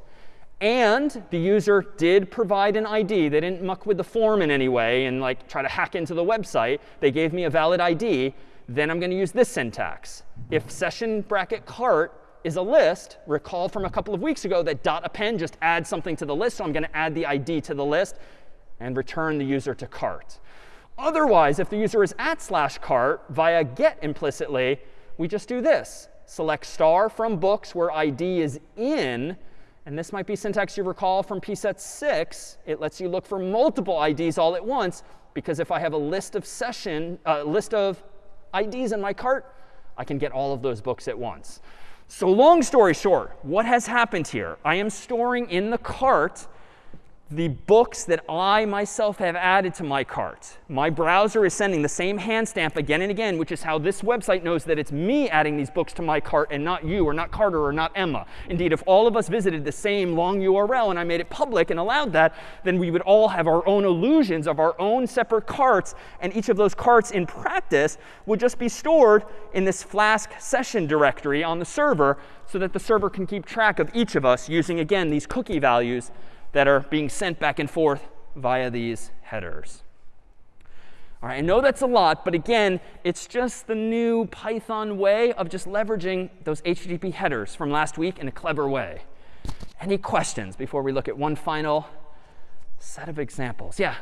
and the user did provide an ID. They didn't muck with the form in any way and like try to hack into the website. They gave me a valid ID. Then I'm going to use this syntax. If session bracket cart is a list. Recall from a couple of weeks ago that dot append just adds something to the list. So I'm going to add the ID to the list and return the user to cart. Otherwise, if the user is at slash cart via get implicitly, we just do this. Select star from books where ID is in. And this might be syntax you recall from pset 6. It lets you look for multiple IDs all at once. Because if I have a list of session, uh, list of IDs in my cart, I can get all of those books at once. So long story short, what has happened here? I am storing in the cart the books that I myself have added to my cart. My browser is sending the same hand stamp again and again, which is how this website knows that it's me adding these books to my cart and not you or not Carter or not Emma. Indeed, if all of us visited the same long URL and I made it public and allowed that, then we would all have our own illusions of our own separate carts. And each of those carts in practice would just be stored in this Flask session directory on the server so that the server can keep track of each of us using, again, these cookie values that are being sent back and forth via these headers. All right, I know that's a lot, but again, it's just the new Python way of just leveraging those HTTP headers from last week in a clever way. Any questions before we look at one final set of examples? Yeah?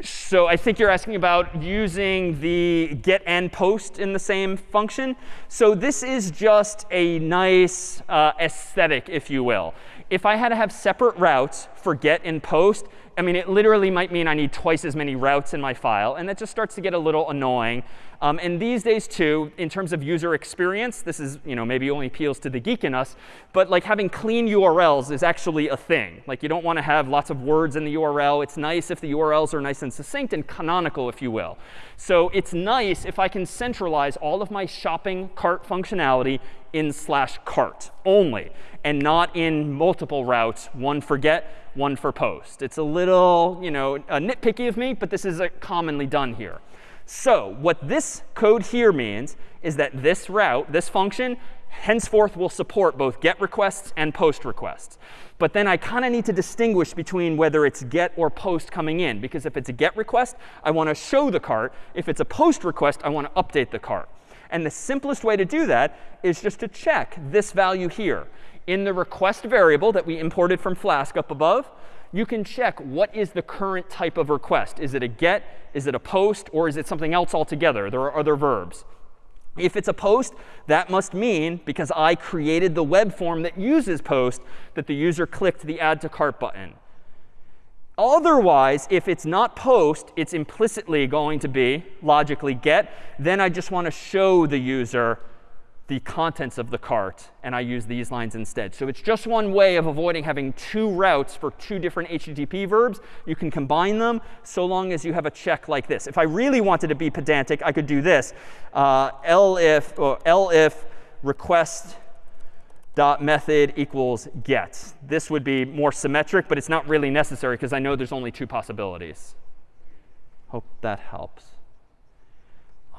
So I think you're asking about using the get and post in the same function. So this is just a nice uh, aesthetic, if you will. If I had to have separate routes for get and post, I mean, it literally might mean I need twice as many routes in my file. And that just starts to get a little annoying. Um, and these days, too, in terms of user experience, this is, you know, maybe only appeals to the geek in us. But like having clean URLs is actually a thing. Like you don't want to have lots of words in the URL. It's nice if the URLs are nice and succinct and canonical, if you will. So it's nice if I can centralize all of my shopping cart functionality in slash cart only and not in multiple routes, one for get, one for post. It's a little, you know, nitpicky of me, but this is commonly done here. So what this code here means is that this route, this function, henceforth will support both get requests and post requests. But then I kind of need to distinguish between whether it's get or post coming in. Because if it's a get request, I want to show the cart. If it's a post request, I want to update the cart. And the simplest way to do that is just to check this value here. In the request variable that we imported from Flask up above, you can check what is the current type of request. Is it a get? Is it a post? Or is it something else altogether? There are other verbs. If it's a post, that must mean, because I created the web form that uses post, that the user clicked the add to cart button. Otherwise, if it's not post, it's implicitly going to be logically get. Then I just want to show the user the contents of the cart, and I use these lines instead. So it's just one way of avoiding having two routes for two different HTTP verbs. You can combine them so long as you have a check like this. If I really wanted to be pedantic, I could do this. Uh, elif, or elif request dot method equals get. This would be more symmetric, but it's not really necessary because I know there's only two possibilities. Hope that helps.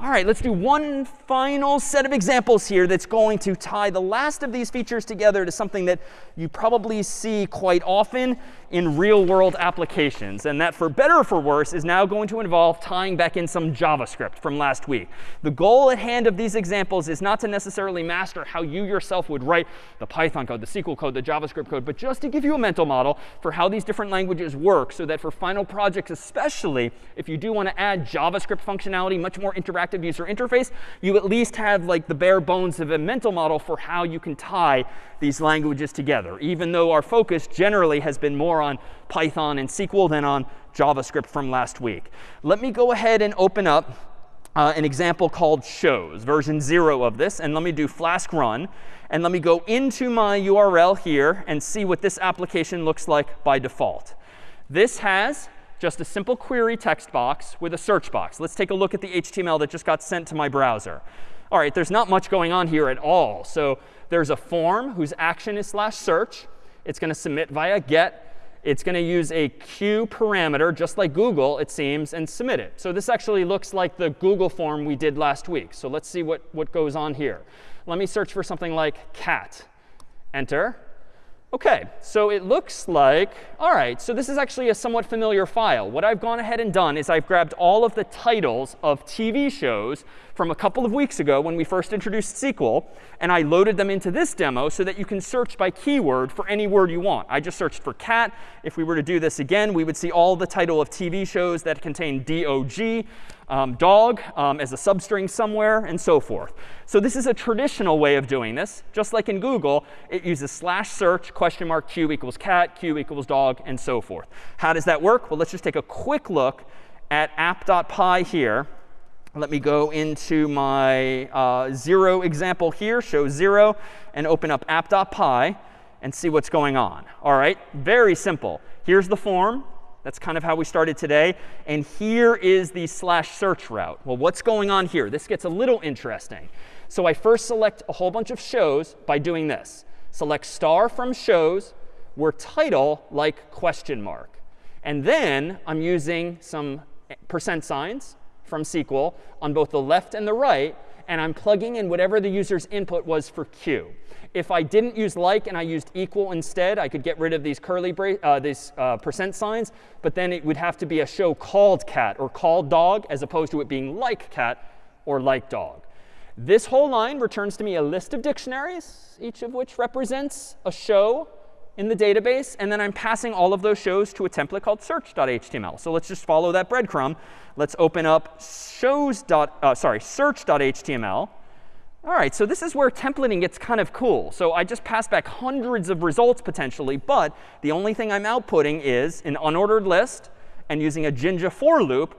All right, let's do one final set of examples here that's going to tie the last of these features together to something that you probably see quite often in real world applications. And that, for better or for worse, is now going to involve tying back in some JavaScript from last week. The goal at hand of these examples is not to necessarily master how you yourself would write the Python code, the SQL code, the JavaScript code, but just to give you a mental model for how these different languages work so that for final projects, especially if you do want to add JavaScript functionality, much more interactive interactive user interface, you at least have like the bare bones of a mental model for how you can tie these languages together, even though our focus generally has been more on Python and SQL than on JavaScript from last week. Let me go ahead and open up uh, an example called shows, version 0 of this. And let me do flask run. And let me go into my URL here and see what this application looks like by default. This has just a simple query text box with a search box. Let's take a look at the HTML that just got sent to my browser. All right, there's not much going on here at all. So there's a form whose action is slash search. It's going to submit via get. It's going to use a Q parameter, just like Google, it seems, and submit it. So this actually looks like the Google form we did last week. So let's see what, what goes on here. Let me search for something like cat. Enter. OK, so it looks like, all right, so this is actually a somewhat familiar file. What I've gone ahead and done is I've grabbed all of the titles of TV shows from a couple of weeks ago when we first introduced SQL, and I loaded them into this demo so that you can search by keyword for any word you want. I just searched for cat. If we were to do this again, we would see all the title of TV shows that contain DOG um, dog um, as a substring somewhere, and so forth. So this is a traditional way of doing this. Just like in Google, it uses slash search, question mark, q equals cat, q equals dog, and so forth. How does that work? Well, let's just take a quick look at app.py here. Let me go into my uh, 0 example here, show 0, and open up app.py and see what's going on. All right, very simple. Here's the form. That's kind of how we started today. And here is the slash search route. Well, what's going on here? This gets a little interesting. So I first select a whole bunch of shows by doing this. Select star from shows where title like question mark. And then I'm using some percent signs from SQL on both the left and the right. And I'm plugging in whatever the user's input was for q. If I didn't use like and I used equal instead, I could get rid of these curly uh, these uh, percent signs. But then it would have to be a show called cat or called dog, as opposed to it being like cat or like dog. This whole line returns to me a list of dictionaries, each of which represents a show in the database. And then I'm passing all of those shows to a template called search.html. So let's just follow that breadcrumb. Let's open up shows. Uh, sorry, search.html. All right, so this is where templating gets kind of cool. So I just pass back hundreds of results potentially, but the only thing I'm outputting is an unordered list and using a Jinja for loop,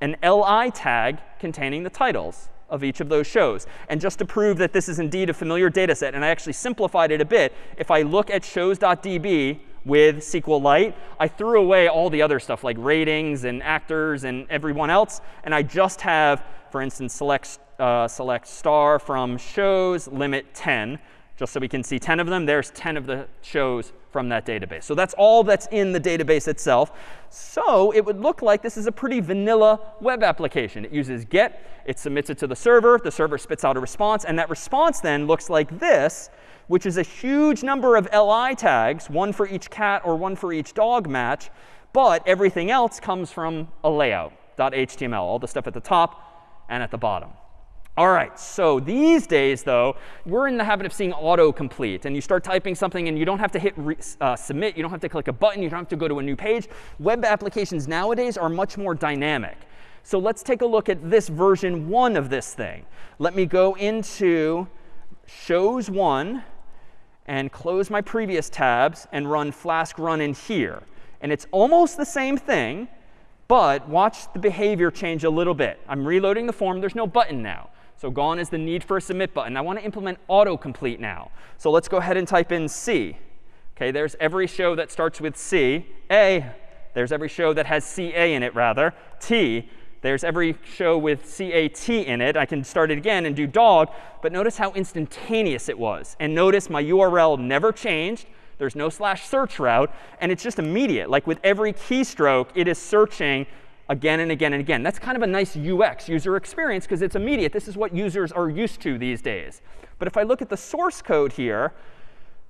an li tag containing the titles of each of those shows. And just to prove that this is indeed a familiar data set, and I actually simplified it a bit, if I look at shows.db with SQLite, I threw away all the other stuff like ratings and actors and everyone else, and I just have, for instance, select uh, select star from shows, limit 10, just so we can see 10 of them. There's 10 of the shows from that database. So that's all that's in the database itself. So it would look like this is a pretty vanilla web application. It uses get, it submits it to the server, the server spits out a response, and that response then looks like this, which is a huge number of li tags, one for each cat or one for each dog match. But everything else comes from a layout.html, all the stuff at the top and at the bottom. All right, so these days, though, we're in the habit of seeing autocomplete. And you start typing something, and you don't have to hit uh, submit. You don't have to click a button. You don't have to go to a new page. Web applications nowadays are much more dynamic. So let's take a look at this version 1 of this thing. Let me go into shows 1 and close my previous tabs and run flask run in here. And it's almost the same thing, but watch the behavior change a little bit. I'm reloading the form. There's no button now. So gone is the need for a submit button. I want to implement autocomplete now. So let's go ahead and type in C. OK, there's every show that starts with C. A, there's every show that has CA in it, rather. T, there's every show with CAT in it. I can start it again and do dog. But notice how instantaneous it was. And notice my URL never changed. There's no slash search route. And it's just immediate. Like with every keystroke, it is searching again and again and again. That's kind of a nice UX, user experience, because it's immediate. This is what users are used to these days. But if I look at the source code here,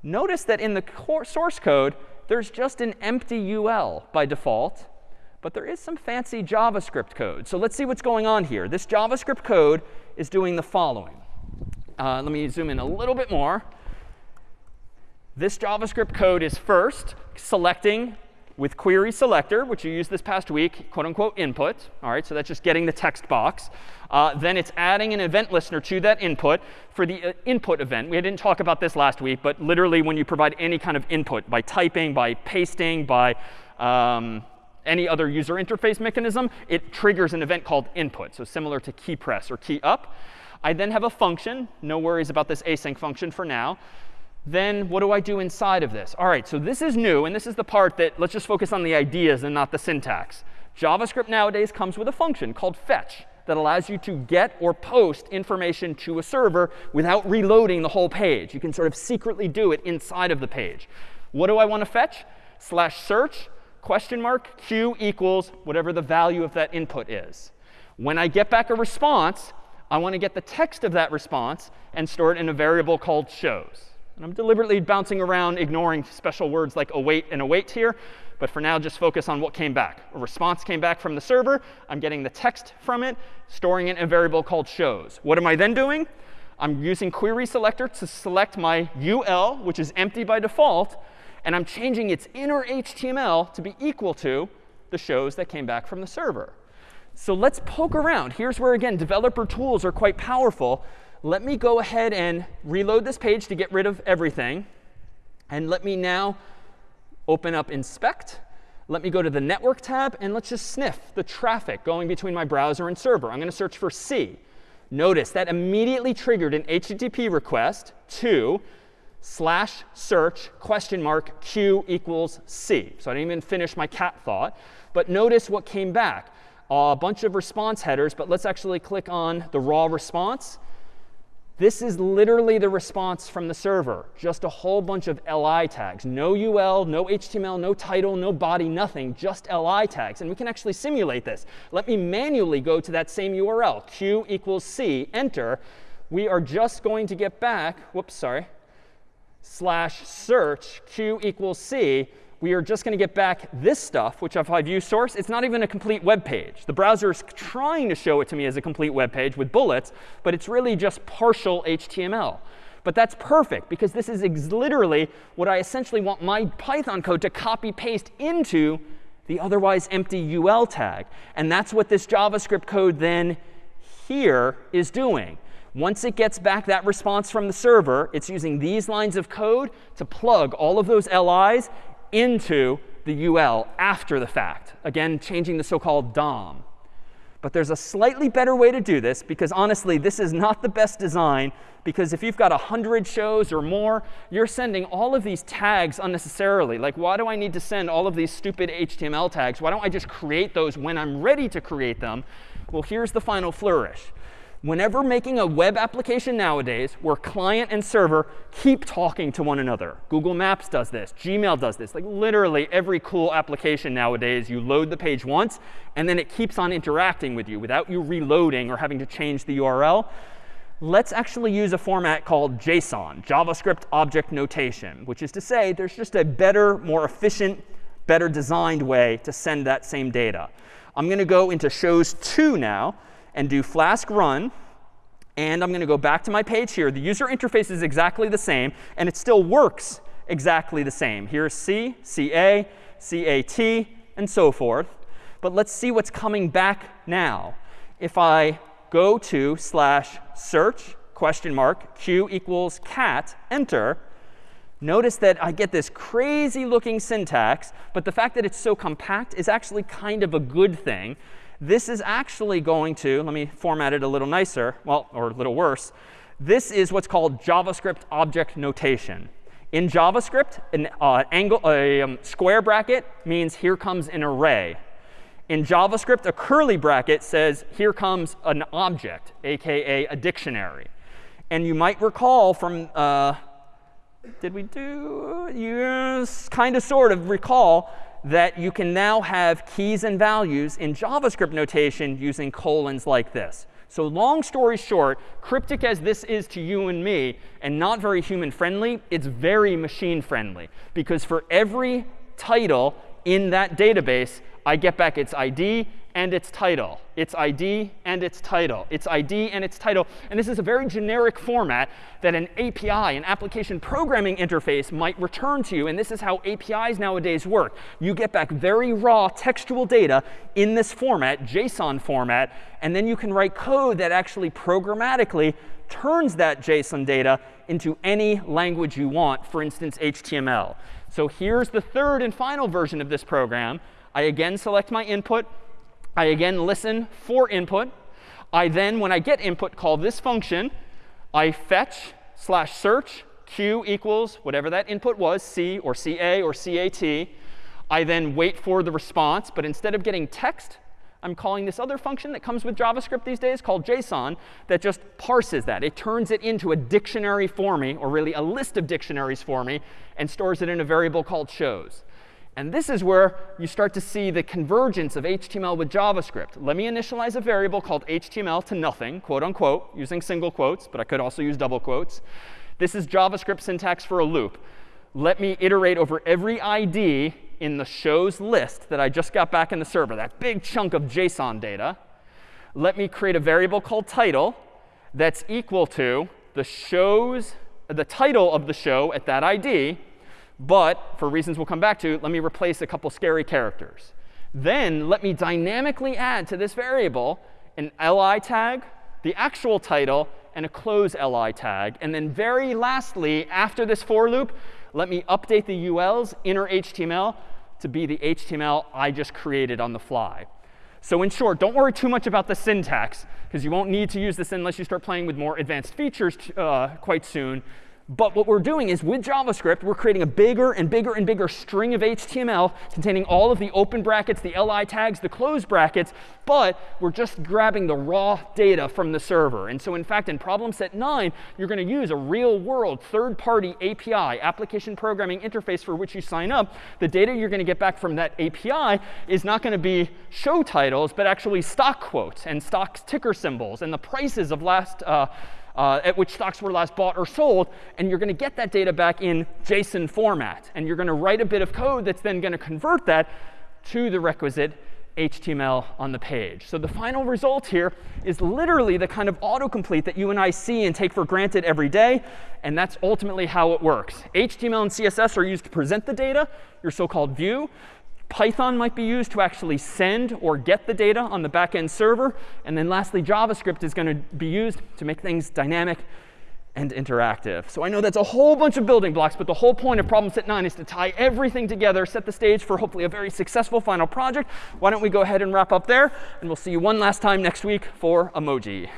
notice that in the source code, there's just an empty UL by default. But there is some fancy JavaScript code. So let's see what's going on here. This JavaScript code is doing the following. Uh, let me zoom in a little bit more. This JavaScript code is first selecting with query selector, which you used this past week, quote unquote input. All right, so that's just getting the text box. Uh, then it's adding an event listener to that input for the uh, input event. We didn't talk about this last week, but literally when you provide any kind of input by typing, by pasting, by um, any other user interface mechanism, it triggers an event called input. So similar to key press or key up. I then have a function. No worries about this async function for now then what do I do inside of this? All right, so this is new. And this is the part that let's just focus on the ideas and not the syntax. JavaScript nowadays comes with a function called fetch that allows you to get or post information to a server without reloading the whole page. You can sort of secretly do it inside of the page. What do I want to fetch? Slash search question mark q equals whatever the value of that input is. When I get back a response, I want to get the text of that response and store it in a variable called shows. And I'm deliberately bouncing around, ignoring special words like await and await here. But for now, just focus on what came back. A response came back from the server. I'm getting the text from it, storing it in a variable called shows. What am I then doing? I'm using query selector to select my UL, which is empty by default. And I'm changing its inner HTML to be equal to the shows that came back from the server. So let's poke around. Here's where, again, developer tools are quite powerful. Let me go ahead and reload this page to get rid of everything. And let me now open up inspect. Let me go to the network tab, and let's just sniff the traffic going between my browser and server. I'm going to search for C. Notice that immediately triggered an HTTP request to slash search question mark q equals c. So I didn't even finish my cat thought. But notice what came back. a bunch of response headers, but let's actually click on the raw response. This is literally the response from the server, just a whole bunch of li tags. No ul, no HTML, no title, no body, nothing, just li tags. And we can actually simulate this. Let me manually go to that same URL, q equals c, enter. We are just going to get back, whoops, sorry, slash search q equals c we are just going to get back this stuff, which if I view source, it's not even a complete web page. The browser is trying to show it to me as a complete web page with bullets, but it's really just partial HTML. But that's perfect, because this is literally what I essentially want my Python code to copy paste into the otherwise empty UL tag. And that's what this JavaScript code then here is doing. Once it gets back that response from the server, it's using these lines of code to plug all of those LIs into the UL after the fact. Again, changing the so-called DOM. But there's a slightly better way to do this, because honestly, this is not the best design. Because if you've got 100 shows or more, you're sending all of these tags unnecessarily. Like, why do I need to send all of these stupid HTML tags? Why don't I just create those when I'm ready to create them? Well, here's the final flourish whenever making a web application nowadays where client and server keep talking to one another. Google Maps does this. Gmail does this. Like literally every cool application nowadays, you load the page once, and then it keeps on interacting with you without you reloading or having to change the URL. Let's actually use a format called JSON, JavaScript Object Notation, which is to say there's just a better, more efficient, better designed way to send that same data. I'm going to go into shows 2 now and do flask run. And I'm going to go back to my page here. The user interface is exactly the same, and it still works exactly the same. Here's C, CA, CAT, and so forth. But let's see what's coming back now. If I go to slash search question mark q equals cat, enter, notice that I get this crazy looking syntax. But the fact that it's so compact is actually kind of a good thing this is actually going to, let me format it a little nicer, well, or a little worse. This is what's called JavaScript object notation. In JavaScript, an uh, angle, a um, square bracket means here comes an array. In JavaScript, a curly bracket says here comes an object, aka a dictionary. And you might recall from, uh, did we do, yes, kind of sort of recall that you can now have keys and values in JavaScript notation using colons like this. So long story short, cryptic as this is to you and me, and not very human friendly, it's very machine friendly. Because for every title in that database, I get back its ID and its title. Its ID and its title. Its ID and its title. And this is a very generic format that an API, an application programming interface, might return to you. And this is how APIs nowadays work. You get back very raw textual data in this format, JSON format. And then you can write code that actually programmatically turns that JSON data into any language you want, for instance, HTML. So here's the third and final version of this program. I again select my input. I again listen for input. I then, when I get input, call this function. I fetch slash search q equals whatever that input was, c or ca or cat. I then wait for the response. But instead of getting text, I'm calling this other function that comes with JavaScript these days called JSON that just parses that. It turns it into a dictionary for me, or really a list of dictionaries for me, and stores it in a variable called shows. And this is where you start to see the convergence of HTML with JavaScript. Let me initialize a variable called HTML to nothing, quote unquote, using single quotes, but I could also use double quotes. This is JavaScript syntax for a loop. Let me iterate over every ID in the shows list that I just got back in the server, that big chunk of JSON data. Let me create a variable called title that's equal to the shows, the title of the show at that ID. But for reasons we'll come back to, let me replace a couple scary characters. Then let me dynamically add to this variable an li tag, the actual title, and a close li tag. And then very lastly, after this for loop, let me update the UL's inner HTML to be the HTML I just created on the fly. So in short, don't worry too much about the syntax, because you won't need to use this unless you start playing with more advanced features uh, quite soon. But what we're doing is with JavaScript, we're creating a bigger and bigger and bigger string of HTML containing all of the open brackets, the li tags, the close brackets. But we're just grabbing the raw data from the server. And so in fact, in problem set 9, you're going to use a real world third-party API, application programming interface for which you sign up. The data you're going to get back from that API is not going to be show titles, but actually stock quotes and stock ticker symbols and the prices of last uh, uh, at which stocks were last bought or sold. And you're going to get that data back in JSON format. And you're going to write a bit of code that's then going to convert that to the requisite HTML on the page. So the final result here is literally the kind of autocomplete that you and I see and take for granted every day. And that's ultimately how it works. HTML and CSS are used to present the data, your so-called view. Python might be used to actually send or get the data on the backend server. And then lastly, JavaScript is going to be used to make things dynamic and interactive. So I know that's a whole bunch of building blocks, but the whole point of problem set 9 is to tie everything together, set the stage for hopefully a very successful final project. Why don't we go ahead and wrap up there? And we'll see you one last time next week for emoji.